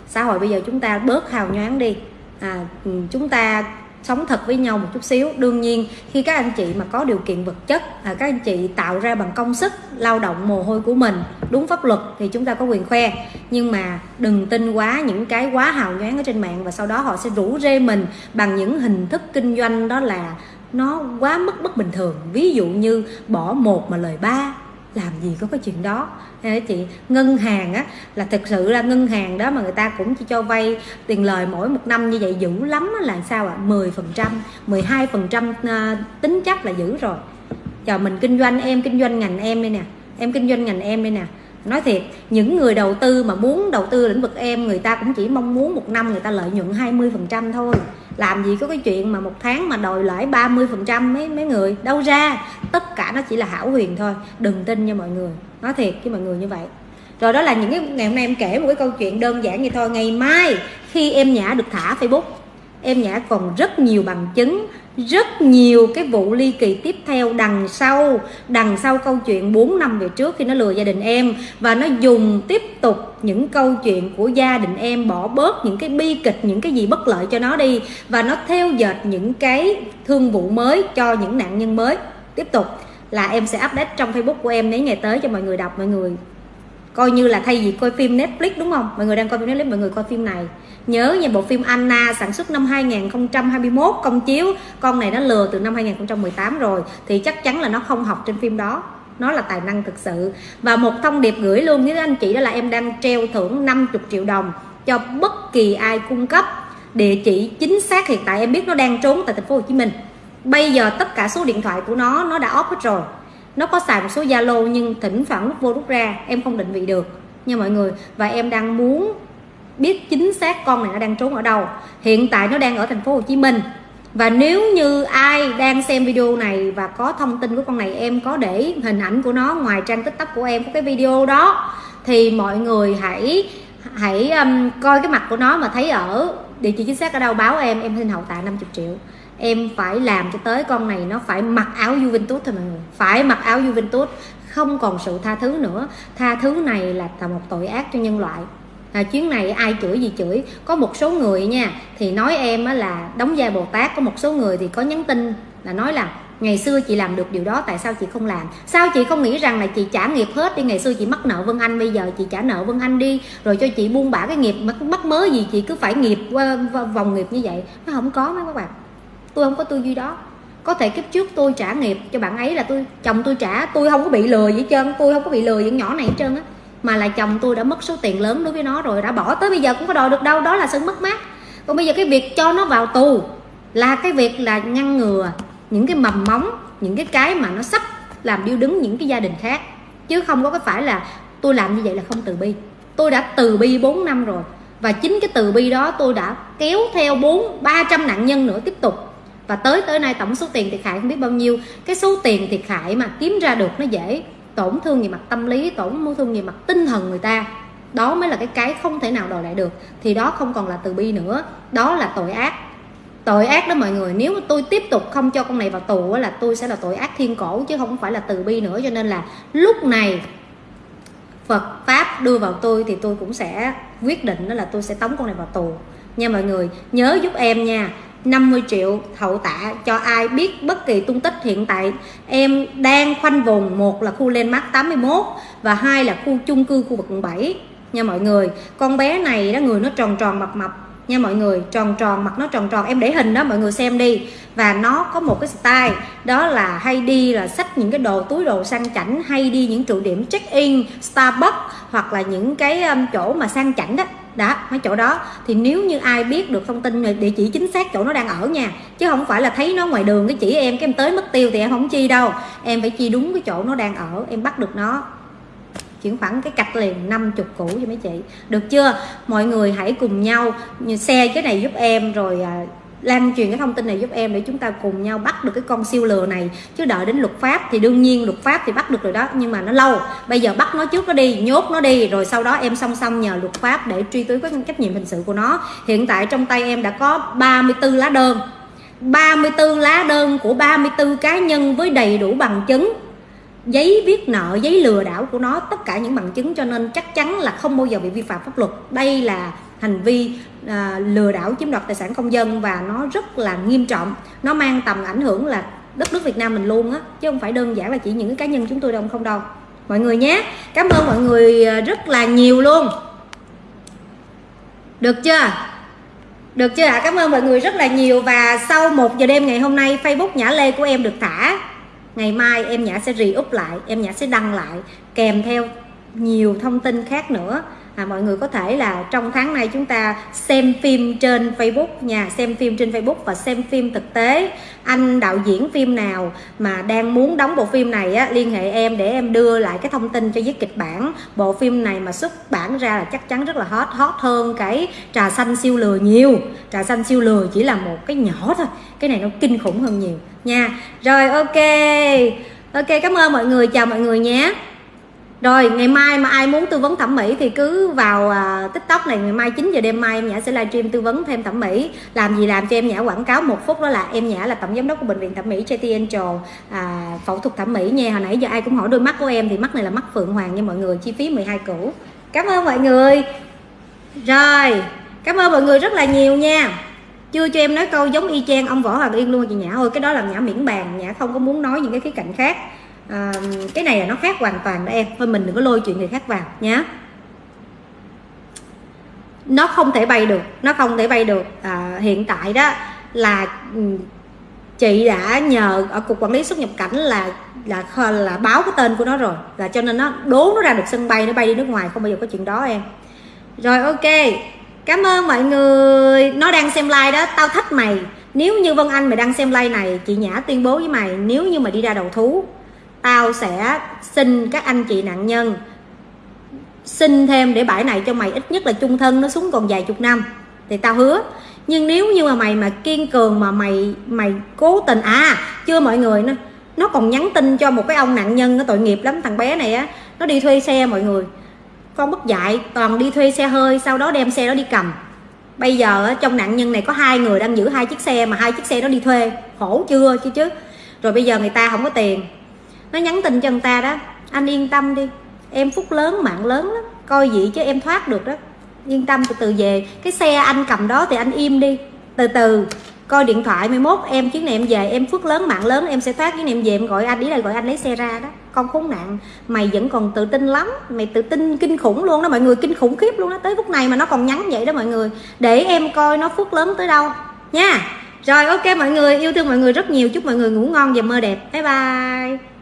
xã hội bây giờ chúng ta bớt hào nhoáng đi. À, ừ, chúng ta sống thật với nhau một chút xíu. Đương nhiên khi các anh chị mà có điều kiện vật chất à, các anh chị tạo ra bằng công sức lao động mồ hôi của mình đúng pháp luật thì chúng ta có quyền khoe. Nhưng mà đừng tin quá những cái quá hào nhoáng ở trên mạng và sau đó họ sẽ rủ rê mình bằng những hình thức kinh doanh đó là nó quá mức bất bình thường. Ví dụ như bỏ một mà lời ba làm gì có cái chuyện đó. Hay chị ngân hàng á, là thực sự là ngân hàng đó mà người ta cũng chỉ cho vay tiền lời mỗi một năm như vậy dữ lắm là sao ạ? à? 10 phần trăm 12 phần trăm ờ, tính chắc là dữ rồi. Chờ mình kinh doanh, em kinh doanh ngành em đây nè, em kinh doanh ngành em đây nè. Nói thiệt, những người đầu tư mà muốn đầu tư lĩnh vực em, người ta cũng chỉ mong muốn một năm người ta lợi nhuận 20 phần trăm thôi làm gì có cái chuyện mà một tháng mà đòi lãi 30 phần trăm mấy mấy người? Đâu ra. Tất cả nó chỉ là hảo huyền thôi. Đừng tin nha mọi người. Nói thiệt với mọi người như vậy. Rồi đó là những cái, ngày hôm nay em kể một cái câu chuyện đơn giản như thôi. Ngày mai khi em nhã được thả facebook, em nhã còn rất nhiều bằng chứng rất nhiều cái vụ ly kỳ tiếp theo đằng sau đằng sau câu chuyện 4 năm về trước khi nó lừa gia đình em. Và nó dùng tiếp tục những câu chuyện của gia đình em bỏ bớt những cái bi kịch, những cái gì bất lợi cho nó đi. Và nó theo dệt những cái thương vụ mới cho những nạn nhân mới. Tiếp tục là em sẽ update trong facebook của em mấy ngày tới cho mọi người đọc, mọi người coi như là thay vì coi phim Netflix, đúng không? Mọi người đang coi phim Netflix, mọi người coi phim này. Nhớ nha, bộ phim Anna sản xuất năm 2021 công chiếu. Con này nó lừa từ năm 2018 rồi, thì chắc chắn là nó không học trên phim đó. Nó là tài năng thực sự. Và một thông điệp gửi luôn với anh chị đó là em đang treo thưởng 50 triệu đồng cho bất kỳ ai cung cấp địa chỉ chính xác hiện tại. Em biết nó đang trốn tại thành phố Hồ Chí Minh. Bây giờ tất cả số điện thoại của nó nó đã off hết rồi nó có xài một số Zalo nhưng thỉnh thoảng lúc vô rút ra em không định vị được. Nha mọi người và em đang muốn biết chính xác con này nó đang trốn ở đâu. Hiện tại nó đang ở thành phố Hồ Chí Minh. Và nếu như ai đang xem video này và có thông tin của con này em có để hình ảnh của nó ngoài trang tiktok của em có cái video đó thì mọi người hãy hãy um, coi cái mặt của nó mà thấy ở địa chỉ chính xác ở đâu báo em em xin hậu tạ 50 triệu em phải làm cho tới con này nó phải mặc áo Juventus thôi mọi người. Phải mặc áo Juventus không còn sự tha thứ nữa. Tha thứ này là một tội ác cho nhân loại. À, chuyến này ai chửi gì chửi. Có một số người nha thì nói em á là đóng vai bồ tát. Có một số người thì có nhắn tin là nói là ngày xưa chị làm được điều đó tại sao chị không làm? Sao chị không nghĩ rằng là chị trả nghiệp hết đi? Ngày xưa chị mắc nợ vân anh bây giờ chị trả nợ vân anh đi. Rồi cho chị buông bả cái nghiệp mắc, mắc mớ gì chị cứ phải nghiệp vòng nghiệp như vậy. Nó không có mấy các bạn tôi không có tư duy đó. Có thể kiếp trước tôi trả nghiệp cho bạn ấy là tôi, chồng tôi trả, tôi không có bị lừa gì hết trơn, tôi không có bị lừa những nhỏ này hết trơn á. Mà là chồng tôi đã mất số tiền lớn đối với nó rồi, đã bỏ tới bây giờ cũng có đòi được đâu, đó là sự mất mát. Còn bây giờ cái việc cho nó vào tù là cái việc là ngăn ngừa những cái mầm móng, những cái cái mà nó sắp làm điêu đứng những cái gia đình khác. Chứ không có cái phải là tôi làm như vậy là không từ bi. Tôi đã từ bi 4 năm rồi, và chính cái từ bi đó tôi đã kéo theo bốn, ba trăm nạn nhân nữa tiếp tục và tới tới nay tổng số tiền thiệt hại không biết bao nhiêu. Cái số tiền thiệt hại mà kiếm ra được nó dễ tổn thương về mặt tâm lý, tổn thương về mặt tinh thần người ta. Đó mới là cái cái không thể nào đòi lại được. Thì đó không còn là từ bi nữa. Đó là tội ác. Tội ác đó mọi người, nếu mà tôi tiếp tục không cho con này vào tù là tôi sẽ là tội ác thiên cổ, chứ không phải là từ bi nữa. Cho nên là lúc này Phật pháp đưa vào tôi thì tôi cũng sẽ quyết định đó là tôi sẽ tống con này vào tù. Nha mọi người, nhớ giúp em nha. 50 triệu hậu tạ cho ai biết bất kỳ tung tích hiện tại. Em đang khoanh vùng, một là khu Landmark 81 và hai là khu chung cư khu vực quận 7 nha mọi người, con bé này đó, người nó tròn tròn mập mập. Nha mọi người, tròn tròn, mặt nó tròn tròn. Em để hình đó, mọi người xem đi. Và nó có một cái style, đó là hay đi là xách những cái đồ, túi đồ sang chảnh, hay đi những trụ điểm check in Starbucks hoặc là những cái um, chỗ mà sang chảnh đó đó mấy chỗ đó. Thì nếu như ai biết được thông tin địa chỉ chính xác chỗ nó đang ở nha, chứ không phải là thấy nó ngoài đường cái chỉ em, cái em tới mất tiêu thì em không chi đâu. Em phải chi đúng cái chỗ nó đang ở, em bắt được nó. Chuyển khoản cái cạch liền 50 củ cho mấy chị. Được chưa? Mọi người hãy cùng nhau xe cái này giúp em rồi à, lan truyền cái thông tin này giúp em để chúng ta cùng nhau bắt được cái con siêu lừa này. Chứ đợi đến luật pháp thì đương nhiên luật pháp thì bắt được rồi đó, nhưng mà nó lâu. Bây giờ bắt nó trước nó đi, nhốt nó đi, rồi sau đó em song song nhờ luật pháp để truy cứu cái trách nhiệm hình sự của nó. Hiện tại trong tay em đã có 34 lá đơn. 34 lá đơn của 34 cá nhân với đầy đủ bằng chứng, giấy viết nợ, giấy lừa đảo của nó, tất cả những bằng chứng cho nên chắc chắn là không bao giờ bị vi phạm pháp luật. Đây là hành vi à, lừa đảo chiếm đoạt tài sản công dân và nó rất là nghiêm trọng. Nó mang tầm ảnh hưởng là đất nước Việt Nam mình luôn á chứ không phải đơn giản là chỉ những cái cá nhân chúng tôi đâu không đâu. Mọi người nhé. Cảm ơn mọi người à, rất là nhiều luôn. Được chưa? Được chưa ạ? Cảm ơn mọi người rất là nhiều và sau một giờ đêm ngày hôm nay Facebook Nhã Lê của em được thả. Ngày mai em nhã sẽ re up lại em nhã sẽ đăng lại kèm theo nhiều thông tin khác nữa à, mọi người có thể là trong tháng này chúng ta xem phim trên Facebook nha xem phim trên Facebook và xem phim thực tế. Anh đạo diễn phim nào mà đang muốn đóng bộ phim này á, liên hệ em để em đưa lại cái thông tin cho viết kịch bản. Bộ phim này mà xuất bản ra là chắc chắn rất là hot hot hơn cái trà xanh siêu lừa nhiều. Trà xanh siêu lừa chỉ là một cái nhỏ thôi cái này nó kinh khủng hơn nhiều nha. Rồi ok. Ok cảm ơn mọi người chào mọi người nhé rồi ngày mai mà ai muốn tư vấn thẩm mỹ thì cứ vào à, tiktok này. Ngày mai 9 giờ đêm mai em nhã sẽ livestream tư vấn thêm thẩm mỹ. Làm gì làm cho em nhã quảng cáo một phút đó là em nhã là tổng giám đốc của bệnh viện thẩm mỹ JT Angel à, phẫu thuật thẩm mỹ nha. Hồi nãy giờ ai cũng hỏi đôi mắt của em thì mắt này là mắt phượng hoàng nha mọi người chi phí 12 củ. Cảm ơn mọi người. Rồi cảm ơn mọi người rất là nhiều nha. Chưa cho em nói câu giống y chang ông võ hoàng yên luôn chị nhã ơi cái đó là nhã miễn bàn nhã không có muốn nói những cái khía cạnh khác à, cái này là nó khác hoàn toàn đó em. Thôi mình đừng có lôi chuyện người khác vào nhé nó không thể bay được nó không thể bay được. À, hiện tại đó là ừ, chị đã nhờ ở cục quản lý xuất nhập cảnh là là là báo cái tên của nó rồi. Là cho nên nó đố nó ra được sân bay nó bay đi nước ngoài không bao giờ có chuyện đó em. Rồi ok. Cảm ơn mọi người. Nó đang xem like đó tao thách mày. Nếu như vân anh mày đang xem like này chị nhã tuyên bố với mày nếu như mày đi ra đầu thú tao sẽ xin các anh chị nạn nhân xin thêm để bãi này cho mày ít nhất là chung thân, nó xuống còn vài chục năm. Thì tao hứa. Nhưng nếu như mà mày mà kiên cường mà mày mày cố tình à chưa mọi người, nó nó còn nhắn tin cho một cái ông nạn nhân, nó tội nghiệp lắm, thằng bé này á, nó đi thuê xe mọi người. Con bất dạy toàn đi thuê xe hơi, sau đó đem xe đó đi cầm. Bây giờ trong nạn nhân này có hai người đang giữ hai chiếc xe mà hai chiếc xe đó đi thuê. Khổ chưa, chứ chứ. Rồi bây giờ người ta không có tiền nó nhắn tin cho người ta đó, anh yên tâm đi, em phúc lớn, mạng lớn lắm, coi vậy chứ em thoát được đó. Yên tâm từ từ về, cái xe anh cầm đó thì anh im đi. Từ từ, coi điện thoại 11 em chuyến này em về, em phước lớn, mạng lớn, em sẽ thoát, chuyến này em về, em gọi anh, ý là gọi anh lấy xe ra đó. Con khốn nạn, mày vẫn còn tự tin lắm, mày tự tin kinh khủng luôn đó, mọi người kinh khủng khiếp luôn đó. Tới phút này mà nó còn nhắn vậy đó mọi người, để em coi nó phước lớn tới đâu, nha. Rồi, ok mọi người, yêu thương mọi người rất nhiều, chúc mọi người ngủ ngon và mơ đẹp. Bye bye.